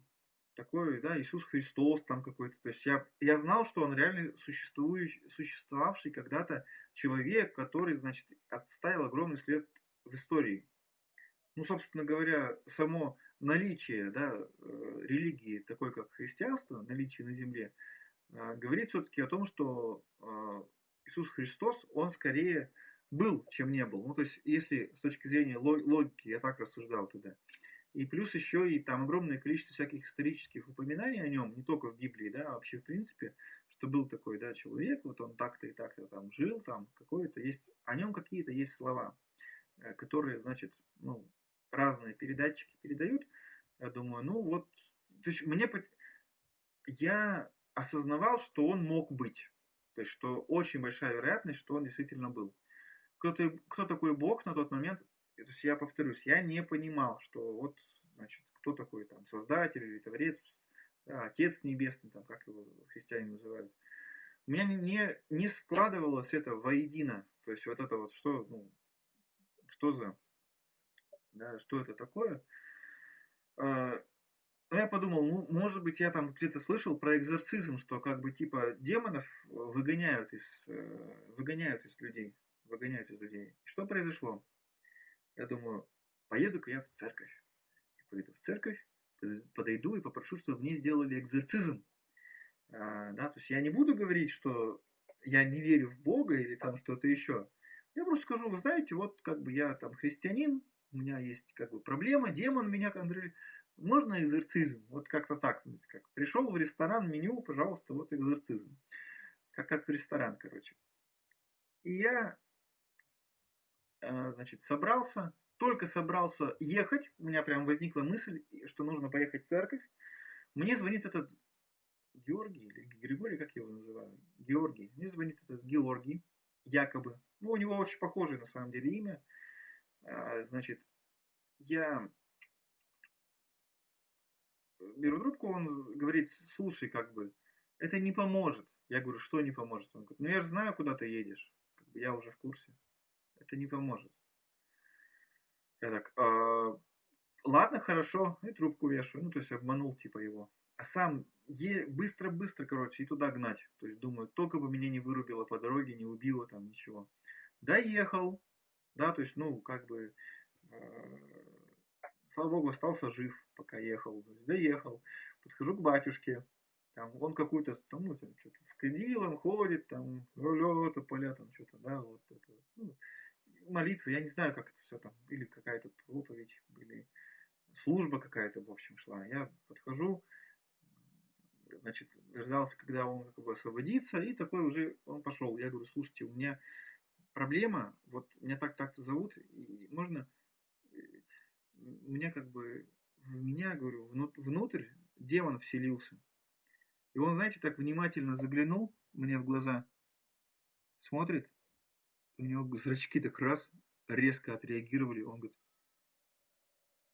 такой, да, Иисус Христос там какой-то. То есть я, я знал, что он реально существующий, существовавший когда-то человек, который, значит, отставил огромный след в истории. Ну, собственно говоря, само наличие да, э, религии, такой как христианство, наличие на земле, а, говорит все-таки о том, что а, Иисус Христос, он скорее был, чем не был. Ну, то есть, если с точки зрения логики, я так рассуждал тогда. И плюс еще и там огромное количество всяких исторических упоминаний о нем, не только в Библии, да, а вообще в принципе, что был такой, да, человек, вот он так-то и так-то там жил, там какое-то есть, о нем какие-то есть слова, э, которые, значит, ну, разные передатчики передают, я думаю, ну вот, то есть мне, я осознавал, что он мог быть, то есть что очень большая вероятность, что он действительно был. Кто, -то, кто такой Бог на тот момент, то есть я повторюсь, я не понимал, что вот, значит, кто такой там создатель или творец, да, Отец Небесный, там, как его христиане называют. У меня не, не складывалось это воедино. То есть вот это вот что, ну, что за да, что это такое. А, ну, я подумал, ну, может быть, я там где-то слышал про экзорцизм, что как бы типа демонов выгоняют из, э, выгоняют из людей, выгоняют из людей. Что произошло? Я думаю, поеду-ка я в церковь. Я пойду в церковь, подойду и попрошу, чтобы мне сделали экзорцизм. А, да, то есть я не буду говорить, что я не верю в Бога или там что-то еще. Я просто скажу, вы знаете, вот как бы я там христианин, у меня есть как бы проблема, демон меня контролирует. Можно экзорцизм? Вот как-то так. Как пришел в ресторан, меню, пожалуйста, вот экзорцизм. Как, как в ресторан, короче. И я, значит, собрался, только собрался ехать, у меня прям возникла мысль, что нужно поехать в церковь. Мне звонит этот Георгий, или Григорий, как я его называю? Георгий. Мне звонит этот Георгий, якобы. Ну, у него очень похожее на самом деле имя. А, значит, я беру трубку, он говорит, слушай, как бы, это не поможет. Я говорю, что не поможет? Он говорит, ну я же знаю, куда ты едешь. Как бы я уже в курсе. Это не поможет. Я так, э, ладно, хорошо, и трубку вешаю. Ну, то есть обманул типа его. А сам быстро-быстро, короче, и туда гнать. То есть думаю, только бы меня не вырубило по дороге, не убило там ничего. Доехал, да, то есть, ну, как бы, э, слава богу, остался жив, пока ехал. Доехал, подхожу к батюшке, там, он какую-то, там, ну, там, что-то с кадилом ходит, там, то поля, там, что-то, да, вот это, ну, молитва, я не знаю, как это все там, или какая-то проповедь, или служба какая-то, в общем, шла. Я подхожу, значит, дождался, когда он как бы освободится, и такой уже он пошел. Я говорю, слушайте, у меня проблема, вот меня так так-то зовут, и можно, э, меня как бы, в меня, говорю, внутрь демон вселился. И он, знаете, так внимательно заглянул мне в глаза, смотрит, у него зрачки так раз резко отреагировали, он говорит,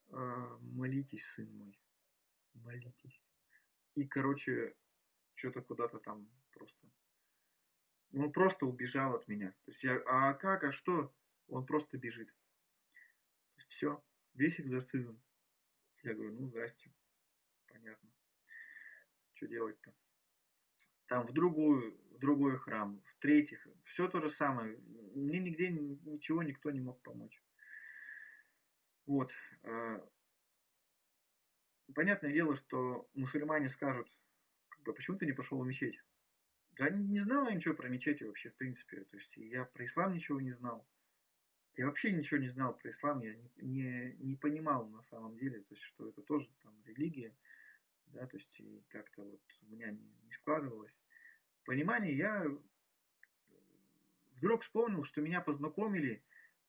«А, молитесь, сын мой, молитесь. И, короче, что-то куда-то там просто Он просто убежал от меня. То есть я, а как, а что? Он просто бежит. Все, весь экзорцизм. Я говорю, ну, здрасте. Понятно. Что делать-то? Там в другую, другой храм, в третьих, все то же самое. Мне нигде ничего никто не мог помочь. Вот. Э, понятное дело, что мусульмане скажут, как бы, почему ты не пошел в мечеть? Я не, знал ничего про мечети вообще, в принципе. То есть я про ислам ничего не знал. Я вообще ничего не знал про ислам, я не, не, не понимал на самом деле, то есть, что это тоже там религия, да, то есть и как-то вот у меня не, не складывалось. Понимание я вдруг вспомнил, что меня познакомили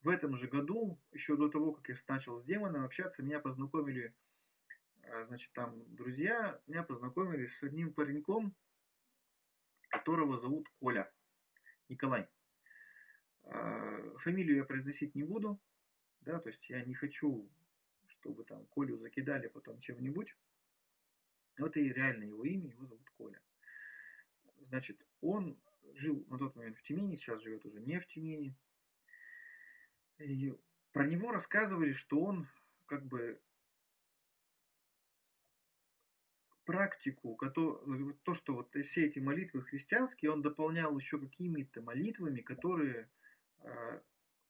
в этом же году, еще до того, как я начал с демоном общаться, меня познакомили, а, значит, там друзья, меня познакомили с одним пареньком, которого зовут Коля, Николай. А, фамилию я произносить не буду, да, то есть я не хочу, чтобы там Колю закидали потом чем-нибудь. Вот и реально его имя, его зовут Коля. Значит, он жил на тот момент в Тюмени, сейчас живет уже не в Тюмени. И про него рассказывали, что он как бы практику, то, что вот все эти молитвы христианские, он дополнял еще какими-то молитвами, которые а,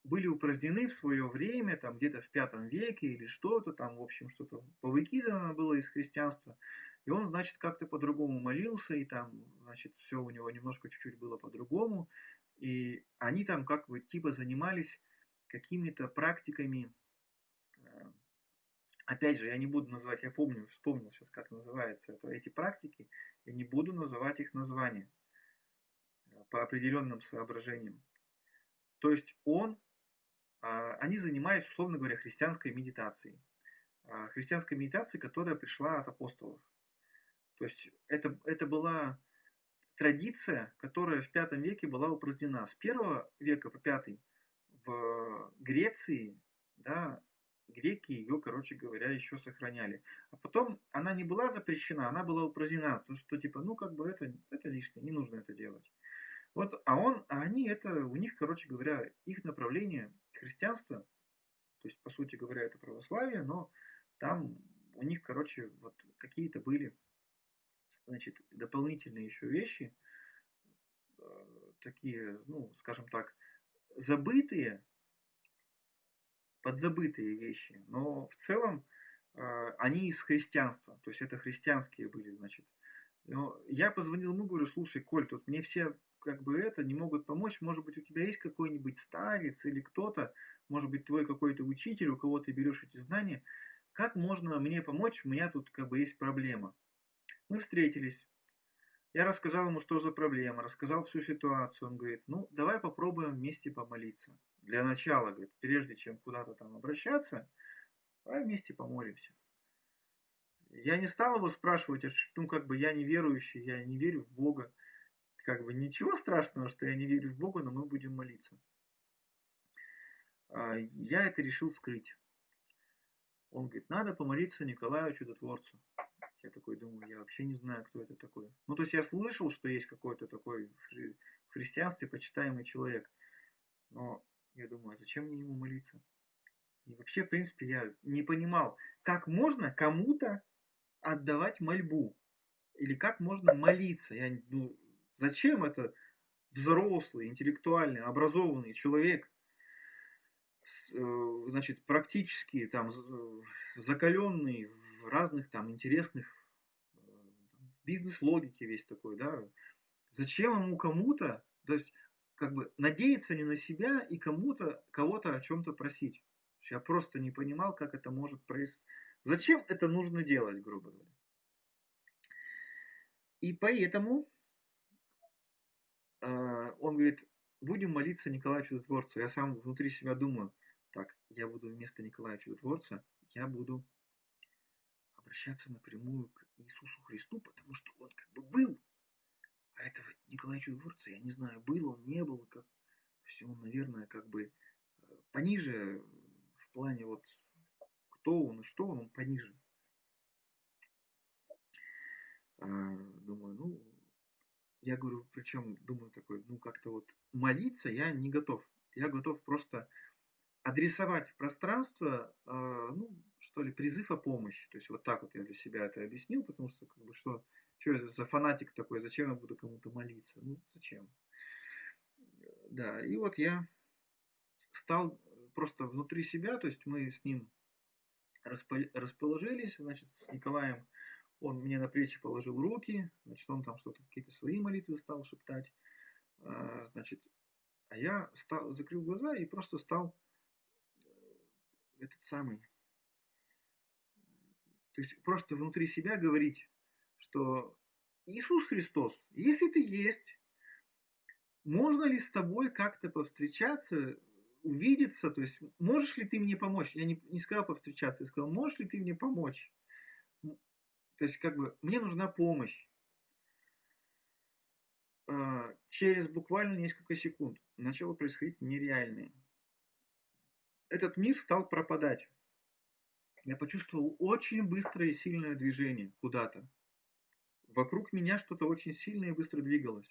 были упразднены в свое время, там где-то в пятом веке или что-то, там, в общем, что-то повыкидано было из христианства. И он, значит, как-то по-другому молился, и там, значит, все у него немножко чуть-чуть было по-другому. И они там как бы типа занимались какими-то практиками. Э, опять же, я не буду называть, я помню, вспомнил сейчас, как называется это, эти практики, я не буду называть их названия э, по определенным соображениям. То есть он, а, они занимались, условно говоря, христианской медитацией. А, христианской медитацией, которая пришла от апостолов. То есть это, это была традиция, которая в пятом веке была упразднена. С первого века по пятый в Греции, да, греки ее, короче говоря, еще сохраняли. А потом она не была запрещена, она была упразднена, потому что типа, ну как бы это, это лишнее, не нужно это делать. Вот, а он, а они это, у них, короче говоря, их направление христианство, то есть, по сути говоря, это православие, но там у них, короче, вот какие-то были значит, дополнительные еще вещи, э, такие, ну, скажем так, забытые, подзабытые вещи, но в целом э, они из христианства, то есть это христианские были, значит. Но я позвонил ему, говорю, слушай, Коль, тут мне все как бы это не могут помочь, может быть у тебя есть какой-нибудь старец или кто-то, может быть твой какой-то учитель, у кого ты берешь эти знания, как можно мне помочь, у меня тут как бы есть проблема. Мы встретились. Я рассказал ему, что за проблема, рассказал всю ситуацию. Он говорит, ну, давай попробуем вместе помолиться. Для начала, говорит, прежде чем куда-то там обращаться, давай вместе помолимся. Я не стал его спрашивать, ну, как бы я не верующий, я не верю в Бога. Как бы ничего страшного, что я не верю в Бога, но мы будем молиться. А, я это решил скрыть. Он говорит, надо помолиться Николаю Чудотворцу. Я такой думаю, я вообще не знаю, кто это такой. Ну, то есть я слышал, что есть какой-то такой в христианстве почитаемый человек. Но я думаю, а зачем мне ему молиться? И вообще, в принципе, я не понимал, как можно кому-то отдавать мольбу. Или как можно молиться. Я, ну, зачем это взрослый, интеллектуальный, образованный человек, э, значит, практически там закаленный в разных там интересных э, бизнес-логике весь такой, да, зачем ему кому-то, то есть как бы надеяться не на себя и кому-то, кого-то о чем-то просить. Я просто не понимал, как это может происходить. Зачем это нужно делать, грубо говоря. И поэтому э, он говорит, будем молиться Николаю Чудотворцу. Я сам внутри себя думаю, так, я буду вместо Николая Чудотворца, я буду обращаться напрямую к Иисусу Христу, потому что он как бы был. А этого Николая Чудотворца, я не знаю, был он, не был, как... Есть он, наверное, как бы э, пониже в плане вот кто он и что он, он пониже. А, думаю, ну, я говорю, причем думаю такой, ну как-то вот молиться я не готов. Я готов просто адресовать в пространство, э, ну, что ли, призыв о помощи. То есть вот так вот я для себя это объяснил, потому что, как бы, что, что за фанатик такой, зачем я буду кому-то молиться? Ну, зачем? Да, и вот я стал просто внутри себя, то есть мы с ним расположились, значит, с Николаем, он мне на плечи положил руки, значит, он там что-то, какие-то свои молитвы стал шептать, а, значит, а я стал, закрыл глаза и просто стал э, этот самый, то есть просто внутри себя говорить, что Иисус Христос, если ты есть, можно ли с тобой как-то повстречаться, увидеться, то есть можешь ли ты мне помочь? Я не, не сказал повстречаться, я сказал, можешь ли ты мне помочь? То есть как бы мне нужна помощь. А, через буквально несколько секунд начало происходить нереальное. Этот мир стал пропадать. Я почувствовал очень быстрое и сильное движение куда-то. Вокруг меня что-то очень сильное и быстро двигалось.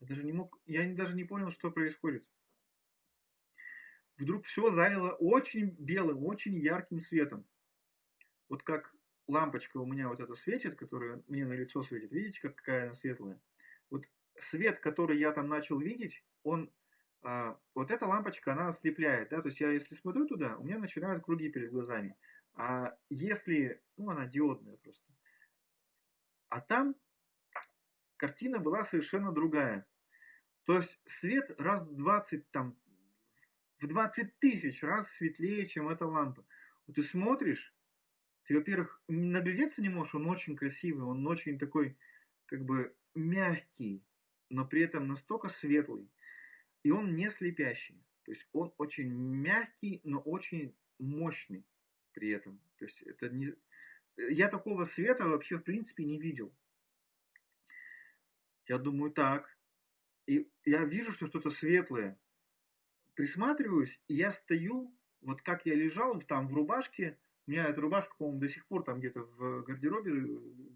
Я даже не мог, я даже не понял, что происходит. Вдруг все залило очень белым, очень ярким светом. Вот как лампочка у меня вот это светит, которая мне на лицо светит. Видите, как, какая она светлая? Вот свет, который я там начал видеть, он вот эта лампочка, она ослепляет, да, то есть я если смотрю туда, у меня начинают круги перед глазами. А если, ну она диодная просто. А там картина была совершенно другая. То есть свет раз в 20, там, в 20 тысяч раз светлее, чем эта лампа. Вот ты смотришь, ты, во-первых, наглядеться не можешь, он очень красивый, он очень такой, как бы, мягкий, но при этом настолько светлый. И он не слепящий. То есть он очень мягкий, но очень мощный при этом. То есть это не... Я такого света вообще в принципе не видел. Я думаю так. И я вижу, что что-то светлое. Присматриваюсь, и я стою, вот как я лежал там в рубашке. У меня эта рубашка, по-моему, до сих пор там где-то в гардеробе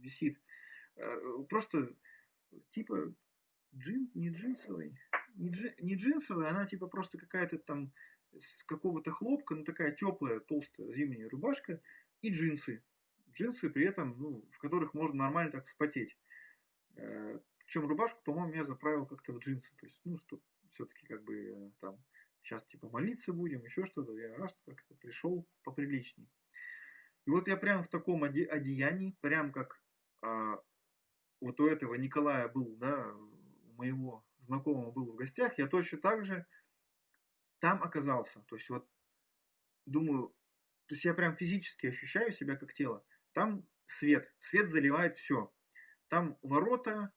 висит. Э, просто типа джин, не джинсовый, не, джи, не джинсовая, она типа просто какая-то там с какого-то хлопка, ну такая теплая, толстая зимняя рубашка и джинсы. Джинсы при этом, ну, в которых можно нормально так вспотеть. Э, Причем рубашку, по-моему, я заправил как-то в джинсы. То есть, ну, что все-таки как бы э, там сейчас типа молиться будем, еще что-то. Я раз как-то пришел поприличней. И вот я прям в таком оде- одеянии, прям как а, вот у этого Николая был, да, моего знакомого был в гостях, я точно так же там оказался. То есть вот думаю, то есть я прям физически ощущаю себя как тело. Там свет, свет заливает все. Там ворота,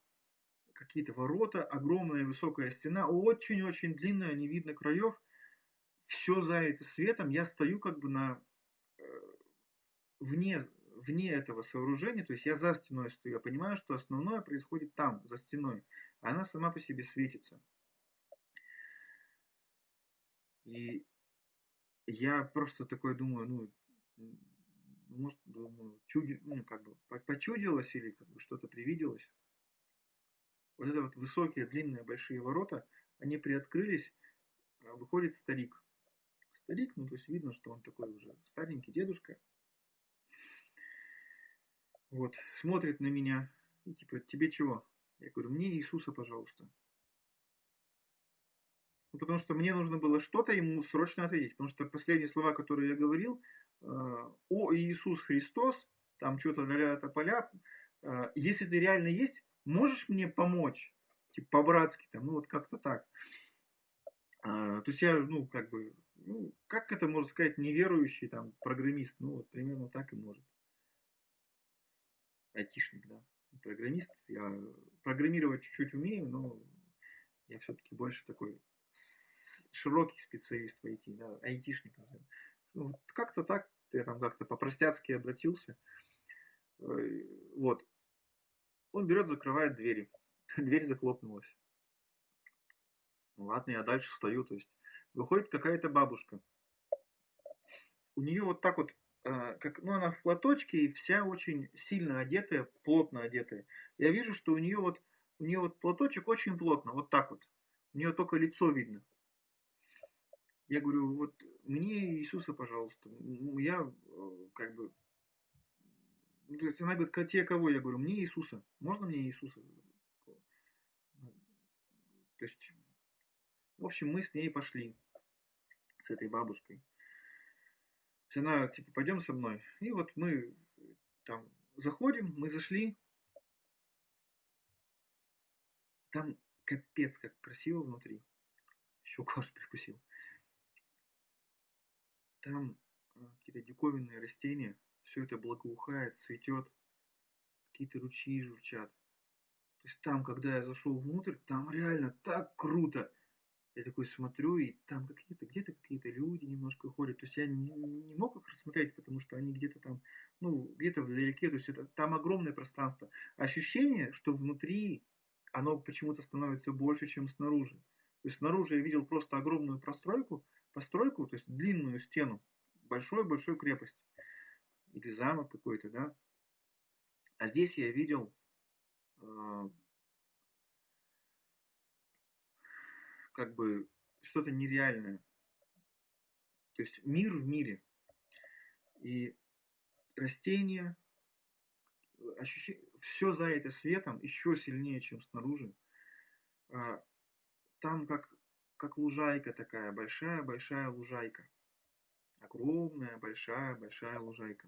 какие-то ворота, огромная высокая стена, очень-очень длинная, не видно краев. Все залито светом. Я стою как бы на э, вне, вне этого сооружения, то есть я за стеной стою. Я понимаю, что основное происходит там, за стеной она сама по себе светится. И я просто такой думаю, ну, может, думаю, чуди, ну, как бы, почудилось или как бы что-то привиделось. Вот это вот высокие, длинные, большие ворота, они приоткрылись, а выходит старик. Старик, ну, то есть видно, что он такой уже старенький дедушка. Вот, смотрит на меня и типа, тебе чего? Я говорю, мне Иисуса, пожалуйста. Ну, потому что мне нужно было что-то ему срочно ответить. Потому что последние слова, которые я говорил, э, о Иисус Христос, там что-то ля поля, э, если ты реально есть, можешь мне помочь? Типа по-братски, там, ну вот как-то так. А, то есть я, ну, как бы, ну, как это можно сказать, неверующий там программист, ну, вот примерно так и может. Айтишник, да программист. Я программировать чуть-чуть умею, но я все-таки больше такой широкий специалист в IT, да, айтишник. Ну, как-то так, я там как-то по-простяцки обратился. Э, вот. Он берет, закрывает двери. Дверь захлопнулась. Ну ладно, я дальше стою. То есть выходит какая-то бабушка. У нее вот так вот как, ну, она в платочке и вся очень сильно одетая, плотно одетая. Я вижу, что у нее вот у нее вот платочек очень плотно, вот так вот. У нее только лицо видно. Я говорю, вот мне Иисуса, пожалуйста. Я э, как бы... Ну, то есть она говорит, тебе кого? Я говорю, мне Иисуса. Можно мне Иисуса? То есть, в общем, мы с ней пошли, с этой бабушкой. Она, типа, пойдем со мной. И вот мы там заходим, мы зашли. Там капец, как красиво внутри. Еще аж прикусил. Там а, какие-то диковинные растения. Все это благоухает, цветет. Какие-то ручьи журчат. То есть там, когда я зашел внутрь, там реально так круто. Я такой смотрю, и там какие-то, где-то какие-то люди немножко ходят. То есть я не, не мог их рассмотреть, потому что они где-то там, ну, где-то вдалеке. То есть это, там огромное пространство. Ощущение, что внутри оно почему-то становится больше, чем снаружи. То есть снаружи я видел просто огромную постройку, постройку, то есть длинную стену, большой-большой крепость. Или замок какой-то, да. А здесь я видел э, как бы что-то нереальное. То есть мир в мире. И растения, ощущение, все за это светом еще сильнее, чем снаружи. А, там как, как лужайка такая, большая-большая лужайка. Огромная, большая-большая лужайка.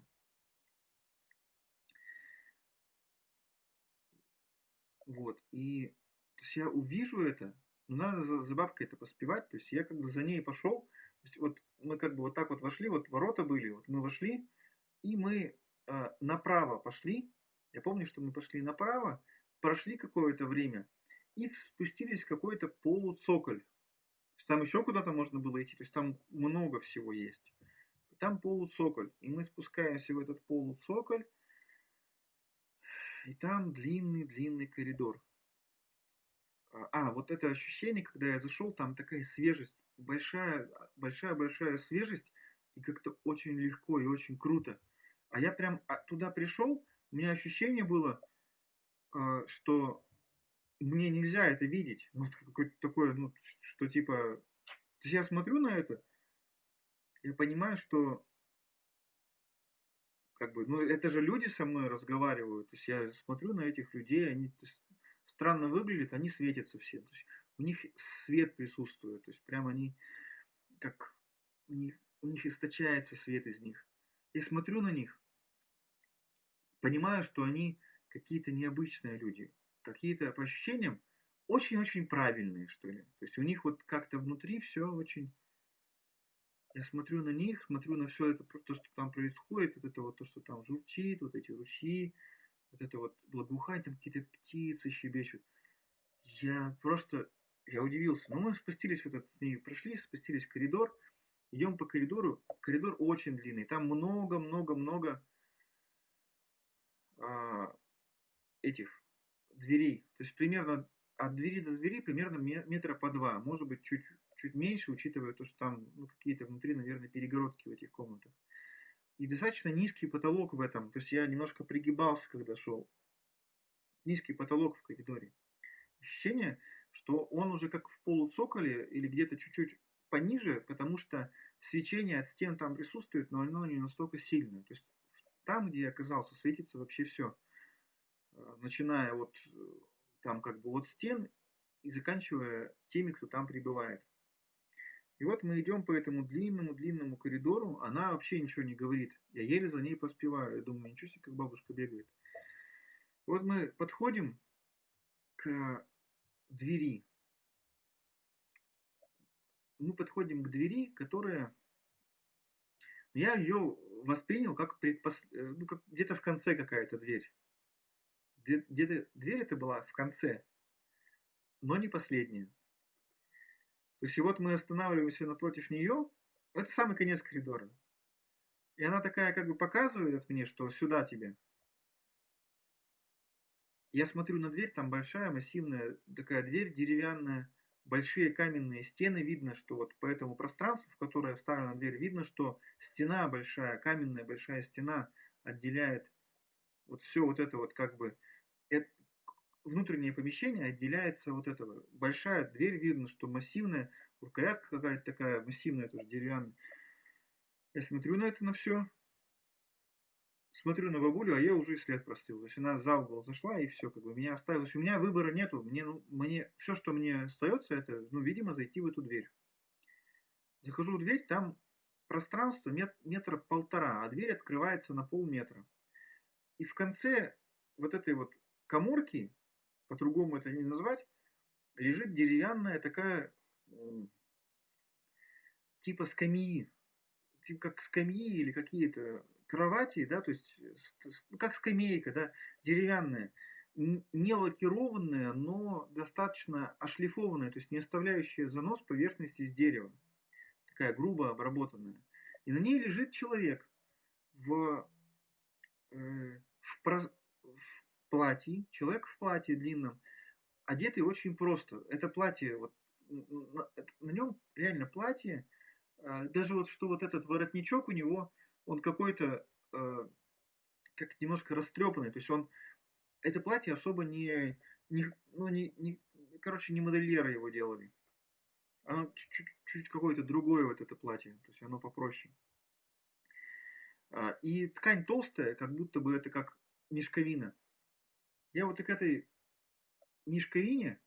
Вот, и то есть я увижу это, надо за, за бабкой это поспевать. То есть я как бы за ней пошел. То есть вот мы как бы вот так вот вошли, вот ворота были, вот мы вошли, и мы э, направо пошли. Я помню, что мы пошли направо, прошли какое-то время и спустились в какой-то полуцоколь. Там еще куда-то можно было идти, то есть там много всего есть. Там полуцоколь. И мы спускаемся в этот полуцоколь, и там длинный-длинный коридор. А, а, вот это ощущение, когда я зашел, там такая свежесть, большая, большая, большая свежесть, и как-то очень легко и очень круто. А я прям а, туда пришел, у меня ощущение было, а, что мне нельзя это видеть. Вот какое-то такое, ну, что типа... То есть я смотрю на это, я понимаю, что как бы, ну, это же люди со мной разговаривают. То есть я смотрю на этих людей, они, странно выглядят, они светятся все. То есть у них свет присутствует, то есть прям они как у них, у них источается свет из них. Я смотрю на них, понимаю, что они какие-то необычные люди, какие-то по ощущениям очень-очень правильные, что ли. То есть у них вот как-то внутри все очень... Я смотрю на них, смотрю на все это, то, что там происходит, вот это вот то, что там журчит, вот эти ручьи, вот это вот благоухание, там какие-то птицы щебечут. Я просто, я удивился. Но мы спустились в этот, с ней прошли, спустились в коридор, идем по коридору. Коридор очень длинный, там много-много-много а, этих дверей. То есть примерно от двери до двери примерно метра по два, может быть чуть, чуть меньше, учитывая то, что там ну, какие-то внутри, наверное, перегородки в этих комнатах и достаточно низкий потолок в этом. То есть я немножко пригибался, когда шел. Низкий потолок в коридоре. Ощущение, что он уже как в полуцоколе или где-то чуть-чуть пониже, потому что свечение от стен там присутствует, но оно не настолько сильное. То есть там, где я оказался, светится вообще все. Э, начиная от э, там как бы от стен и заканчивая теми, кто там пребывает. И вот мы идем по этому длинному-длинному коридору, она вообще ничего не говорит. Я еле за ней поспеваю. Я думаю, ничего себе, как бабушка бегает. Вот мы подходим к двери. Мы подходим к двери, которая... Я ее воспринял как, предпос... Э, ну, как где-то в конце какая-то дверь. Где-то дверь это была в конце, но не последняя. То есть и вот мы останавливаемся напротив нее, это самый конец коридора. И она такая как бы показывает мне, что сюда тебе. Я смотрю на дверь, там большая, массивная такая дверь деревянная, большие каменные стены, видно, что вот по этому пространству, в которое вставлена дверь, видно, что стена большая, каменная большая стена отделяет вот все вот это вот как бы, это, внутреннее помещение отделяется вот этого. Большая дверь, видно, что массивная, рукоятка какая-то такая массивная, тоже деревянная. Я смотрю на это на все, смотрю на бабулю, а я уже и след простыл. То есть она за угол зашла и все, как бы меня оставила. у меня выбора нету. Мне, ну, мне все, что мне остается, это, ну, видимо, зайти в эту дверь. Захожу в дверь, там пространство мет, метра полтора, а дверь открывается на полметра. И в конце вот этой вот коморки, по-другому это не назвать, лежит деревянная такая типа скамьи, типа как скамьи или какие-то кровати, да, то есть ну, как скамейка, да, деревянная, не лакированная, но достаточно ошлифованная, то есть не оставляющая занос поверхности из дерева, такая грубо обработанная. И на ней лежит человек в, э, в платье, человек в платье длинном, одетый очень просто. Это платье, вот на, нем реально платье, э, даже вот что вот этот воротничок у него, он какой-то э, как немножко растрепанный, то есть он это платье особо не, не ну не, не короче не модельеры его делали, оно чуть-чуть какое-то другое вот это платье, то есть оно попроще. А, и ткань толстая, как будто бы это как мешковина. Я вот к этой мешковине,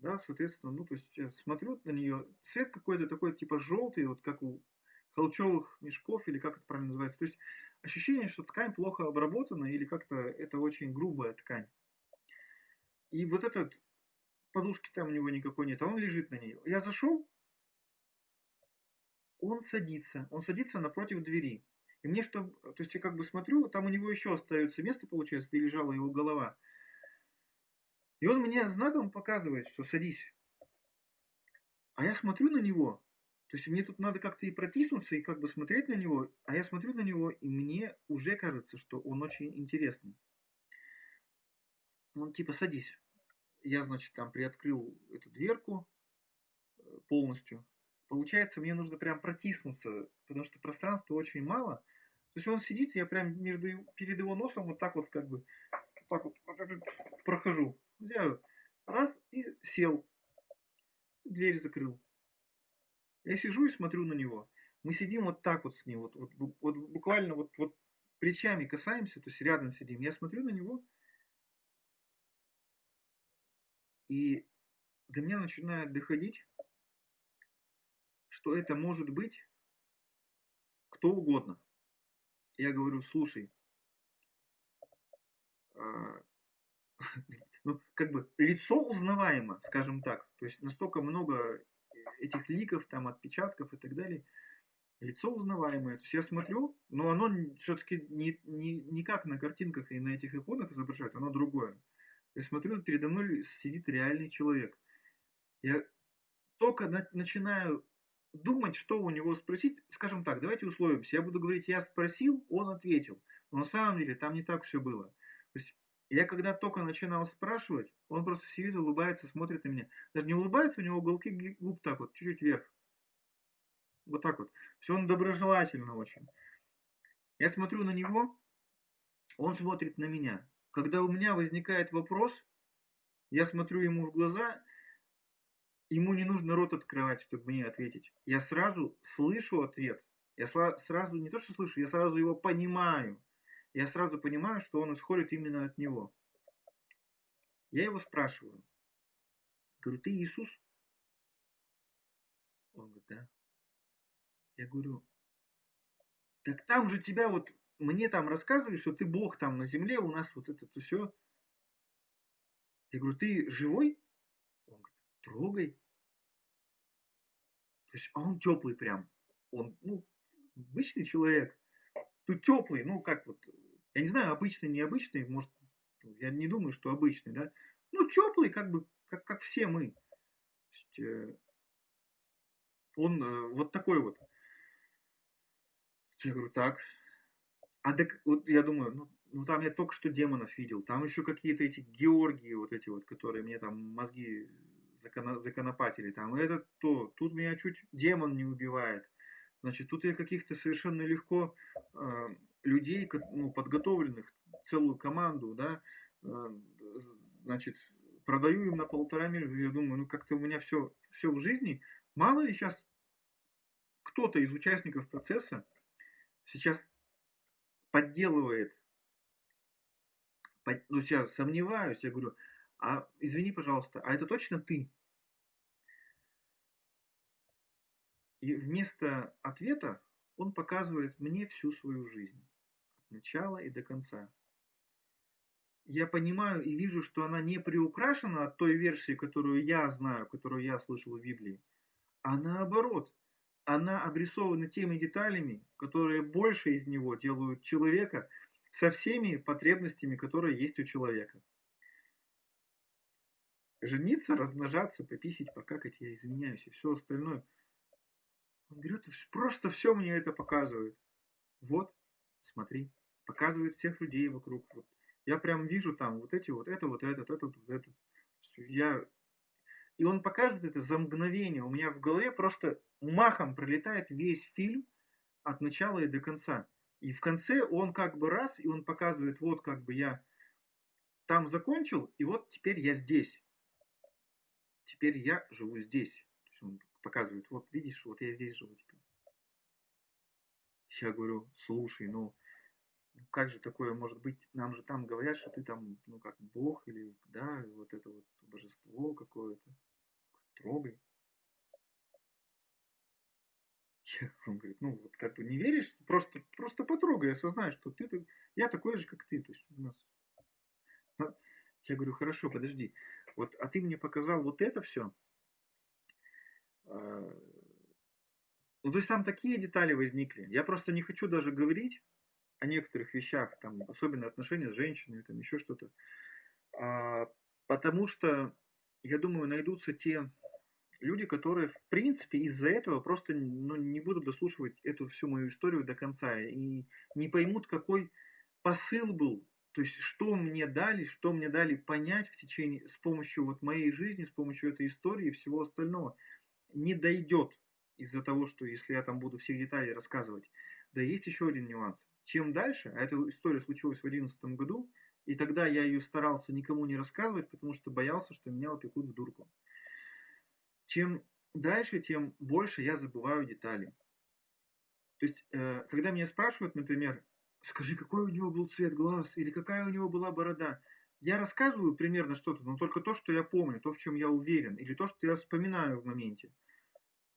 да, соответственно, ну, то есть я смотрю на нее, цвет какой-то такой, типа желтый, вот как у холчевых мешков, или как это правильно называется. То есть ощущение, что ткань плохо обработана, или как-то это очень грубая ткань. И вот этот подушки там у него никакой нет, а он лежит на ней. Я зашел, он садится, он садится напротив двери. И мне что, то есть я как бы смотрю, там у него еще остается место, получается, где лежала его голова. И он мне знаком показывает, что садись. А я смотрю на него, то есть мне тут надо как-то и протиснуться, и как бы смотреть на него, а я смотрю на него, и мне уже кажется, что он очень интересный. Он типа садись. Я, значит, там приоткрыл эту дверку э, полностью. Получается, мне нужно прям протиснуться, потому что пространства очень мало. То есть он сидит, я прям между перед его носом вот так вот как бы вот так вот, прохожу. Я раз и сел. Дверь закрыл. Я сижу и смотрю на него. Мы сидим вот так вот с ним, вот, вот, вот буквально вот, вот плечами касаемся, то есть рядом сидим. Я смотрю на него, и до меня начинает доходить, что это может быть кто угодно. Я говорю, слушай, а, ну, как бы лицо узнаваемо, скажем так. То есть настолько много этих ликов, там, отпечатков и так далее, лицо узнаваемое. То есть я смотрю, но оно все-таки не, не, не как на картинках и на этих иконах изображает, оно другое. Я смотрю, передо мной сидит реальный человек. Я только на, начинаю думать, что у него спросить, скажем так, давайте условимся. Я буду говорить, я спросил, он ответил. Но на самом деле там не так все было. То есть я когда только начинал спрашивать, он просто сидит, улыбается, смотрит на меня. Даже не улыбается, у него уголки губ так вот, чуть-чуть вверх. Вот так вот. Все он доброжелательно очень. Я смотрю на него, он смотрит на меня. Когда у меня возникает вопрос, я смотрю ему в глаза, ему не нужно рот открывать, чтобы мне ответить. Я сразу слышу ответ. Я сразу, не то что слышу, я сразу его понимаю я сразу понимаю, что он исходит именно от него. Я его спрашиваю. Говорю, ты Иисус? Он говорит, да. Я говорю, так там же тебя вот, мне там рассказывали, что ты Бог там на земле, у нас вот это все. Я говорю, ты живой? Он говорит, трогай. То есть, а он теплый прям. Он, ну, обычный человек. Тут теплый, ну как вот, я не знаю, обычный, необычный, может, я не думаю, что обычный, да. Ну, теплый, как бы, как, как все мы. Есть, э, он э, вот такой вот. Я говорю, так. А так, вот я думаю, ну, ну там я только что демонов видел. Там еще какие-то эти Георгии, вот эти вот, которые мне там мозги законопатили. Там это то. Тут меня чуть демон не убивает. Значит, тут я каких-то совершенно легко э, людей, ну, подготовленных, целую команду, да, э, значит, продаю им на полтора миллиона. Я думаю, ну как-то у меня все, все в жизни. Мало ли сейчас кто-то из участников процесса сейчас подделывает, под, ну, сейчас сомневаюсь, я говорю, а извини, пожалуйста, а это точно ты? И вместо ответа он показывает мне всю свою жизнь, от начала и до конца. Я понимаю и вижу, что она не приукрашена от той версии, которую я знаю, которую я слышал в Библии, а наоборот, она обрисована теми деталями, которые больше из него делают человека со всеми потребностями, которые есть у человека. Жениться, размножаться, пописить, покакать, я извиняюсь, и все остальное. Он берет просто все мне это показывает. Вот, смотри, показывает всех людей вокруг. Вот. Я прям вижу там вот эти вот, это, вот этот, это, вот это. Я и он показывает это за мгновение. У меня в голове просто махом пролетает весь фильм от начала и до конца. И в конце он как бы раз, и он показывает, вот как бы я там закончил, и вот теперь я здесь. Теперь я живу здесь. Он показывает, вот видишь, вот я здесь живу теперь. Я говорю, слушай, ну как же такое может быть? Нам же там говорят, что ты там, ну как Бог или, да, вот это вот божество какое-то. Трогай. Он говорит, ну вот как бы не веришь, просто, просто потрогай, осознай, что ты, я такой же, как ты. То есть у нас... Я говорю, хорошо, подожди. Вот, а ты мне показал вот это все. А, ну, то есть там такие детали возникли. Я просто не хочу даже говорить, о некоторых вещах, там, особенно отношения с женщиной, там еще что-то. А, потому что, я думаю, найдутся те люди, которые, в принципе, из-за этого просто ну, не будут дослушивать эту всю мою историю до конца и не поймут, какой посыл был, то есть что мне дали, что мне дали понять в течение, с помощью вот моей жизни, с помощью этой истории и всего остального, не дойдет из-за того, что если я там буду все детали рассказывать. Да есть еще один нюанс чем дальше, а эта история случилась в 2011 году, и тогда я ее старался никому не рассказывать, потому что боялся, что меня упекут в дурку. Чем дальше, тем больше я забываю детали. То есть, э, когда меня спрашивают, например, скажи, какой у него был цвет глаз, или какая у него была борода, я рассказываю примерно что-то, но только то, что я помню, то, в чем я уверен, или то, что я вспоминаю в моменте.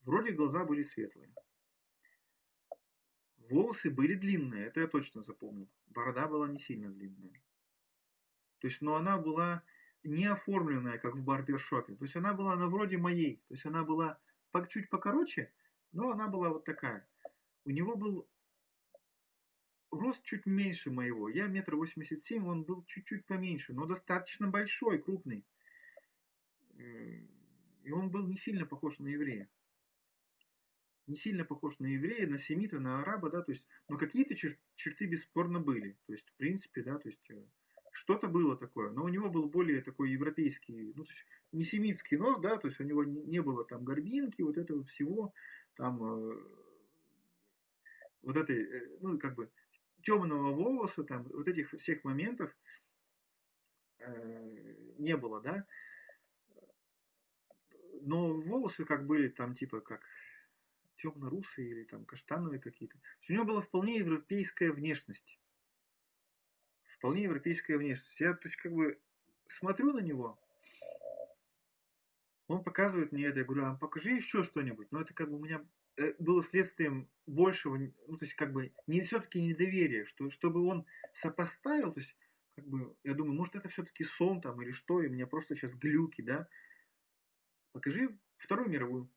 Вроде глаза были светлые. Волосы были длинные, это я точно запомнил. Борода была не сильно длинная. То есть, но она была не оформленная, как в барбершопе. То есть она была на вроде моей. То есть она была чуть покороче, но она была вот такая. У него был рост чуть меньше моего. Я метр восемьдесят семь, он был чуть-чуть поменьше, но достаточно большой, крупный. И он был не сильно похож на еврея не сильно похож на еврея, на семита, на араба, да, то есть, но какие-то чер- черты бесспорно были, то есть, в принципе, да, то есть, э, что-то было такое, но у него был более такой европейский, ну, то есть, не семитский нос, да, то есть, у него не, не было там горбинки, вот этого всего, там, э, вот этой, э, ну, как бы, темного волоса, там, вот этих всех моментов э, не было, да, но волосы как были там, типа, как темно-русые или там каштановые какие-то. У него была вполне европейская внешность. Вполне европейская внешность. Я, то есть, как бы смотрю на него, он показывает мне это, я говорю, а покажи еще что-нибудь. Но это как бы у меня было следствием большего, ну, то есть, как бы, не все-таки недоверия, что, чтобы он сопоставил, то есть, как бы, я думаю, может, это все-таки сон там или что, и у меня просто сейчас глюки, да. Покажи Вторую мировую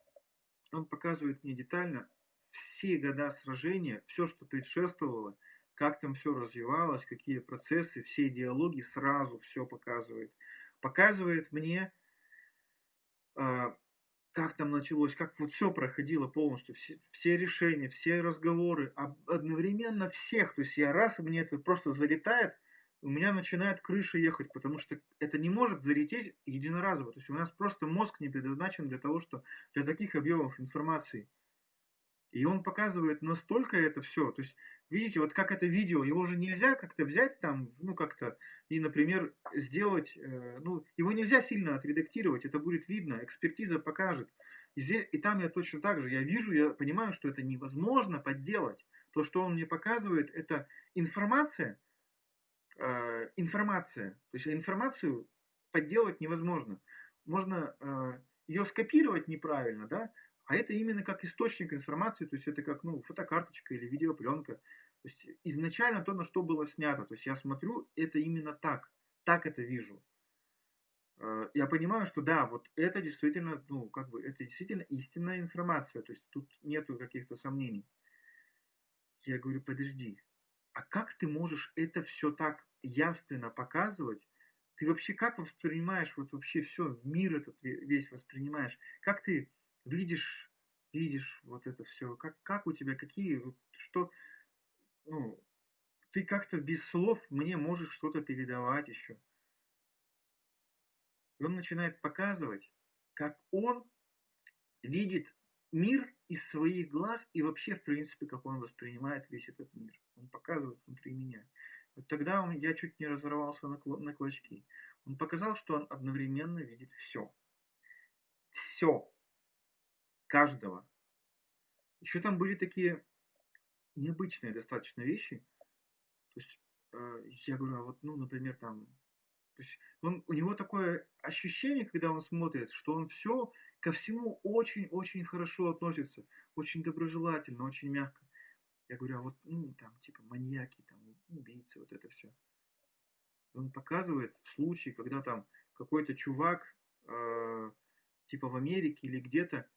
он показывает мне детально все года сражения, все, что предшествовало, как там все развивалось, какие процессы, все диалоги, сразу все показывает. Показывает мне, э, как там началось, как вот все проходило полностью, все, все решения, все разговоры, одновременно всех. То есть я раз, мне это просто залетает, у меня начинает крыша ехать, потому что это не может залететь единоразово. То есть у нас просто мозг не предназначен для того, что для таких объемов информации. И он показывает настолько это все. То есть, видите, вот как это видео, его же нельзя как-то взять там, ну как-то, и, например, сделать, э, ну, его нельзя сильно отредактировать, это будет видно, экспертиза покажет. И, здесь, и там я точно так же, я вижу, я понимаю, что это невозможно подделать. То, что он мне показывает, это информация, э, информация. То есть информацию подделать невозможно. Можно э, ее скопировать неправильно, да, а это именно как источник информации, то есть это как ну, фотокарточка или видеопленка. То есть изначально то, на что было снято. То есть я смотрю, это именно так. Так это вижу. Э, я понимаю, что да, вот это действительно, ну, как бы, это действительно истинная информация. То есть тут нету каких-то сомнений. Я говорю, подожди, а как ты можешь это все так явственно показывать? Ты вообще как воспринимаешь вот вообще все, мир этот весь воспринимаешь? Как ты видишь, видишь вот это все, как, как у тебя, какие, что, ну, ты как-то без слов мне можешь что-то передавать еще. И он начинает показывать, как он видит мир из своих глаз и вообще, в принципе, как он воспринимает весь этот мир. Он показывает внутри меня. Вот тогда он, я чуть не разорвался на, на клочки. Он показал, что он одновременно видит все. Все каждого. Еще там были такие необычные достаточно вещи. То есть э, я говорю, а вот, ну, например, там, то есть он, у него такое ощущение, когда он смотрит, что он все ко всему очень-очень хорошо относится, очень доброжелательно, очень мягко. Я говорю, а вот, ну, там, типа, маньяки, там, убийцы, вот это все. Он показывает случаи, когда там какой-то чувак, э, типа в Америке или где-то,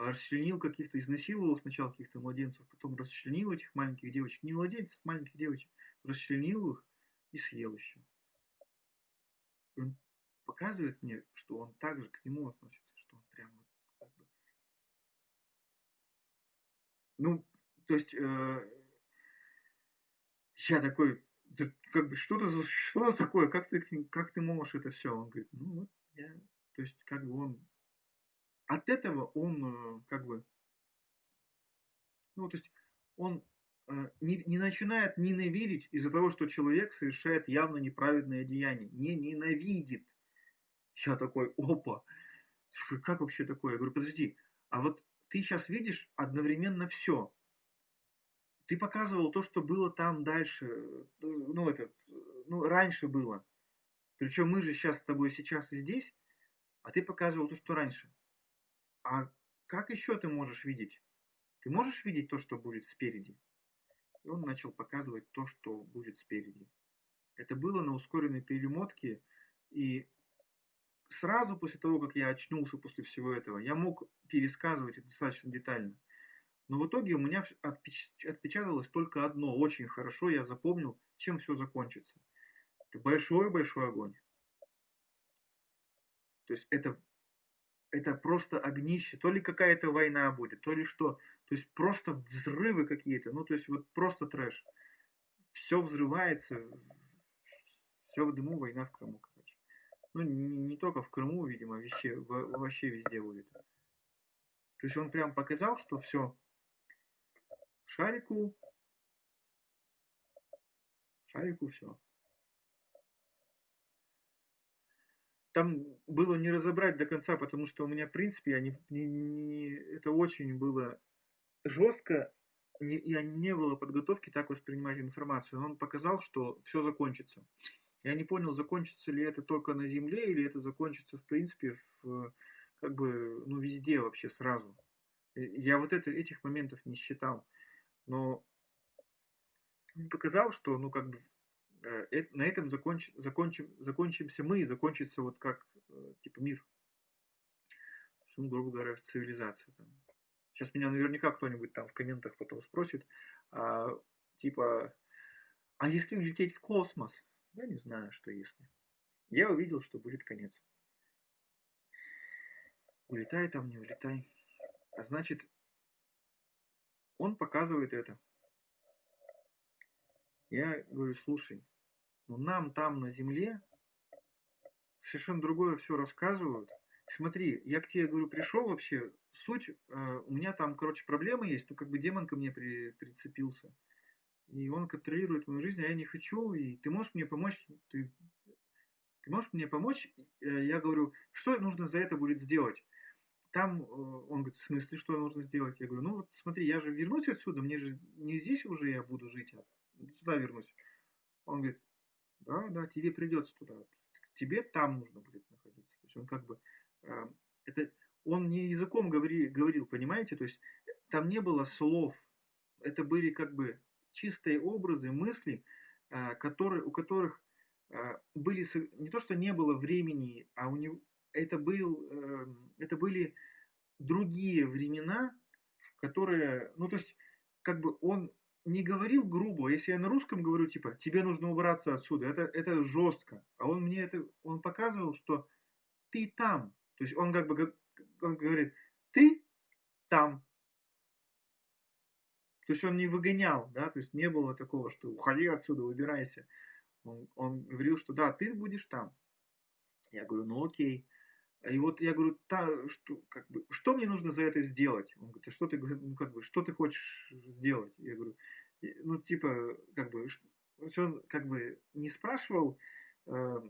расчленил каких-то, изнасиловал сначала каких-то младенцев, потом расчленил этих маленьких девочек, не младенцев, маленьких девочек, расчленил их и съел еще. Он показывает мне, что он также к нему относится, что он прям вот как бы... Ну, то есть э, я такой, как бы что-то что такое, как ты, как ты можешь это все? Он говорит, ну вот я, то есть как бы он от этого он э, как бы, ну, то есть он э, не, не начинает ненавидеть из-за того, что человек совершает явно неправедное деяние. Не ненавидит. Я такой, опа, как вообще такое? Я говорю, подожди, а вот ты сейчас видишь одновременно все. Ты показывал то, что было там дальше, э, ну, это, ну, раньше было. Причем мы же сейчас с тобой сейчас и здесь, а ты показывал то, что раньше. А как еще ты можешь видеть? Ты можешь видеть то, что будет спереди? И он начал показывать то, что будет спереди. Это было на ускоренной перемотке, и сразу после того, как я очнулся после всего этого, я мог пересказывать это достаточно детально. Но в итоге у меня отпечаталось только одно, очень хорошо, я запомнил, чем все закончится. Это большой-большой огонь. То есть это это просто огнище, то ли какая-то война будет, то ли что. То есть просто взрывы какие-то, ну то есть вот просто трэш. Все взрывается, все в дыму, война в Крыму, короче. Ну не, не только в Крыму, видимо, вообще, вообще везде будет. То есть он прям показал, что все, шарику, шарику все. Там было не разобрать до конца, потому что у меня, в принципе, я не, не, не, это очень было жестко, не, я не было подготовки так воспринимать информацию. Он показал, что все закончится. Я не понял, закончится ли это только на Земле, или это закончится, в принципе, в, как бы, ну, везде вообще сразу. Я вот это, этих моментов не считал. Но он показал, что, ну, как бы, на этом законч, закончим, закончимся мы, и закончится вот как э, типа мир. Ну, грубо говоря, цивилизация. Сейчас меня наверняка кто-нибудь там в комментах потом спросит, а, типа, а если улететь в космос? Я не знаю, что если. Я увидел, что будет конец. Улетай там, не улетай. А значит, он показывает это. Я говорю, слушай, ну нам там на Земле совершенно другое все рассказывают, смотри, я к тебе, говорю, пришел вообще, суть, э, у меня там, короче, проблемы есть, то как бы демон ко мне при, прицепился. И он контролирует мою жизнь, а я не хочу, и ты можешь мне помочь, ты, ты можешь мне помочь? Э, я говорю, что нужно за это будет сделать? Там э, он говорит, в смысле, что нужно сделать? Я говорю, ну вот смотри, я же вернусь отсюда, мне же не здесь уже я буду жить, а сюда вернусь. Он говорит, да, да, тебе придется туда. Тебе там нужно будет находиться. То есть он как бы, э, это, он не языком говори, говорил, понимаете? То есть там не было слов. Это были как бы чистые образы, мысли, э, которые, у которых э, были, не то что не было времени, а у него, это, был, э, это были другие времена, которые, ну то есть, как бы он не говорил грубо, если я на русском говорю, типа, тебе нужно убраться отсюда, это, это жестко. А он мне это, он показывал, что ты там. То есть он как бы он говорит, ты там. То есть он не выгонял, да, то есть не было такого, что уходи отсюда, убирайся. Он, он говорил, что да, ты будешь там. Я говорю, ну окей. И вот я говорю, та, что, как бы, что мне нужно за это сделать? Он говорит, а что ты, ну, как бы, что ты хочешь сделать? Я говорю, ну, типа, как бы, он как бы не спрашивал, э,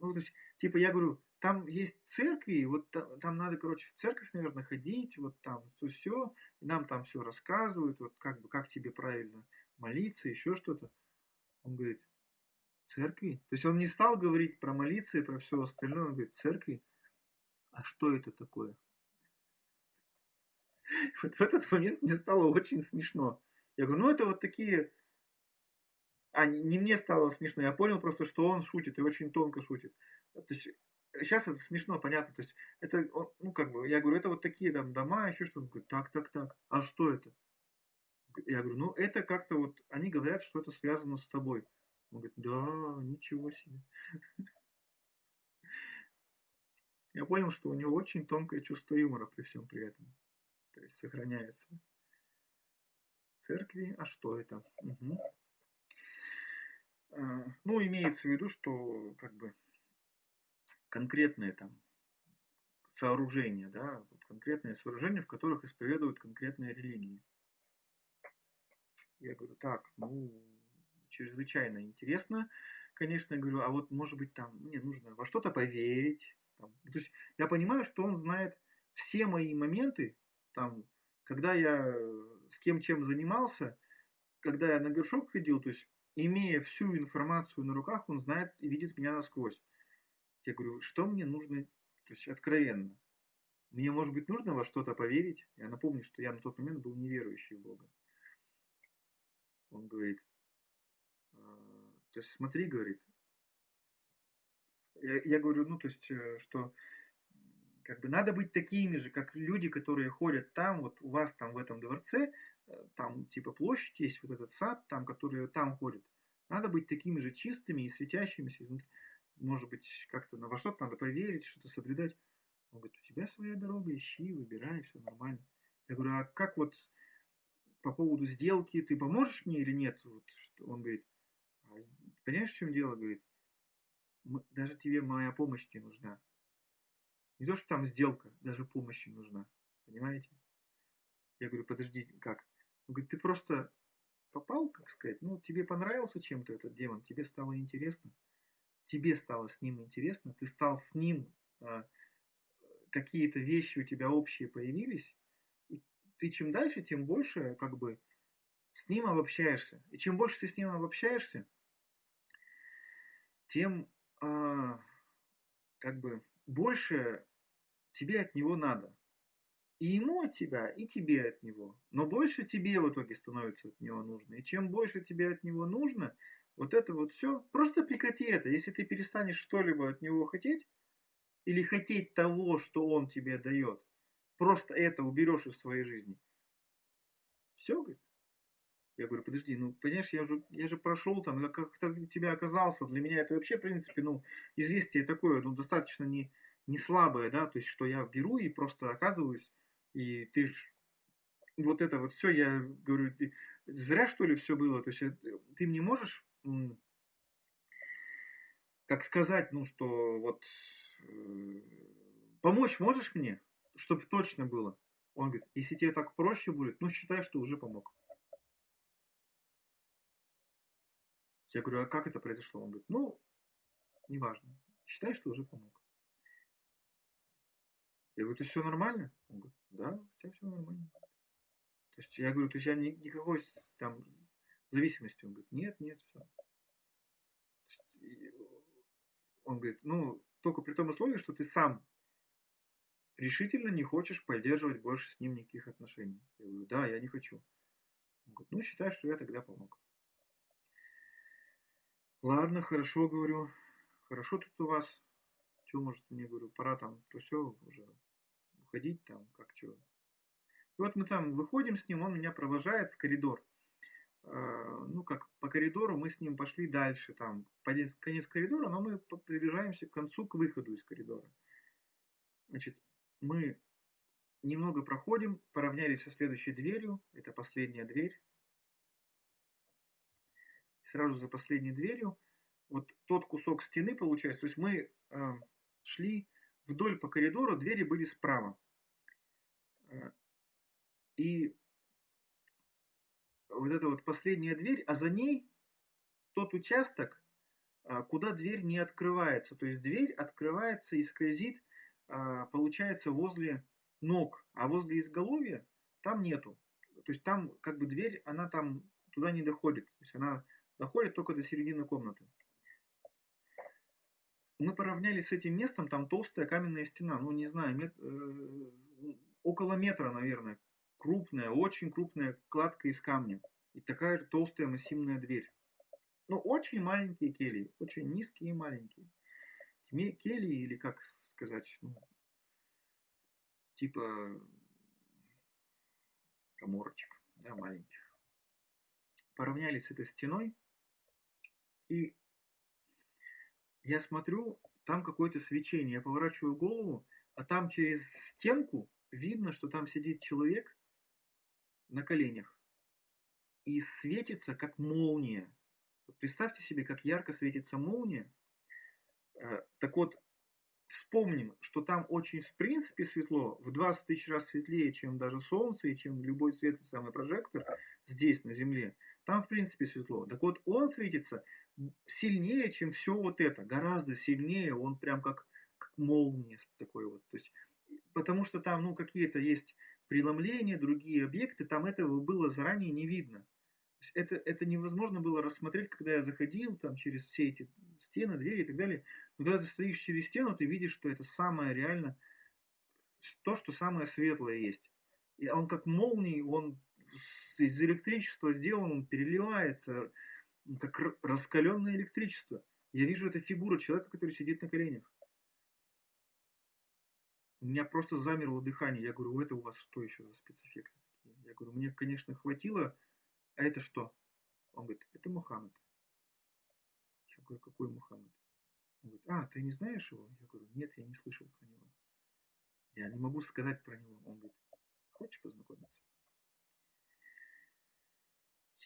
ну, то есть, типа, я говорю, там есть церкви, вот там, там надо, короче, в церковь, наверное, ходить, вот там, то все, нам там все рассказывают, вот как бы, как тебе правильно молиться, еще что-то. Он говорит, Церкви? То есть он не стал говорить про молиться и про все остальное, он говорит, церкви? А что это такое? Вот в этот момент мне стало очень смешно. Я говорю, ну это вот такие... А, не мне стало смешно, я понял просто, что он шутит и очень тонко шутит. То есть сейчас это смешно, понятно. То есть это, ну как бы, я говорю, это вот такие там дома, еще что-то. Он говорит, так, так, так. А что это? Я говорю, ну это как-то вот, они говорят, что это связано с тобой. Он говорит, да, ничего себе. Я понял, что у него очень тонкое чувство юмора при всем при этом. То есть сохраняется. Церкви, а что это? Угу. Ну, имеется в виду, что как бы конкретные там сооружения, да, конкретные сооружения, в которых исповедуют конкретные религии. Я говорю, так, ну, чрезвычайно интересно, конечно, я говорю, а вот может быть там мне нужно во что-то поверить. Там. То есть я понимаю, что он знает все мои моменты, там, когда я с кем чем занимался, когда я на горшок ходил, то есть имея всю информацию на руках, он знает и видит меня насквозь. Я говорю, что мне нужно, то есть откровенно. Мне, может быть, нужно во что-то поверить. Я напомню, что я на тот момент был неверующий в Бога. Он говорит, то есть смотри, говорит, я, я говорю, ну, то есть, э, что как бы надо быть такими же, как люди, которые ходят там, вот у вас там в этом дворце, э, там типа площадь есть, вот этот сад, там, которые там ходят. Надо быть такими же чистыми и светящимися. Может быть, как-то во что-то надо поверить, что-то соблюдать. Он говорит, у тебя своя дорога, ищи, выбирай, все нормально. Я говорю, а как вот по поводу сделки, ты поможешь мне или нет? Вот, что он говорит, Понимаешь, в чем дело, говорит? Даже тебе моя помощь не нужна. Не то, что там сделка, даже помощь не нужна. Понимаете? Я говорю, подожди, как? Он говорит, ты просто попал, как сказать, ну, тебе понравился чем-то этот демон, тебе стало интересно, тебе стало с ним интересно, ты стал с ним, а, какие-то вещи у тебя общие появились, и ты чем дальше, тем больше, как бы, с ним обобщаешься. И чем больше ты с ним обобщаешься, тем э, как бы больше тебе от него надо. И ему от тебя, и тебе от него. Но больше тебе в итоге становится от него нужно. И чем больше тебе от него нужно, вот это вот все, просто прекрати это. Если ты перестанешь что-либо от него хотеть, или хотеть того, что он тебе дает, просто это уберешь из своей жизни. Все, говорит, я говорю, подожди, ну, понимаешь, я же, я же прошел там, я как-то тебя оказался. Для меня это вообще, в принципе, ну, известие такое, ну, достаточно не, не слабое, да, то есть, что я беру и просто оказываюсь, и ты ж, вот это вот все, я говорю, ты, зря что ли все было, то есть, э, ты мне можешь, как сказать, ну, что вот, э, помочь можешь мне, чтобы точно было? Он говорит, если тебе так проще будет, ну считай, что уже помог. Я говорю, а как это произошло? Он говорит, ну, неважно, считай, что уже помог. Я говорю, ты все нормально? Он говорит, да, тебя все нормально. То есть я говорю, то есть я ни, никакой там зависимости. Он говорит, нет, нет, все. Он говорит, ну, только при том условии, что ты сам решительно не хочешь поддерживать больше с ним никаких отношений. Я говорю, да, я не хочу. Он говорит, ну, считай, что я тогда помог. Ладно, хорошо, говорю. Хорошо тут у вас. Что, может, мне, говорю, пора там, то все, уже уходить там, как что. И вот мы там выходим с ним, он меня провожает в коридор. А, ну, как по коридору мы с ним пошли дальше, там, конец коридора, но мы приближаемся к концу, к выходу из коридора. Значит, мы немного проходим, поравнялись со следующей дверью, это последняя дверь. Сразу за последней дверью вот тот кусок стены получается, то есть мы э, шли вдоль по коридору, двери были справа. Э, и вот эта вот последняя дверь, а за ней тот участок, э, куда дверь не открывается. То есть дверь открывается и скользит а, получается возле ног, а возле изголовья там нету. То есть там как бы дверь, она там туда не доходит. То есть она доходит только до середины комнаты. Мы поравнялись с этим местом, там толстая каменная стена, ну не знаю, мет, э, около метра, наверное. Крупная, очень крупная кладка из камня. И такая же толстая массивная дверь. Ну, очень маленькие кельи, очень низкие и маленькие. Кельи, или как сказать, ну, типа коморочек, да, маленьких. Поравнялись с этой стеной, и я смотрю, там какое-то свечение. Я поворачиваю голову, а там через стенку видно, что там сидит человек на коленях. И светится, как молния. Представьте себе, как ярко светится молния. Э, так вот, вспомним, что там очень в принципе светло, в 20 тысяч раз светлее, чем даже Солнце и чем любой светлый самый прожектор здесь, на Земле. Там в принципе светло. Так вот, он светится сильнее, чем все вот это, гораздо сильнее, он прям как, как молния такой вот. То есть, потому что там ну, какие-то есть преломления, другие объекты, там этого было заранее не видно. Это, это невозможно было рассмотреть, когда я заходил там через все эти стены, двери и так далее. Но когда ты стоишь через стену, ты видишь, что это самое реально, то, что самое светлое есть. И он как молний, он из электричества сделан, он переливается, как раскаленное электричество. Я вижу эту фигуру человека, который сидит на коленях. У меня просто замерло дыхание. Я говорю, это у вас что еще за спецэффекты? Я говорю, мне, конечно, хватило а это что? Он говорит, это Мухаммед. Я говорю, какой Мухаммед? Он говорит, а, ты не знаешь его? Я говорю, нет, я не слышал про него. Я не могу сказать про него. Он говорит, хочешь познакомиться?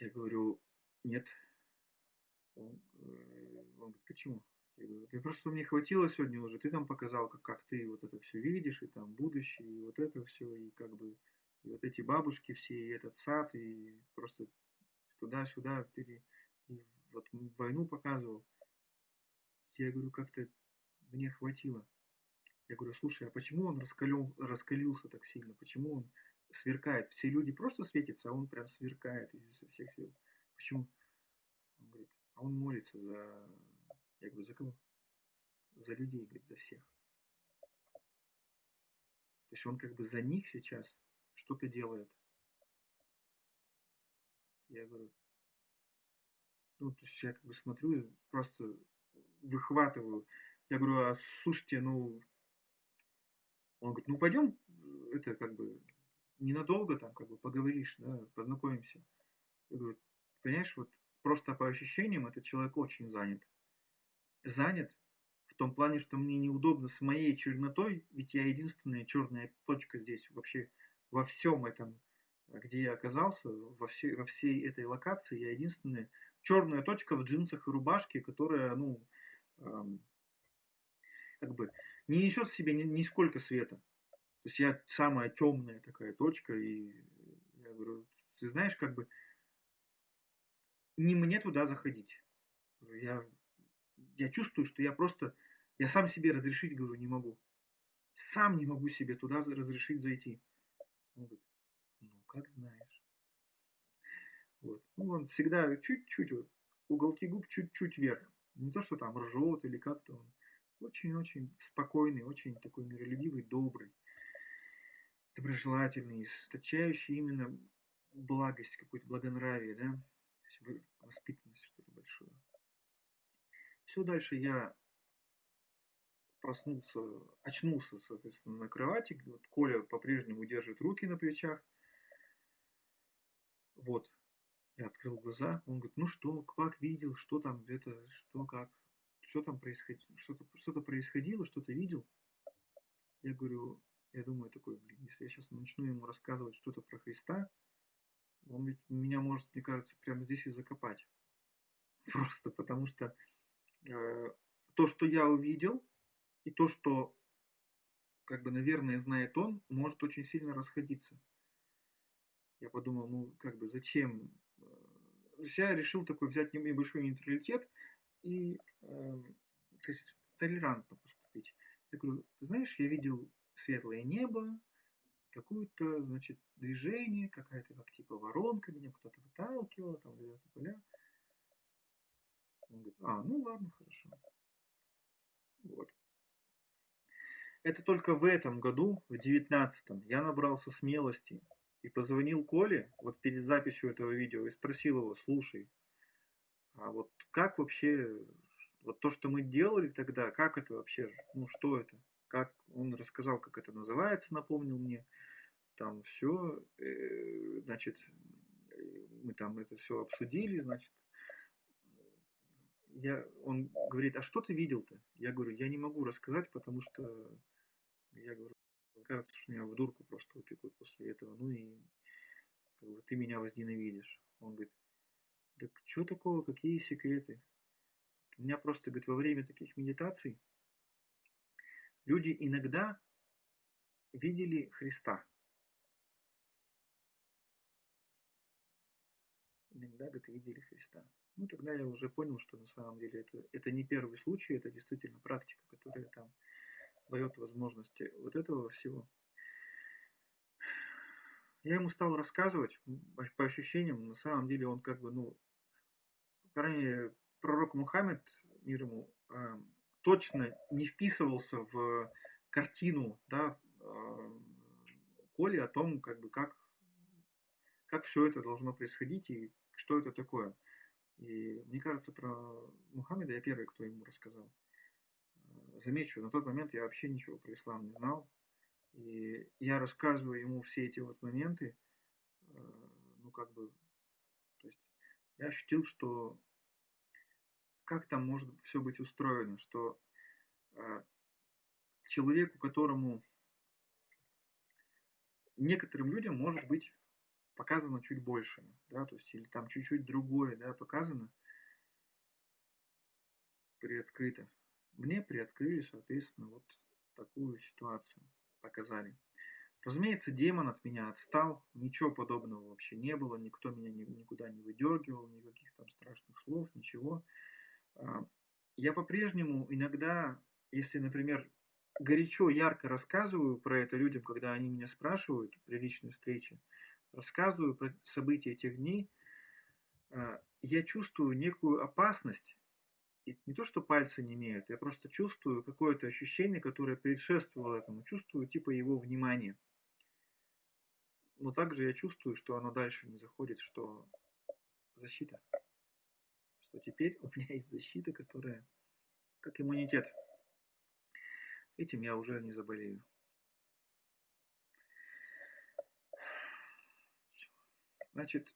Я говорю, нет. Он, э, он говорит, почему? Я говорю, ты просто мне хватило сегодня уже, ты там показал, как, как ты вот это все видишь, и там будущее, и вот это все, и как бы и вот эти бабушки все, и этот сад, и просто туда-сюда, и вот войну показывал. Я говорю, как-то мне хватило. Я говорю, слушай, а почему он раскалил, раскалился так сильно? Почему он сверкает? Все люди просто светятся, а он прям сверкает изо всех сил. Почему? Он говорит, а он молится за... Я говорю, за кого? За людей, говорит, за всех. То есть он как бы за них сейчас что-то делает. Я говорю, ну, то есть я как бы смотрю просто выхватываю. Я говорю, а слушайте, ну, он говорит, ну пойдем, это как бы ненадолго там как бы поговоришь, да, познакомимся. Я говорю, понимаешь, вот просто по ощущениям этот человек очень занят. Занят в том плане, что мне неудобно с моей чернотой, ведь я единственная черная точка здесь вообще во всем этом, где я оказался, во всей, во всей этой локации, я единственная черная точка в джинсах и рубашке, которая, ну, эм, как бы, не несет в себе ни, нисколько света. То есть я самая темная такая точка, и я говорю, ты знаешь, как бы не мне туда заходить. Я, я чувствую, что я просто, я сам себе разрешить, говорю, не могу. Сам не могу себе туда разрешить зайти. Он говорит, ну, как знаешь. Вот. Ну, он всегда чуть-чуть, вот, уголки губ чуть-чуть вверх. Не то, что там ржет или как-то он. Очень-очень спокойный, очень такой миролюбивый, добрый, доброжелательный, источающий именно благость, какое-то благонравие, да, воспитанность, что ли, большую. Все дальше я проснулся, очнулся, соответственно, на кровати. Вот Коля по-прежнему держит руки на плечах. Вот. Я открыл глаза. Он говорит, ну что, как видел, что там, это, что, как, что там происходило, что-то что происходило, что-то видел. Я говорю, я думаю такой, блин, если я сейчас начну ему рассказывать что-то про Христа, он ведь меня может, мне кажется, прямо здесь и закопать. Просто потому что э, то, что я увидел, и то, что, как бы, наверное, знает он, может очень сильно расходиться. Я подумал, ну, как бы, зачем? Э, я решил такой взять небольшой нейтралитет и, э, то есть, толерантно поступить. Я говорю, знаешь, я видел светлое небо, какое-то, значит, движение, какая-то как типа воронка, меня кто-то выталкивал, там где-то поля. Он говорит, а, ну ладно, хорошо. Вот. Это только в этом году, в девятнадцатом, я набрался смелости и позвонил Коле вот перед записью этого видео и спросил его, слушай, а вот как вообще, вот то, что мы делали тогда, как это вообще, ну что это? Как он рассказал, как это называется, напомнил мне. Там все, э, значит, мы там это все обсудили, значит, я, он говорит, а что ты видел-то? Я говорю, я не могу рассказать, потому что я говорю, кажется, что меня в дурку просто упекут после этого. Ну и как бы, ты меня возненавидишь. Он говорит, так что такого, какие секреты? У меня просто, говорит, во время таких медитаций люди иногда видели Христа. Иногда, говорит, видели Христа. Ну, тогда я уже понял, что на самом деле это, это не первый случай, это действительно практика, которая там дает возможности вот этого всего. Я ему стал рассказывать, по ощущениям, на самом деле он как бы, ну, по пророк Мухаммед, мир ему, точно не вписывался в картину, да, э, Коли о том, как бы, как, как все это должно происходить и что это такое. И мне кажется, про Мухаммеда я первый, кто ему рассказал замечу, на тот момент я вообще ничего про ислам не знал. И я рассказываю ему все эти вот моменты, э, ну как бы, то есть я ощутил, что как там может все быть устроено, что э, человеку, которому некоторым людям может быть показано чуть больше, да, то есть или там чуть-чуть другое, да, показано, приоткрыто мне приоткрыли, соответственно, вот такую ситуацию, показали. Разумеется, демон от меня отстал, ничего подобного вообще не было, никто меня никуда не выдергивал, никаких там страшных слов, ничего. А, я по-прежнему иногда, если, например, горячо, ярко рассказываю про это людям, когда они меня спрашивают при личной встрече, рассказываю про события этих дней, а, я чувствую некую опасность и не то, что пальцы не имеют, я просто чувствую какое-то ощущение, которое предшествовало этому, чувствую типа его внимания. Но также я чувствую, что оно дальше не заходит, что защита. Что теперь у меня есть защита, которая как иммунитет. Этим я уже не заболею. Значит,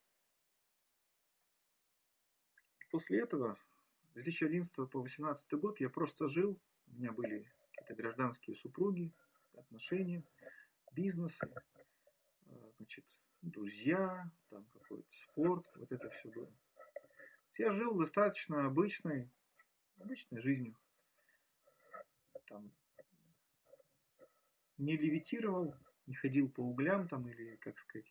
после этого 2011 по 2018 год я просто жил, у меня были какие-то гражданские супруги, отношения, бизнесы, а, значит, друзья, там какой-то спорт, вот это все было. Я жил достаточно обычной, обычной жизнью. Там не левитировал, не ходил по углям там или, как сказать,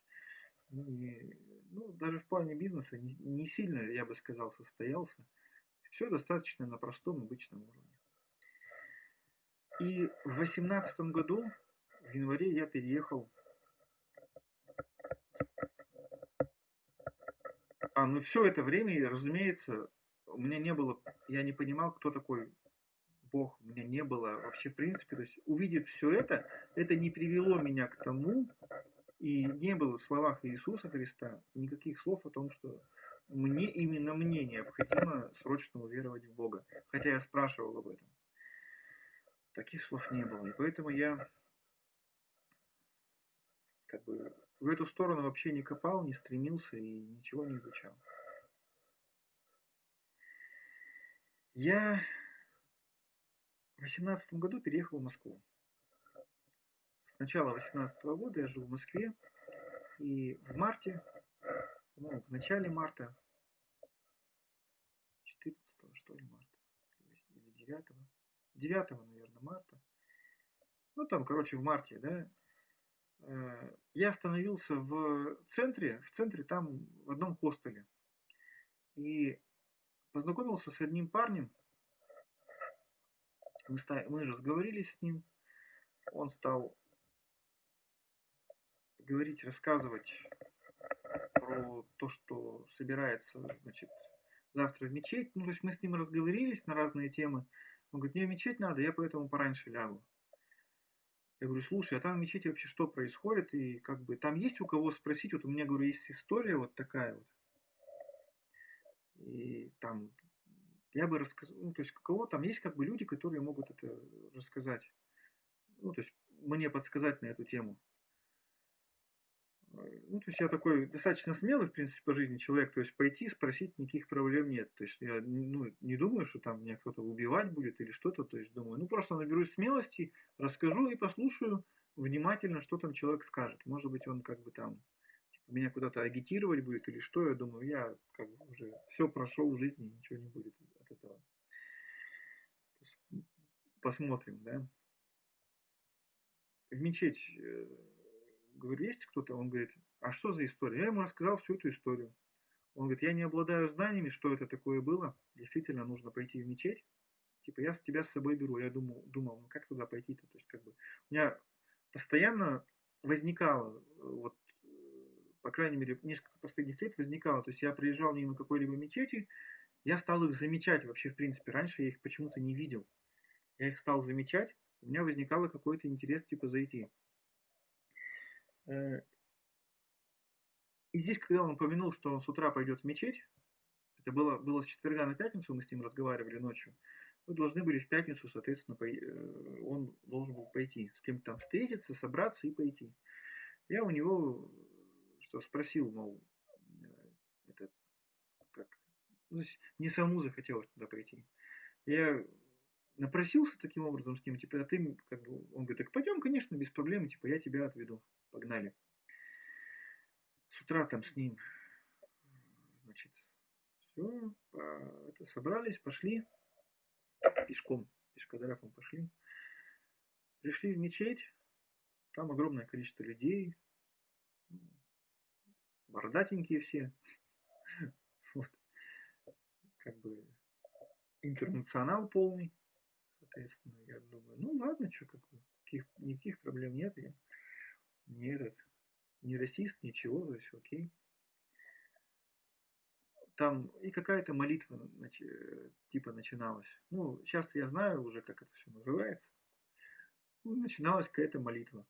не, ну, даже в плане бизнеса не, не сильно, я бы сказал, состоялся. Все достаточно на простом обычном уровне. И в восемнадцатом году, в январе, я переехал. А, ну все это время, разумеется, у меня не было, я не понимал, кто такой Бог, у меня не было вообще в принципе. То есть увидев все это, это не привело меня к тому, и не было в словах Иисуса Христа никаких слов о том, что мне, именно мне необходимо срочно уверовать в Бога. Хотя я спрашивал об этом. Таких слов не было. И поэтому я как бы в эту сторону вообще не копал, не стремился и ничего не изучал. Я в 2018 году переехал в Москву. С начала 2018 года я жил в Москве. И в марте, ну, в начале марта, 14 что ли марта, или 9, 9, наверное, марта, ну там, короче, в марте, да, я остановился в центре, в центре там в одном хостеле. И познакомился с одним парнем. Мы, мы разговорились с ним. Он стал говорить, рассказывать про то, что собирается, значит, завтра в мечеть. Ну, то есть мы с ним разговорились на разные темы. Он говорит, мне в мечеть надо, я поэтому пораньше лягу. Я говорю, слушай, а там в мечети вообще что происходит? И как бы там есть у кого спросить? Вот у меня, говорю, есть история вот такая вот. И там я бы рассказал, ну, то есть у кого там есть как бы люди, которые могут это рассказать. Ну, то есть мне подсказать на эту тему. Ну, то есть я такой достаточно смелый, в принципе, по жизни человек. То есть пойти, спросить, никаких проблем нет. То есть я ну, не думаю, что там меня кто-то убивать будет или что-то. То есть думаю, ну просто наберусь смелости, расскажу и послушаю внимательно, что там человек скажет. Может быть, он как бы там типа, меня куда-то агитировать будет или что. Я думаю, я как бы уже все прошел в жизни, ничего не будет от этого. Посмотрим, да. В мечеть э, говорю, есть кто-то? Он говорит, а что за история? Я ему рассказал всю эту историю. Он говорит, я не обладаю знаниями, что это такое было. Действительно, нужно пойти в мечеть. Типа, я с тебя с собой беру. Я думал, думал ну как туда пойти-то? То есть, как бы, у меня постоянно возникало, вот, по крайней мере, несколько последних лет возникало. То есть, я приезжал мимо какой-либо мечети, я стал их замечать вообще, в принципе. Раньше я их почему-то не видел. Я их стал замечать, у меня возникало какой-то интерес, типа, зайти. Э, и здесь, когда он упомянул, что он с утра пойдет в мечеть, это было, было с четверга на пятницу, мы с ним разговаривали ночью, мы должны были в пятницу, соответственно, э, он должен был пойти, с кем-то там встретиться, собраться и пойти. Я у него что спросил, мол, э, это как, ну, не саму захотелось туда пойти. Я напросился таким образом с ним, типа, а ты, как бы, он говорит, так пойдем, конечно, без проблем, типа, я тебя отведу, погнали. С утра там с ним, значит, все, это, собрались, пошли, пешком, пешкодрафом пошли, пришли в мечеть, там огромное количество людей, бородатенькие все, вот, как бы интернационал полный, Соответственно, я думаю, ну ладно, что, как бы, никаких, никаких проблем нет. Я не этот, не расист, ничего, то есть окей. Там и какая-то молитва типа начиналась. Ну, сейчас я знаю уже, как это все называется. Ну, начиналась какая-то молитва.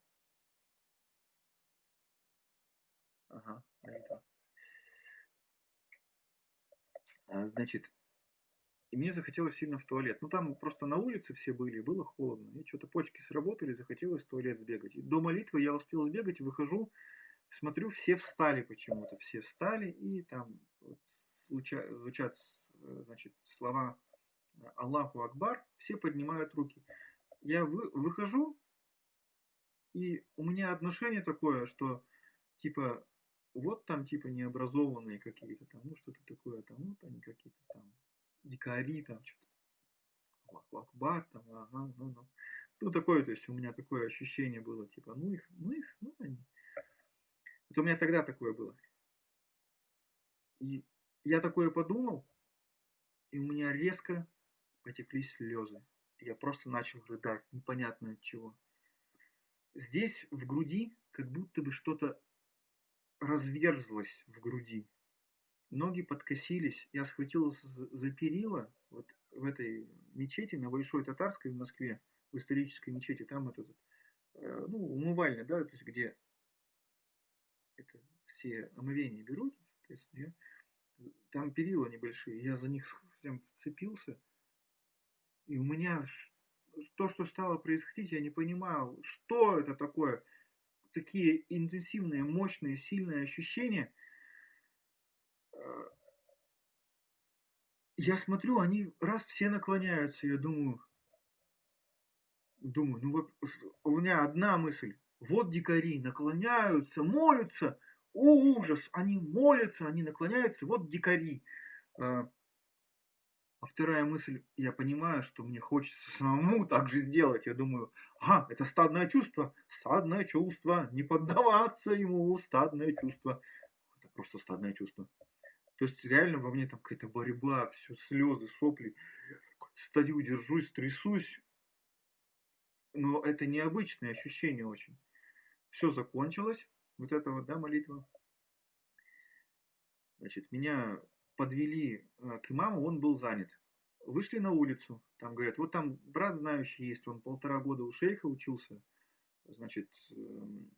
Ага, молитва. А, значит, и мне захотелось сильно в туалет. Ну там просто на улице все были, было холодно. И что-то почки сработали, захотелось в туалет сбегать. И до молитвы я успел сбегать, выхожу, смотрю, все встали почему-то. Все встали, и там вот, звучат значит, слова Аллаху Акбар, все поднимают руки. Я вы, выхожу, и у меня отношение такое, что типа вот там типа необразованные какие-то там, ну что-то такое там, вот они какие-то там дикари, там что-то, Акбар, там, ага, ну, ну. Ну, такое, то есть у меня такое ощущение было, типа, ну их, ну их, ну они. Вот у меня тогда такое было. И я такое подумал, и у меня резко потекли слезы. Я просто начал рыдать, непонятно от чего. Здесь, в груди, как будто бы что-то разверзлось в груди. Ноги подкосились, я схватился за перила вот в этой мечети на Большой Татарской в Москве, в исторической мечети, там это, э, ну, умывальня, да, то есть где это все омовения берут, то есть, где, там перила небольшие, я за них прям вцепился, и у меня то, что стало происходить, я не понимаю, что это такое, такие интенсивные, мощные, сильные ощущения – я смотрю, они раз все наклоняются, я думаю, думаю, ну вот у меня одна мысль, вот дикари наклоняются, молятся, о ужас, они молятся, они наклоняются, вот дикари. А, а вторая мысль, я понимаю, что мне хочется самому так же сделать. Я думаю, а, это стадное чувство, стадное чувство, не поддаваться ему, стадное чувство. Это просто стадное чувство. То есть реально во мне там какая-то борьба, все слезы, сопли. Стою, держусь, трясусь. Но это необычное ощущение очень. Все закончилось. Вот это вот, да, молитва. Значит, меня подвели э, к имаму, он был занят. Вышли на улицу, там говорят, вот там брат знающий есть, он полтора года у шейха учился, значит, эм,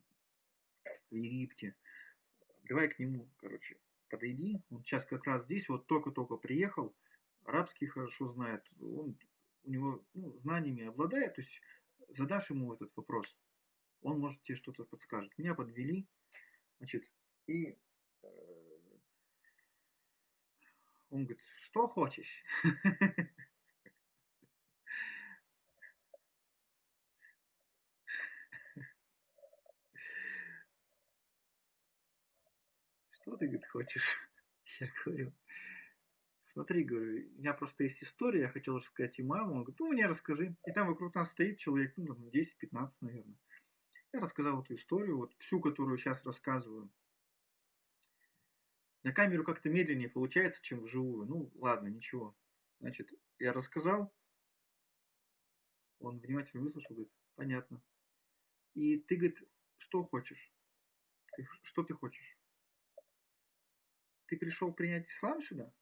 в Египте. Давай к нему, короче подойди, он сейчас как раз здесь, вот только-только приехал, арабский хорошо знает, он у него ну, знаниями обладает, то есть задашь ему этот вопрос, он может тебе что-то подскажет. Меня подвели, значит, и э, он говорит, что хочешь? что ты, говорит, хочешь? Я говорю, смотри, говорю, у меня просто есть история, я хотел рассказать и маму. Он говорит, ну, мне расскажи. И там вокруг нас стоит человек, ну, 10-15, наверное. Я рассказал эту историю, вот всю, которую сейчас рассказываю. На камеру как-то медленнее получается, чем вживую. Ну, ладно, ничего. Значит, я рассказал, он внимательно выслушал, говорит, понятно. И ты, говорит, что хочешь? Что ты хочешь? Ты пришел принять ислам сюда?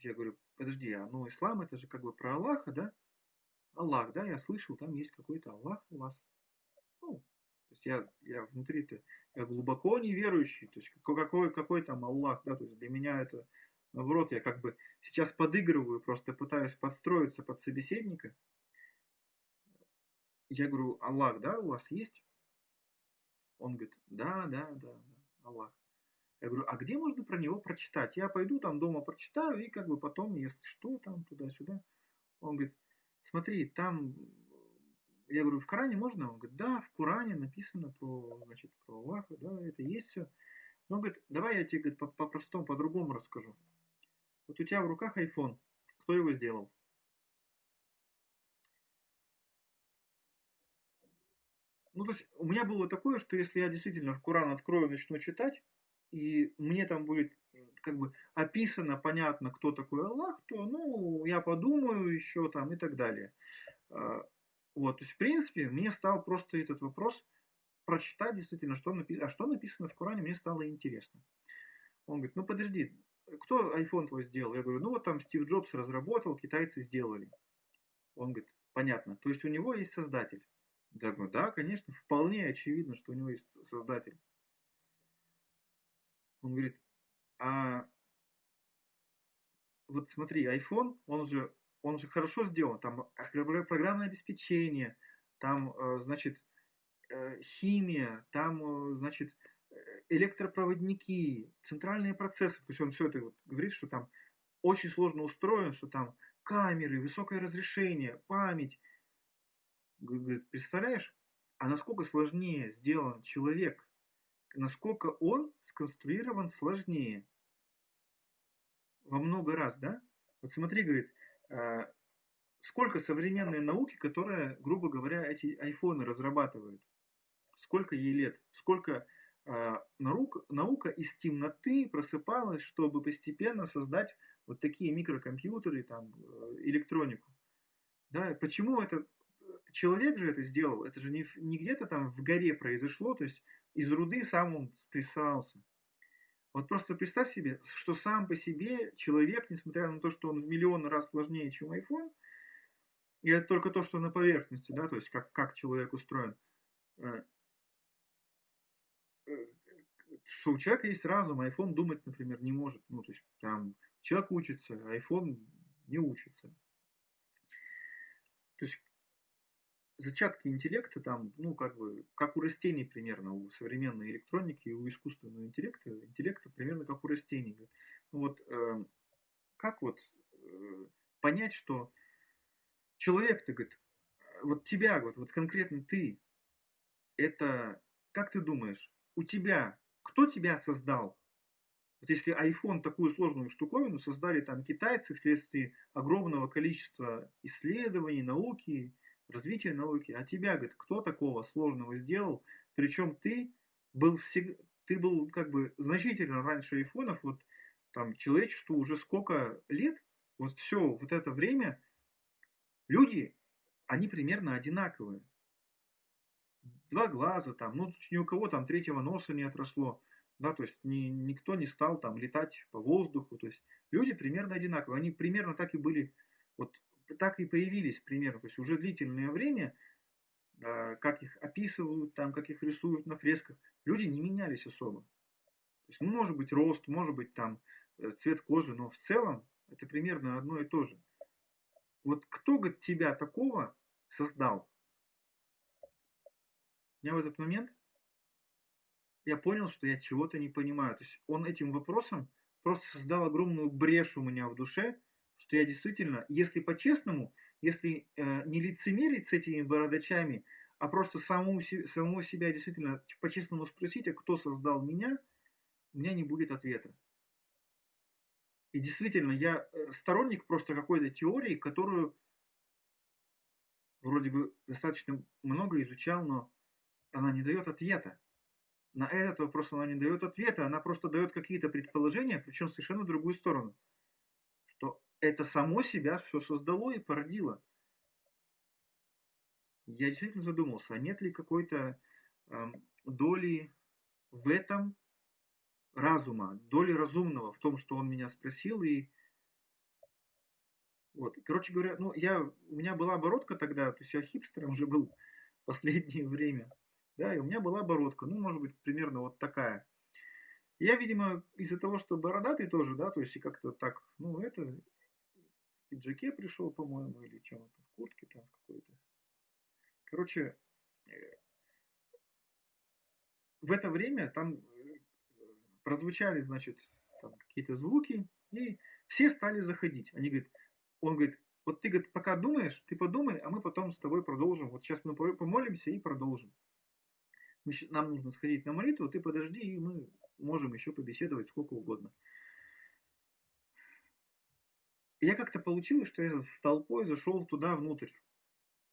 Я говорю, подожди, а ну ислам это же как бы про Аллаха, да? Аллах, да, я слышал, там есть какой-то Аллах у вас. Ну, то есть я, я внутри-то, я глубоко неверующий, то есть какой, какой там Аллах, да, то есть для меня это, наоборот, я как бы сейчас подыгрываю, просто пытаюсь подстроиться под собеседника. Я говорю, Аллах, да, у вас есть? Он говорит, да, да, да, да Аллах. Я говорю, а где можно про него прочитать? Я пойду там дома прочитаю и как бы потом, если что, там туда-сюда. Он говорит, смотри, там, я говорю, в Коране можно? Он говорит, да, в Коране написано про, значит, про Аллаха, да, это есть все. Но он говорит, давай я тебе по-простому, по по-другому расскажу. Вот у тебя в руках iPhone. Кто его сделал? Ну, то есть у меня было такое, что если я действительно в Коран открою и начну читать, и мне там будет как бы описано, понятно, кто такой Аллах, то, ну, я подумаю еще там и так далее. А, вот, то есть, в принципе, мне стал просто этот вопрос прочитать действительно, что написано, а что написано в Коране, мне стало интересно. Он говорит, ну подожди, кто iPhone твой сделал? Я говорю, ну вот там Стив Джобс разработал, китайцы сделали. Он говорит, понятно, то есть у него есть создатель. Я говорю, да, конечно, вполне очевидно, что у него есть создатель. Он говорит, а вот смотри, iPhone, он же, он же хорошо сделан, там программное обеспечение, там, э, значит, э, химия, там, э, значит, электропроводники, центральные процессы, то есть он все это вот говорит, что там очень сложно устроен, что там камеры, высокое разрешение, память. Говорит, представляешь, а насколько сложнее сделан человек, насколько он сконструирован сложнее. Во много раз, да? Вот смотри, говорит, э, сколько современной науки, которая, грубо говоря, эти айфоны разрабатывает. Сколько ей лет, сколько э, наука, наука из темноты просыпалась, чтобы постепенно создать вот такие микрокомпьютеры, там, э, электронику. Да, почему это человек же это сделал? Это же не, не где-то там в горе произошло, то есть из руды сам он спрессовался. Вот просто представь себе, что сам по себе человек, несмотря на то, что он в миллион раз сложнее, чем iPhone, и это только то, что на поверхности, да, то есть как, как человек устроен, э, э, что у человека есть разум, а iPhone думать, например, не может. Ну, то есть там человек учится, а iPhone не учится. То есть зачатки интеллекта там, ну, как бы, как у растений примерно, у современной электроники и у искусственного интеллекта, интеллекта примерно как у растений. Ну, вот, э, как вот э, понять, что человек-то, говорит, вот тебя, вот, вот конкретно ты, это, как ты думаешь, у тебя, кто тебя создал? Вот если iPhone такую сложную штуковину создали там китайцы вследствие огромного количества исследований, науки, развития науки, а тебя, говорит, кто такого сложного сделал? Причем ты был всегда, ты был как бы значительно раньше айфонов, вот там человечеству уже сколько лет, вот все вот это время люди, они примерно одинаковые. Два глаза там, ну ни у кого там третьего носа не отросло, да, то есть ни, никто не стал там летать по воздуху, то есть люди примерно одинаковые, они примерно так и были, вот так и появились примерно, то есть уже длительное время, а, как их описывают, там, как их рисуют на фресках, люди не менялись особо. То есть, ну, может быть, рост, может быть, там, э, цвет кожи, но в целом это примерно одно и то же. Вот кто, говорит, тебя такого создал? Я в этот момент, я понял, что я чего-то не понимаю. То есть он этим вопросом просто создал огромную брешь у меня в душе, что я действительно, если по-честному, если э, не лицемерить с этими бородачами, а просто саму, саму себя действительно по-честному спросить, а кто создал меня, у меня не будет ответа. И действительно, я э, сторонник просто какой-то теории, которую вроде бы достаточно много изучал, но она не дает ответа. На этот вопрос она не дает ответа, она просто дает какие-то предположения, причем совершенно в другую сторону. Это само себя все создало и породило. Я действительно задумался, а нет ли какой-то э, доли в этом разума, доли разумного в том, что он меня спросил. И вот, короче говоря, ну, я, у меня была оборотка тогда, то есть я хипстером уже был последнее время. Да, и у меня была оборотка, ну, может быть, примерно вот такая. Я, видимо, из-за того, что бородатый тоже, да, то есть и как-то так, ну, это, пиджаке пришел, по-моему, или чем то в куртке там какой-то. Короче, э, в это время там прозвучали, значит, какие-то звуки, и все стали заходить. Они говорят, он говорит, вот ты, говорит, пока думаешь, ты подумай, а мы потом с тобой продолжим. Вот сейчас мы помолимся и продолжим. Нам нужно сходить на молитву, ты подожди, и мы можем еще побеседовать сколько угодно. Я как-то получилось, что я с толпой зашел туда внутрь.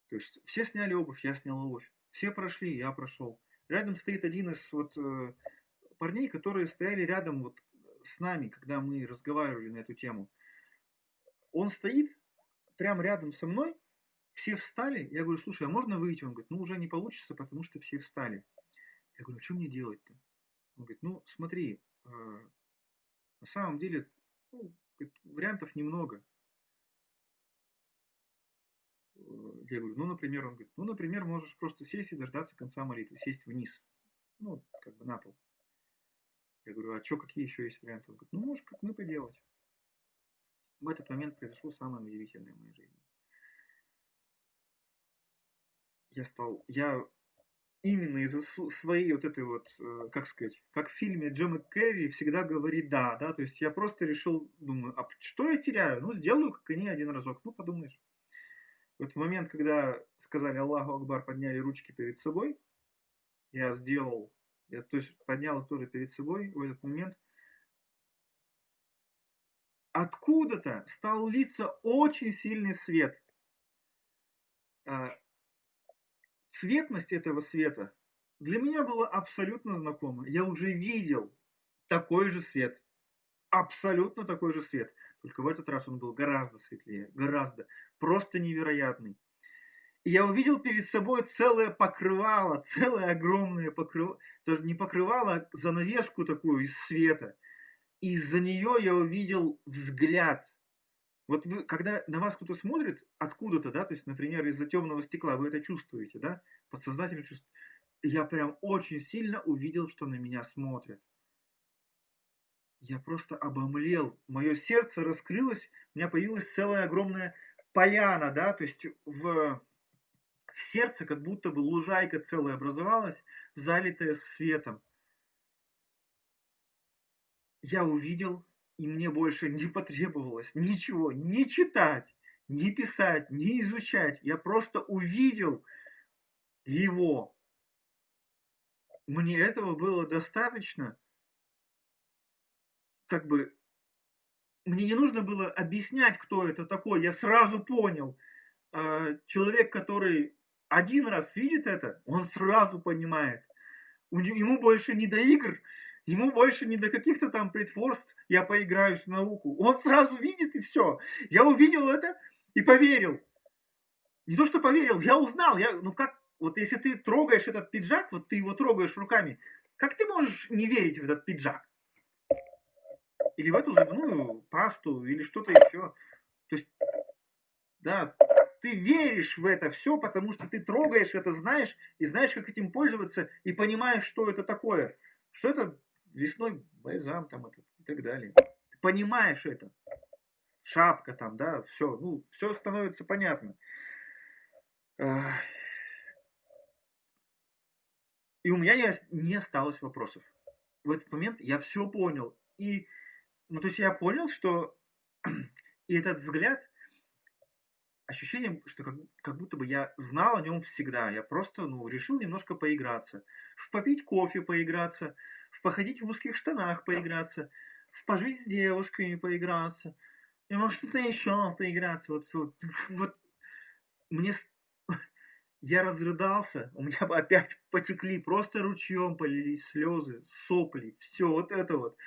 То есть все сняли обувь, я снял обувь. Все прошли, я прошел. Рядом стоит один из вот э, парней, которые стояли рядом вот с нами, когда мы разговаривали на эту тему. Он стоит прямо рядом со мной, все встали. Я говорю, слушай, а можно выйти? Он говорит, ну уже не получится, потому что все встали. Я говорю, а что мне делать-то? Он говорит, ну смотри, э, на самом деле ну, вариантов немного. Я говорю, ну, например, он говорит, ну, например, можешь просто сесть и дождаться конца молитвы, сесть вниз, ну, как бы на пол. Я говорю, а что, какие еще есть варианты? Он говорит, ну, можешь как мы поделать. В этот момент произошло самое удивительное в моей жизни. Я стал, я именно из-за своей вот этой вот, э, как сказать, как в фильме Джема Керри всегда говорит да, да, то есть я просто решил, думаю, а что я теряю? Ну, сделаю, как они один разок, ну, подумаешь. Вот в момент, когда сказали Аллаху Акбар, подняли ручки перед собой, я сделал я то есть поднял их тоже перед собой в этот момент. Откуда-то стал литься очень сильный свет. Цветность этого света для меня была абсолютно знакома. Я уже видел такой же свет. Абсолютно такой же свет. Только в этот раз он был гораздо светлее. Гораздо. Просто невероятный. И я увидел перед собой целое покрывало, целое огромное покрывало. Даже не покрывало, а занавеску такую из света. И из-за нее я увидел взгляд. Вот вы, когда на вас кто-то смотрит откуда-то, да, то есть, например, из-за темного стекла, вы это чувствуете, да, подсознательно чувствуете. Я прям очень сильно увидел, что на меня смотрят. Я просто обомлел. Мое сердце раскрылось, у меня появилась целая огромная поляна, да, то есть в, в сердце как будто бы лужайка целая образовалась, залитая светом. Я увидел, и мне больше не потребовалось ничего, ни читать, ни писать, ни изучать. Я просто увидел его. Мне этого было достаточно, как бы мне не нужно было объяснять, кто это такой. Я сразу понял. А, человек, который один раз видит это, он сразу понимает. Ему больше не до игр, ему больше не до каких-то там притворств, я поиграюсь в науку. Он сразу видит и все. Я увидел это и поверил. Не то, что поверил, я узнал. Я, ну как, вот если ты трогаешь этот пиджак, вот ты его трогаешь руками, как ты можешь не верить в этот пиджак? или в эту зубную пасту, или что-то еще. То есть, да, ты веришь в это все, потому что ты трогаешь это, знаешь, и знаешь, как этим пользоваться, и понимаешь, что это такое. Что это лесной бальзам там это, и так далее. Ты понимаешь это. Шапка там, да, все, ну, все становится понятно. И у меня не, не осталось вопросов. В этот момент я все понял. И ну, то есть я понял, что и этот взгляд, ощущение, что как, как будто бы я знал о нем всегда. Я просто, ну, решил немножко поиграться. В попить кофе поиграться, в походить в узких штанах поиграться, в пожить с девушками поиграться. И может что-то еще поиграться. Вот, вот, вот мне я разрыдался, у меня опять потекли, просто ручьем полились слезы, сопли, все вот это вот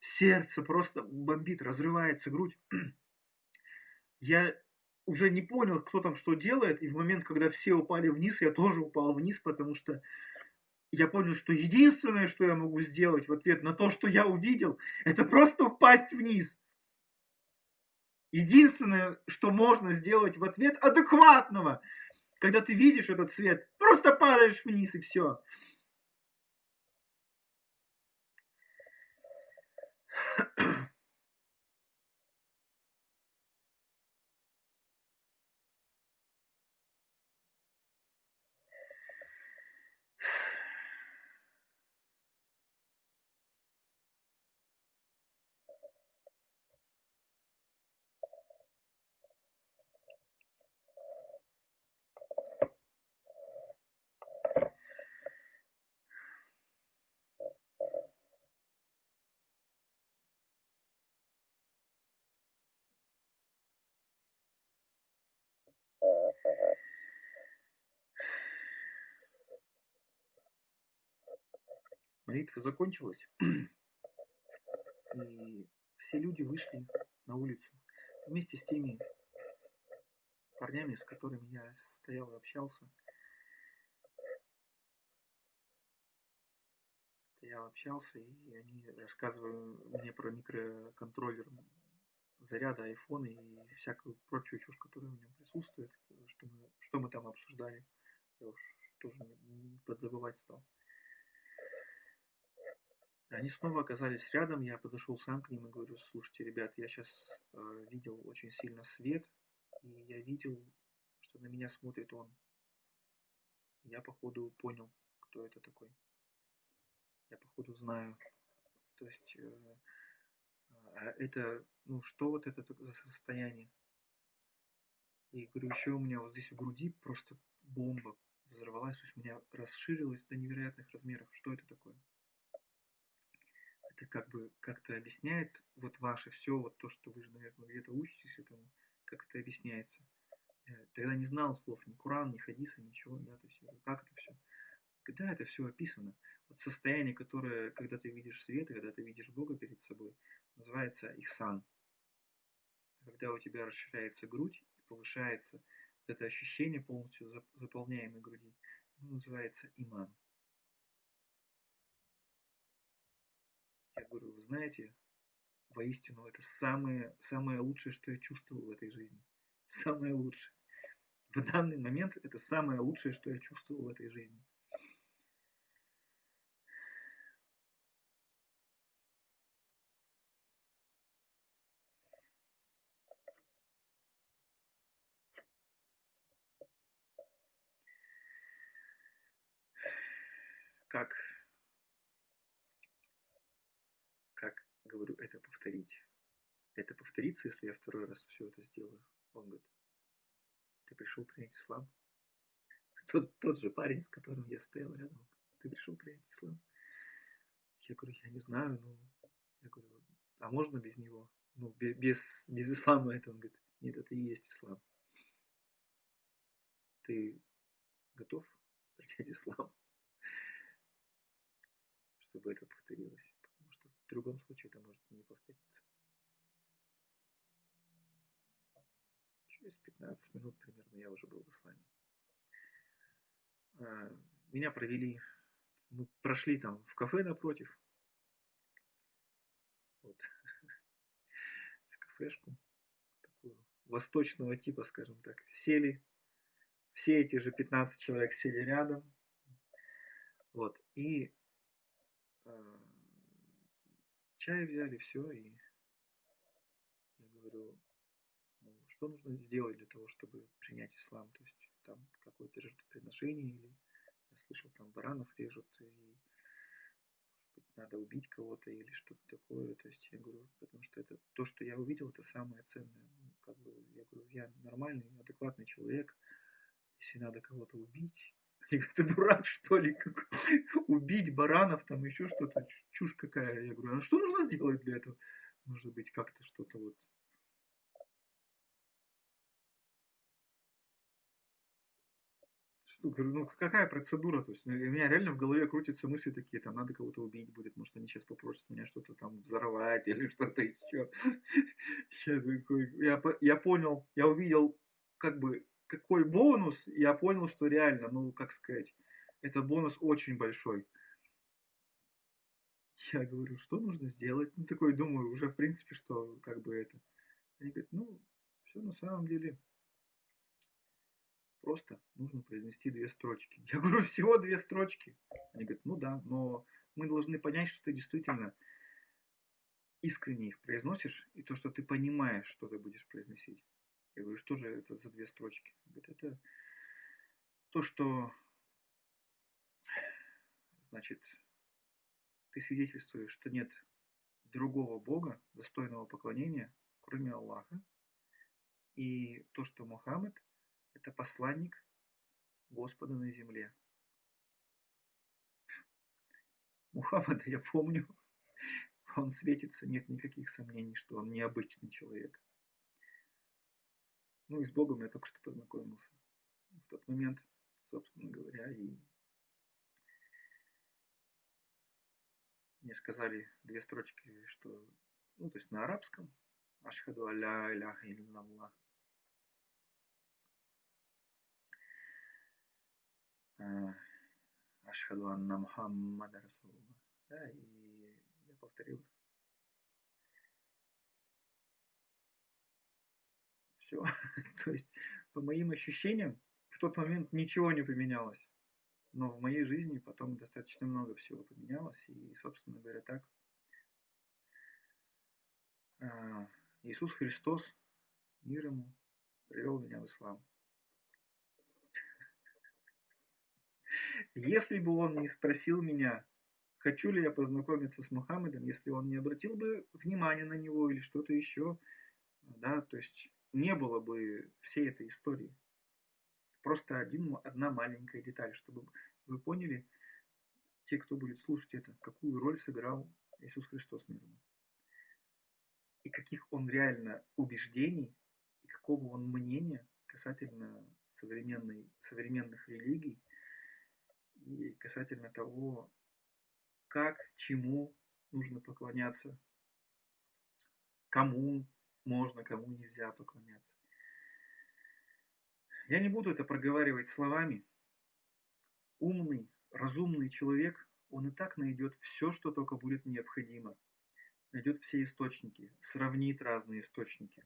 сердце просто бомбит, разрывается грудь. Я уже не понял, кто там что делает, и в момент, когда все упали вниз, я тоже упал вниз, потому что я понял, что единственное, что я могу сделать в ответ на то, что я увидел, это просто упасть вниз. Единственное, что можно сделать в ответ адекватного, когда ты видишь этот свет, просто падаешь вниз и все. Молитва закончилась, и все люди вышли на улицу вместе с теми парнями, с которыми я стоял и общался. Стоял, общался, и они рассказывали мне про микроконтроллер заряда айфона и всякую прочую чушь, которая в нем присутствует, что мы, что мы там обсуждали. Я уж тоже не подзабывать стал. Они снова оказались рядом, я подошел сам к ним и говорю, слушайте, ребят, я сейчас э, видел очень сильно свет, и я видел, что на меня смотрит он. Я, походу, понял, кто это такой. Я, походу, знаю. То есть, э, а это, ну, что вот это за состояние? И говорю, еще у меня вот здесь в груди просто бомба взорвалась, то есть у меня расширилась до невероятных размеров. Что это такое? Это как бы как-то объясняет вот ваше все, вот то, что вы же, наверное, где-то учитесь этому, как это объясняется. Я тогда не знал слов ни Куран, ни Хадиса, ничего, да, то есть, как это все? Когда это все описано? Вот состояние, которое, когда ты видишь свет, когда ты видишь Бога перед собой, называется ихсан. Когда у тебя расширяется грудь и повышается это ощущение полностью заполняемой груди, называется иман. Я говорю, вы знаете, воистину это самое, самое лучшее, что я чувствовал в этой жизни. Самое лучшее. В данный момент это самое лучшее, что я чувствовал в этой жизни. как, как, говорю, это повторить? Это повторится, если я второй раз все это сделаю? Он говорит, ты пришел принять ислам? Тот, тот же парень, с которым я стоял рядом, ты пришел принять ислам? Я говорю, я не знаю, ну, я говорю, а можно без него? Ну, без, без ислама это, он говорит, нет, это и есть ислам. Ты готов принять ислам? чтобы это повторилось, другом случае это может не повториться. Через 15 минут примерно я уже был в исламе. А, меня провели, мы прошли там в кафе напротив, вот, в кафешку, такую восточного типа, скажем так, сели, все эти же 15 человек сели рядом, вот, и а, чай взяли, все, и я говорю, ну, что нужно сделать для того, чтобы принять ислам? То есть там какое-то жертвоприношение, или я слышал, там баранов режут, и быть, надо убить кого-то или что-то такое. То есть я говорю, потому что это то, что я увидел, это самое ценное. Ну, как бы, я говорю, я нормальный, адекватный человек. Если надо кого-то убить, я говорю, ты дурак, что ли? Как, убить баранов, там еще что-то, чушь какая. Я говорю, а что нужно сделать для этого? Может быть, как-то что-то вот Что, говорю, ну какая процедура? То есть ну, у меня реально в голове крутятся мысли такие, там надо кого-то убить будет, может они сейчас попросят меня что-то там взорвать или что-то еще. Я, я понял, я увидел как бы какой бонус, я понял, что реально, ну, как сказать, это бонус очень большой. Я говорю, что нужно сделать? Ну, такой думаю, уже в принципе, что как бы это. Они говорят, ну, все на самом деле просто нужно произнести две строчки. Я говорю, всего две строчки. Они говорят, ну да, но мы должны понять, что ты действительно искренне их произносишь, и то, что ты понимаешь, что ты будешь произносить. Я говорю, что же это за две строчки? Говорит, это то, что, значит, ты свидетельствуешь, что нет другого Бога, достойного поклонения, кроме Аллаха. И то, что Мухаммед – это посланник Господа на земле. Мухаммада я помню, он светится, нет никаких сомнений, что он необычный человек. Ну и с Богом я только что познакомился. В тот момент, собственно говоря, и мне сказали две строчки, что, ну, то есть на арабском, Ашхаду алля иляха иллаллах. А, Ашхаду анна Мухаммада Расулуллах. Да, и я повторил все. То есть, по моим ощущениям, в тот момент ничего не поменялось. Но в моей жизни потом достаточно много всего поменялось. И, собственно говоря, так. А, Иисус Христос, мир ему, привел меня в ислам. Если бы он не спросил меня, хочу ли я познакомиться с Мухаммедом, если он не обратил бы внимания на него или что-то еще, да, то есть не было бы всей этой истории. Просто один, одна маленькая деталь, чтобы вы поняли, те, кто будет слушать это, какую роль сыграл Иисус Христос мир И каких он реально убеждений, и какого он мнения касательно современной, современных религий и касательно того, как, чему нужно поклоняться, кому можно, кому нельзя поклоняться. Я не буду это проговаривать словами. Умный, разумный человек, он и так найдет все, что только будет необходимо. Найдет все источники, сравнит разные источники.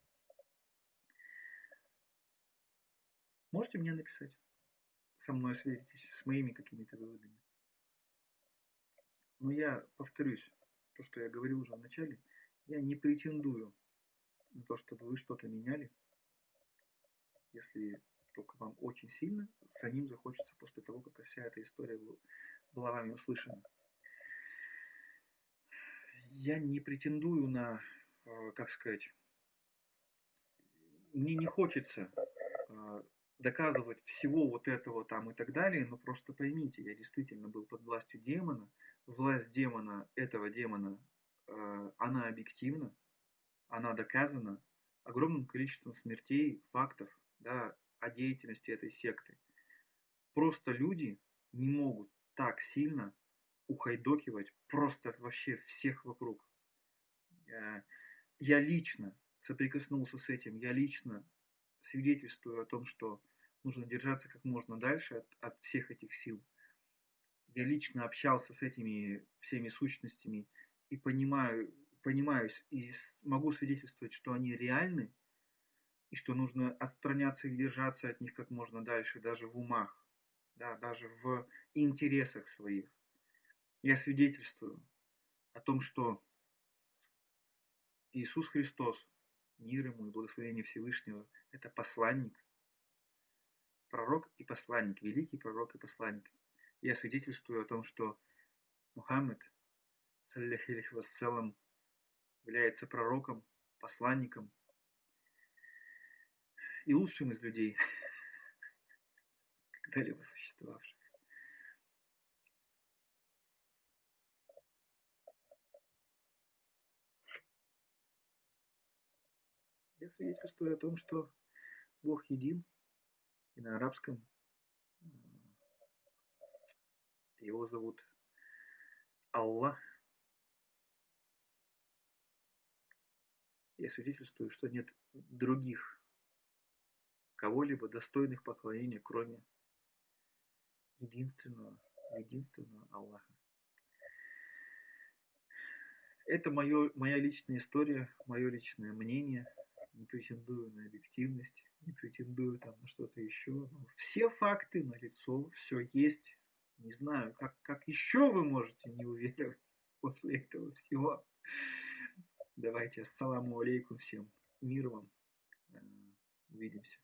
Можете мне написать? Со мной сверитесь, с моими какими-то выводами. Но я повторюсь, то, что я говорил уже в начале, я не претендую на то, чтобы вы что-то меняли, если только вам очень сильно самим захочется после того, как вся эта история была вами услышана. Я не претендую на, э, как сказать, мне не хочется э, доказывать всего вот этого там и так далее, но просто поймите, я действительно был под властью демона, власть демона, этого демона, э, она объективна, она доказана огромным количеством смертей, фактов, да, о деятельности этой секты. Просто люди не могут так сильно ухайдокивать просто вообще всех вокруг. Э, я лично соприкоснулся с этим, я лично свидетельствую о том, что нужно держаться как можно дальше от, от всех этих сил. Я лично общался с этими всеми сущностями и понимаю, понимаюсь и могу свидетельствовать, что они реальны, и что нужно отстраняться и держаться от них как можно дальше, даже в умах, да, даже в интересах своих. Я свидетельствую о том, что Иисус Христос, мир ему и благословение Всевышнего, это посланник, пророк и посланник, великий пророк и посланник. Я свидетельствую о том, что Мухаммед, саллиллаху вассалам, является пророком, посланником, и лучшим из людей, когда-либо существовавших. Я свидетельствую о том, что Бог един, и на арабском его зовут Аллах. Я свидетельствую, что нет других кого-либо достойных поклонения, кроме единственного, единственного Аллаха. Это мое, моя личная история, мое личное мнение. Не претендую на объективность, не претендую там на что-то еще. Но все факты на лицо, все есть. Не знаю, как, как еще вы можете не уверовать после этого всего. Давайте, ассаламу алейкум всем. Мир вам. Э, увидимся.